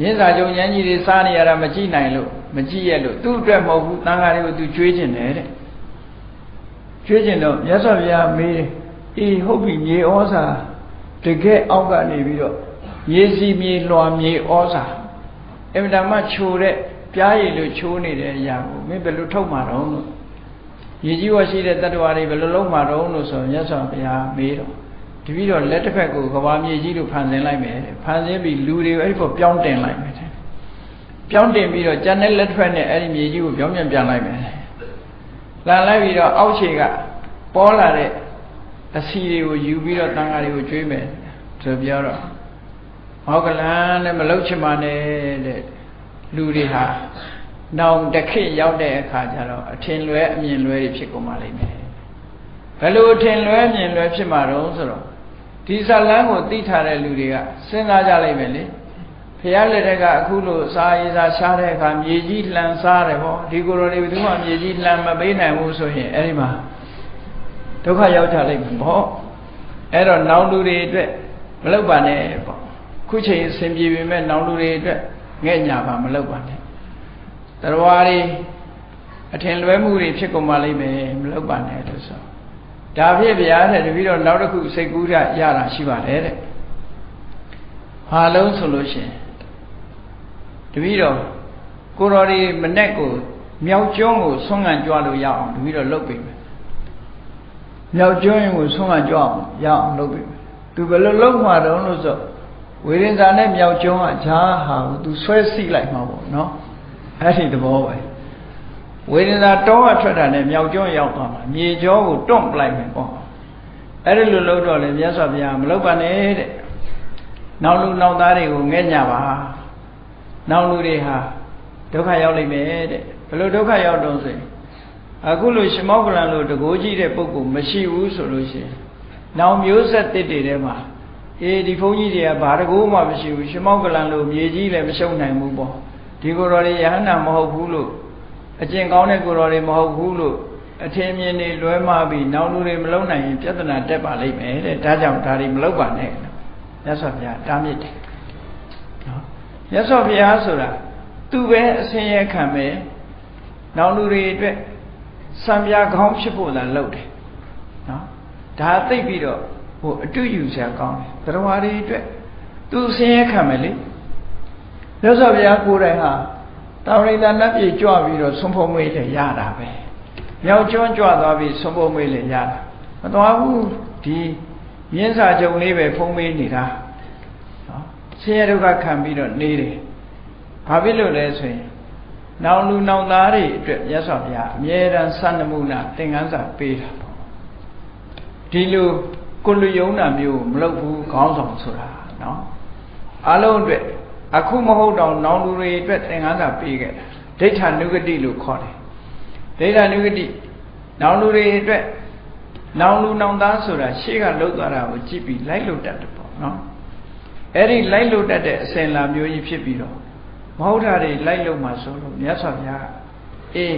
ရင်းစာကြုံရမ်းကြီးတွေစားနေရတာမကြည့်နိုင်လို့မကြည့်ရလို့သူ့အတွက်မဟုတ်ဘူးတန်ဃာတွေကိုသူကျွေးကျင်တယ်တဲ့ကျွေးကျင်တော့မြတ်စွာဘုရားမေးတယ်အေးဟုတ်ပြီမြေဩဇာတကယ်အောက်ကနေပြီးတော့မြေစီမြေလွှာမြေဩဇာအင်မတန်မှချိုတဲ့ပြားရည်လိုချိုးနေတဲ့အရာကိုမင်းဘယ်လိုထုတ်မှာတော့လို့ရေကြီးဝရှိတဲ့တတ္တဝါတွေဘယ်လိုလုပ်မှာတော့လို့ဆိုမြတ်စွာဘုရားမေးတော့ တပည့်တော်လက်တစ်ဖက်ကိုကဘာမြေကြီးလို့ဖန်ဆင်းလိုက်မယ်ဖန်ဆင်းပြီးလူတွေအဲ့ဒီပေါ်ပြောင်းတင်လိုက်မယ်ပြောင်းတင်ပြီးတော့ကျန်တဲ့လက်တစ်ဖက်နဲ့အဲ့ဒီမြေကြီးကိုပြောင်းပြန်ပြန်လိုက်မယ်လာလိုက်ပြီးတော့အောက်ခြေကပေါ်လာတဲ့အစီတွေကိုယူပြီးတော့တန်ဃာတွေကိုကျွေးမယ်ဆိုပြောတော့ဟောကလန်နဲ့မလုတ်ချင်ပါနဲ့တဲ့လူတွေဟာနောင်တစ်ခေတ်ရောက်တဲ့အခါကျတော့အထင်လွဲအမြင်လွဲတွေဖြစ်ကုန်ပါလိမ့်မယ်ဘယ်လိုအထင်လွဲအမြင်လွဲဖြစ်မှာတော့ဆိုတော့ ဒီဇလန်းကိုသိထားတဲ့လူတွေကစဉ်းစားကြလိုက်မယ်လေဖះလက်ထက်ကအခုလိုစားရေးစားရှားတဲ့အခါမြေကြီးလှန်စားတယ်ပေါ့ဒီကိုယ်တော်တွေဘယ်သူမှမြေကြီးလှန်မပေးနိုင်ဘူးဆိုရင်အဲ့ဒီမှာဒုက္ခရောက်ကြလိမ့်မယ်ပေါ့အဲ့တော့နောင်လူတွေအတွက်မလုပ်ပါနဲ့ပေါ့ခုချိန်အစဉ်ပြေပေမဲ့နောင်လူတွေအတွက်ငဲ့ညာပါမလုပ်ပါနဲ့တရားတွေအထင်လွဲမှုတွေဖြစ်ကုန်ပါလိမ့်မယ်မလုပ်ပါနဲ့လို့ဆို ဒါဖြစ်ဗျာတဲ့တပည့်တော့နောက်တစ်ခုစိတ်ကူးရရတာရှိပါတယ်တဲ့ဟာလုံးဆိုလို့ရှိရင်တပည့်တော်ကိုတော်ဒီမနဲ့ကိုမြောက်ကျွန်းကိုဆွမ်းငံကြွလို့ရအောင်တပည့်တော်လုပ်ပေးမယ်မြောက်ကျွန်းရင်ကိုဆွမ်းငံကြွအောင်ရအောင်လုပ်ပေးမယ်သူဘယ်လိုလုပ်မှာတုံးလို့ဆိုဝေရင်သာနဲ့မြောက်ကျွန်းကဈာဟာကိုသူဆွဲစိလိုက်မှာပေါ့နော်အဲ့ဒီသဘောပဲ ဝေဒနာတောကထွက်တာနဲ့မြောက်ကျောရောက်သွားမှာမြေကျောကိုတွန့်ပလိုက်မယ်ပေါ့အဲ့ဒီလိုလုပ်တော့လေမြတ်စွာဘုရားမလုပ်ပါနဲ့တဲ့နောက်လူနောက်သားတွေကိုငဲ့ညပါနောက်လူတွေဟာဒုက္ခရောက်လိမ့်မယ်တဲ့ဘယ်လိုဒုက္ခရောက်တော့ဆိုရင်အခုလိုရှမောကလန်လိုတကိုးကြီးတဲ့ပုဂ္ဂိုလ်မရှိဘူးဆိုလို့ရှိရင်နောက်မျိုးဆက်တစ်တွေထဲမှာအေးဒီဘုန်းကြီးတွေကဘာတကိုးမှမရှိဘူးရှမောကလန်လိုမြေကြီးလည်းမရှုံနိုင်ဘူးပေါ့ဒီကိုယ်တော်တွေယဟန္တာမဟုတ်ဘူးလို့ အကျင့်ကောင်းတဲ့ကိုယ်တော်တွေမဟုတ်ဘူးလို့အထင်မြင်တွေလွဲမှားပြီးနောက်လူတွေမလုံနိုင်ရင်ပြဿနာတက်ပါလိမ့်မယ်တဲ့ဒါကြောင့်ဒါတွေမလုပ်ပါနဲ့မြတ်စွာဘုရားတားမြစ်တယ်နော်မြတ်စွာဘုရားဆိုတာသူပဲအစင်းရဲခံမယ်နောက်လူတွေအတွက်စံပြကောင်းဖြစ်ဖို့သာလုပ်တယ်နော်ဒါသိပြီးတော့ဟိုအတူယူစရာကောင်းတယ်တရားတွေအတွက်သူအစင်းရဲခံမယ်လေမြတ်စွာဘုရားကိုယ်တိုင်ဟာ တာဝရိန္ဒနတ်ပြည်ကြွပြီးတော့ဆုံးဖို့မွေးလည်းရတာပဲမြောက်ကျွန်းကြွသွားပြီးဆုံးဖို့မွေးလည်းရတာမသွားဘူးဒီမြင်းစာကြုံလေးပဲဖုံးမေးနေတာနော်ဆင်းရဲဒုက္ခခံပြီးတော့နေတယ်ဘာဖြစ်လို့လဲဆိုရင်နောင်လူနောင်သားတွေအတွက်မြတ်စွာဘုရားအမြဲတမ်းစံနမူနာသင်္ကန်းစာပေးတာပေါ့ဒီလိုကိုလူယုံတာမျိုးမလုပ်ဘူးခေါင်းဆောင်ဆိုတာနော်အလုံးအတွက် အခုမဟုတ်တော့နောင်လူတွေအတွက်သင်္ကန်းစာပေးခဲ့တာဒိဋ္ဌာနုဂတိလို့ခေါ်တယ်ဒိဋ္ဌာနုဂတိနောင်လူတွေအတွက်နောင်လူနောင်သားဆိုတာရှေ့ကလှုပ်သွားတာကိုကြည့်ပြီးလိုက်လို့တတ်တယ်ပေါ့နော်အဲ့ဒီလိုက်လို့တတ်တဲ့အစဉ်လာမျိုးကြီးဖြစ်ပြီးတော့မဟုတ်တာတွေလိုက်လို့မှဆိုလို့မြတ်စွာဘုရားအေး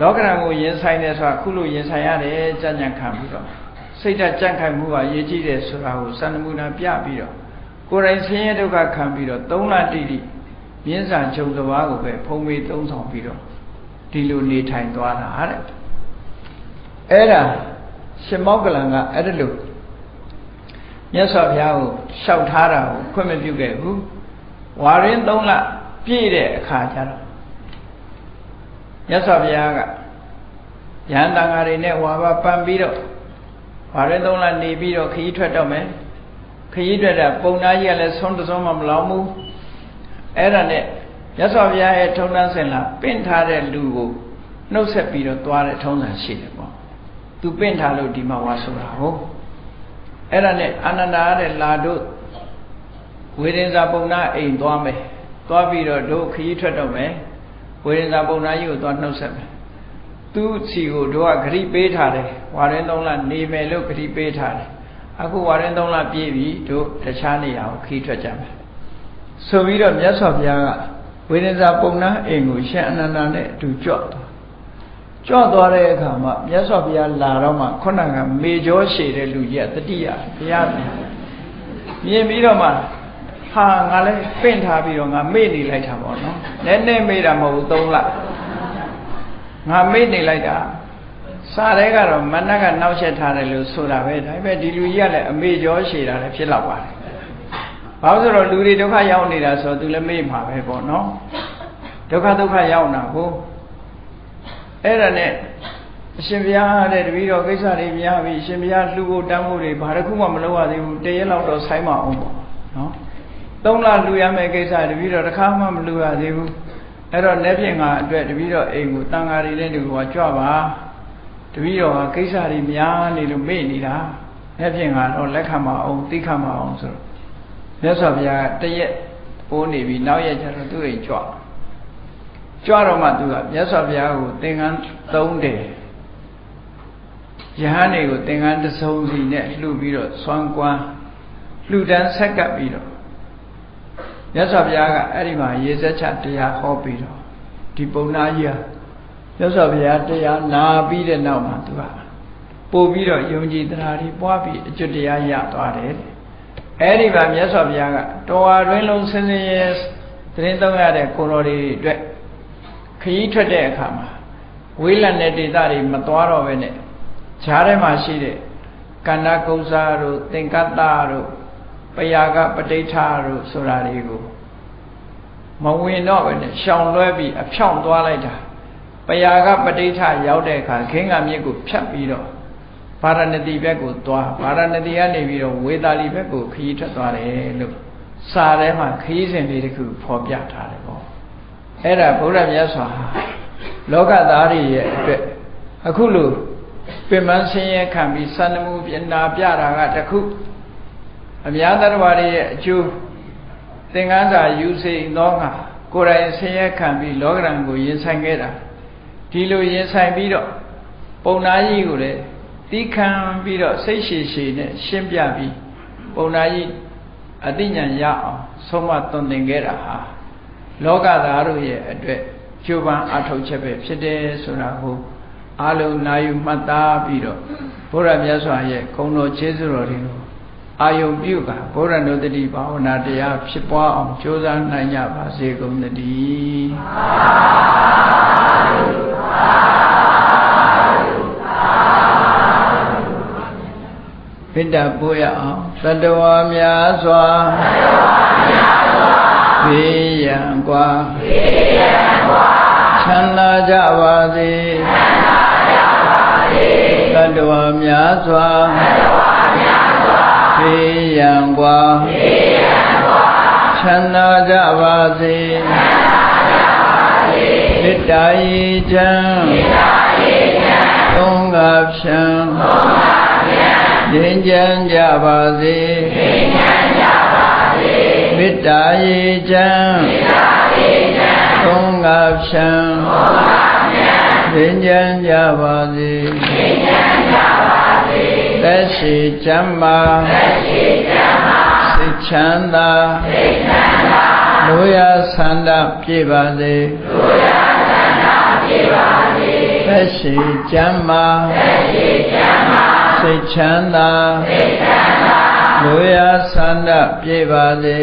လောကရန်ကိုရင်ဆိုင်တယ်ဆိုတာခုလိုရင်ဆိုင်ရတယ်ကြံ့ကြံ့ခံပြီးတော့စိတ်ဓာတ်ကြံ့ခိုင်မှုပါရေးကြည့်တယ်ဆိုတာကိုစံနမူနာပြပြီးတော့ ကိုယ်တိုင်ဆင်းရဲဒုက္ခခံပြီးတော့သုံးလတိတိမြင်းစာချုပ်သဘာကိုပဲဖုံးမေးသုံးဆောင်ပြီးတော့ဒီလိုနေထိုင်သွားတာတဲ့အဲ့ဒါရှင်မောကလန်ကအဲ့ဒါလို့မြတ်စွာဘုရားကိုလျှောက်ထားတာကိုခွင့်မပြုခဲ့ဘူးဝါရင်သုံးလပြည့်တဲ့အခါကျတော့မြတ်စွာဘုရားကယဟန်တန်ဃာတွေနဲ့ဝါဘပန်ပြီးတော့ဘာရင်သုံးလနေပြီးတော့ခရီးထွက်တော့မယ် ခရီးထွက်တာပုံနာကြီးကလည်းဆုံးတဆုံးမှမလောင်ဘူးအဲ့ဒါနဲ့ရသော်ဘုရားရဲ့ထုံတန်းစင်လာပင့်ထားတဲ့လူကိုနှုတ်ဆက်ပြီးတော့သွားတဲ့ထုံးစံရှိတယ်ပေါ့သူပင့်ထားလို့ဒီမှာဝါဆိုတာဟုတ်အဲ့ဒါနဲ့အာနန္ဒာတဲ့လာတို့ဝေဒင်္ဇာပုံနာအိမ်သွားမယ်သွားပြီးတော့တို့ခရီးထွက်တော့မယ်ဝေဒင်္ဇာပုံနာကြီးကိုသွားနှုတ်ဆက်မယ်သူ့စီကိုတို့ကဂရိပေးထားတယ်ဝါရင်သုံးလနေမယ်လို့ဂရိပေးထားတယ် အခုဝါရင်သုံးလပြည့်ပြီတို့တခြားနေရာကိုခရီးထွက်ကြမယ်ဆိုပြီးတော့မြတ်စွာဘုရားကဝေဒင်္ဇာပုံနာအိမ်ကိုရှင်အနန္ဒာနဲ့အတူကြွသွားကြွသွားတဲ့အခါမှာမြတ်စွာဘုရားလာတော့မှခုနကမေကျော်ရှည်တဲ့လူကြီးကတတိယဘုရားမြင်ပြီးတော့မှဟာငါလည်းပင့်ထားပြီးတော့ငါမေ့နေလိုက်တာပေါ့နော်နည်းနည်းမေ့တာမဟုတ်ဘူးသုံးလငါမေ့နေလိုက်တာ စားတဲ့ကတော့မနက်ကနောက်ဆက်ထားတယ်လို့ဆိုတာပဲဒါပေမဲ့ဒီလူကြီးကလည်းအမေကျော်ရှည်တာလည်းဖြစ်တော့ပါတယ်ဘာလို့ဆိုတော့လူတွေဒုက္ခရောက်နေတာဆိုတော့သူလည်းမေ့မှာပဲပေါ့နော်ဒုက္ခဒုက္ခရောက်တာဟုတ်အဲ့ဒါနဲ့အရှင်ဘုရားတဲ့တပည့်တော်ကိစ္စတွေများပြီအရှင်ဘုရားလှူဖို့တမ်းဖို့တွေဘာတစ်ခုမှမလုပ်ရသေးဘူးတရက်လောက်တော့ဆိုင်းမအောင်ပေါ့နော်သုံးလလှူရမယ့်ကိစ္စတပည့်တော်တစ်ခါမှမလှူရသေးဘူးအဲ့တော့လက်ဖြင့်ငါအတွက်တပည့်တော်အိမ်ကိုတန်ဃာတွေနဲ့တူကကြွပါ တပည့်တော်ဟာကိစ္စတွေများနေလို့မေ့နေတာလက်ဖြင့်ကတော့လက်ခံမအောင်သိခံမအောင်ဆိုတော့မြတ်စွာဘုရားတရက်အိုးနေပြီနောက်ရက်ကျတော့သူ့အိမ်ကြွကြွတော့မှသူကမြတ်စွာဘုရားကိုသင်္ကန်းသုံးတယ်ယဟန်တွေကိုသင်္ကန်းတစုံစီနဲ့လှူပြီးတော့ဆွမ်းကွမ်းလှူဒန်းဆက်ကပ်ပြီးတော့မြတ်စွာဘုရားကအဲ့ဒီမှာရေစက်ချတရားဟောပြီးတော့ဒီပုံနာကြီးဟာ မြတ်စွာဘုရားတရားနာပြီးတဲ့နောက်မှာသူကပို့ပြီးတော့ယုံကြည်တရားတွေပွားပြီးအကျွတ်တရားရသွားတယ်အဲ့ဒီမှာမြတ်စွာဘုရားကတော်ဝါတွင်လုံးစင်စင်ရဲသတင်းသုံးရတဲ့ကိုတော်တွေအတွက်ခရီးထွက်တဲ့အခါမှာဝေးလံတဲ့ဒေသတွေမသွားတော့ပဲနဲ့ဈာထဲမှာရှိတဲ့ကန္နာကုဇာတို့သင်္ကတ္တတို့ပယာကပဋိဋ္ဌာတို့ဆိုတာတွေကိုမဝင်တော့ပဲနဲ့ရှောင်လွှဲပြီးအဖြောင့်သွားလိုက်တာ ပယာကပဋိဋ္ဌာရောက်တဲ့အခါခင်းကမြစ်ကိုဖြတ်ပြီးတော့ဗာရဏတိဘက်ကိုသွားဗာရဏတိကနေပြီးတော့ဝေသာလီဘက်ကိုခရီးထွက်သွားတယ်လို့စာထဲမှာခရီးစဉ်လေးတစ်ခုဖော်ပြထားတယ်ပေါ့အဲ့ဒါဘုရားမြတ်စွာလောကသားတွေရဲ့အတွက်အခုလို့ပင်မဆင်းရဲခံပြီးစန္ဒမှုပြနာပြတာကတခုအများသတ္တဝါတွေရဲ့အကျိုးသင်္ကန်းစာယူစိန်သောငါကိုယ်တိုင်ဆင်းရဲခံပြီးလောကရန်ကိုရင်ဆိုင်ခဲ့တာ ဒီလိုရင်ဆိုင်ပြီးတော့ပုံနာကြီးကိုလည်းတီးခံပြီးတော့စိတ်ရှည်ရှည်နဲ့ရှင်းပြပြီးပုံနာကြီးအသိဉာဏ်ရအောင်ဆုံးမသွန်သင်ခဲ့တာဟာလောကသားတို့ရဲ့အတွက်ကျိုးပန်းအထောက်ချက်ပဲဖြစ်တယ်ဆိုတာကိုအလုံးနာယူမှတ်သားပြီးတော့ဘုရားမြတ်စွာရဲ့ဂုဏ်တော်ခြေစွတော်တွေကို အာယုံပြုကဘုရားနုတ္တိဘာဝနာတရားဖြစ်ပွားအောင်ကြိုးစားနိုင်ကြပါစေကုန်သတည်းပိတ္တပို့ရအောင်တတဝါများစွာဘေးရန်กว่าချမ်းသာကြပါစေတတဝါများစွာ ဘေးရန်กว่าချမ်းသာကြပါစေမေတ္တာဤချမ်းသုံးငါဖြံငြိမ်းချမ်းကြပါစေမေတ္တာဤချမ်းသုံးငါဖြံငြိမ်းချမ်းကြပါစေ သက်ရှိချမ်းမာစိတ်ချမ်းသာလူရဆန္ဒပြည့်ပါစေသက်ရှိချမ်းမာစိတ်ချမ်းသာလူရဆန္ဒပြည့်ပါစေ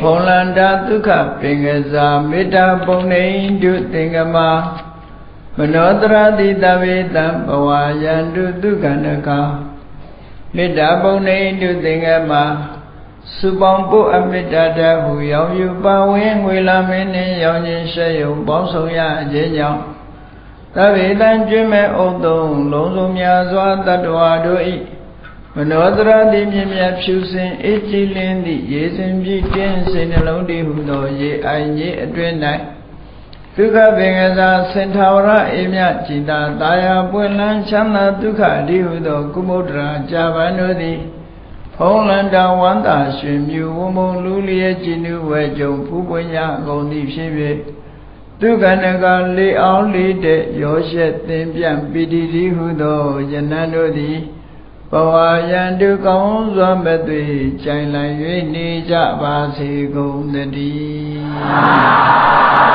ဖုံလန္တာဒုက္ခပင်ကစားမေတ္တာပုံနေတုသင်္ကမ မနောတရတိတဝေတံဘဝယန္တုဒုက္ခနကမေတ္တာပုံနေတုသင်္ကမစုပေါင်းပုအမေတ္တာတဟုရောင်ယူပါဝင်ငွေလာမင်းနှင့်ရောင်ခြင်းရှေယုံပေါင်းဆောင်ရအခြင်းကြောင့်သဗ္ဗေတံကျွင်းမဲ့ဥသုံးလုံးစုံများစွာတတ္တဝါတို့ဤမနောတရတိမြင်မြတ်ဖြူစင်အေးကြည်လင်းသည့်ရေစင်ပြည့်တင်းစိတ်နှလုံးတည်ဟုသောရေအိုင်ကြီးအတွင်၌ ဒုက္ခပင်ကစားစင်ထာဝရအေမြจิตာတာယာပွင့်လန်းချမ်းသာဒုက္ခအဒီဟုသော ကုမုဒ္ဒရာကြာပန်တို့သည်ဖုံးလန္တာဝန္တာရွှင်မြူဝမုံလူလျက်ကြည်နုဝဲကြုံဖူးပွင့်ရကုန်သည်ဖြစ်၍ဒုက္ခနကလေအောင်လေးတဲ့ရောရှက်သင်ပြန့်ပိတိတိဟုသောယနန်တို့သည်ဘဝယံတုကောင်းစွာမဲ့သွေကြိုင်လည်၍နေကြပါစေကုန်သတည်း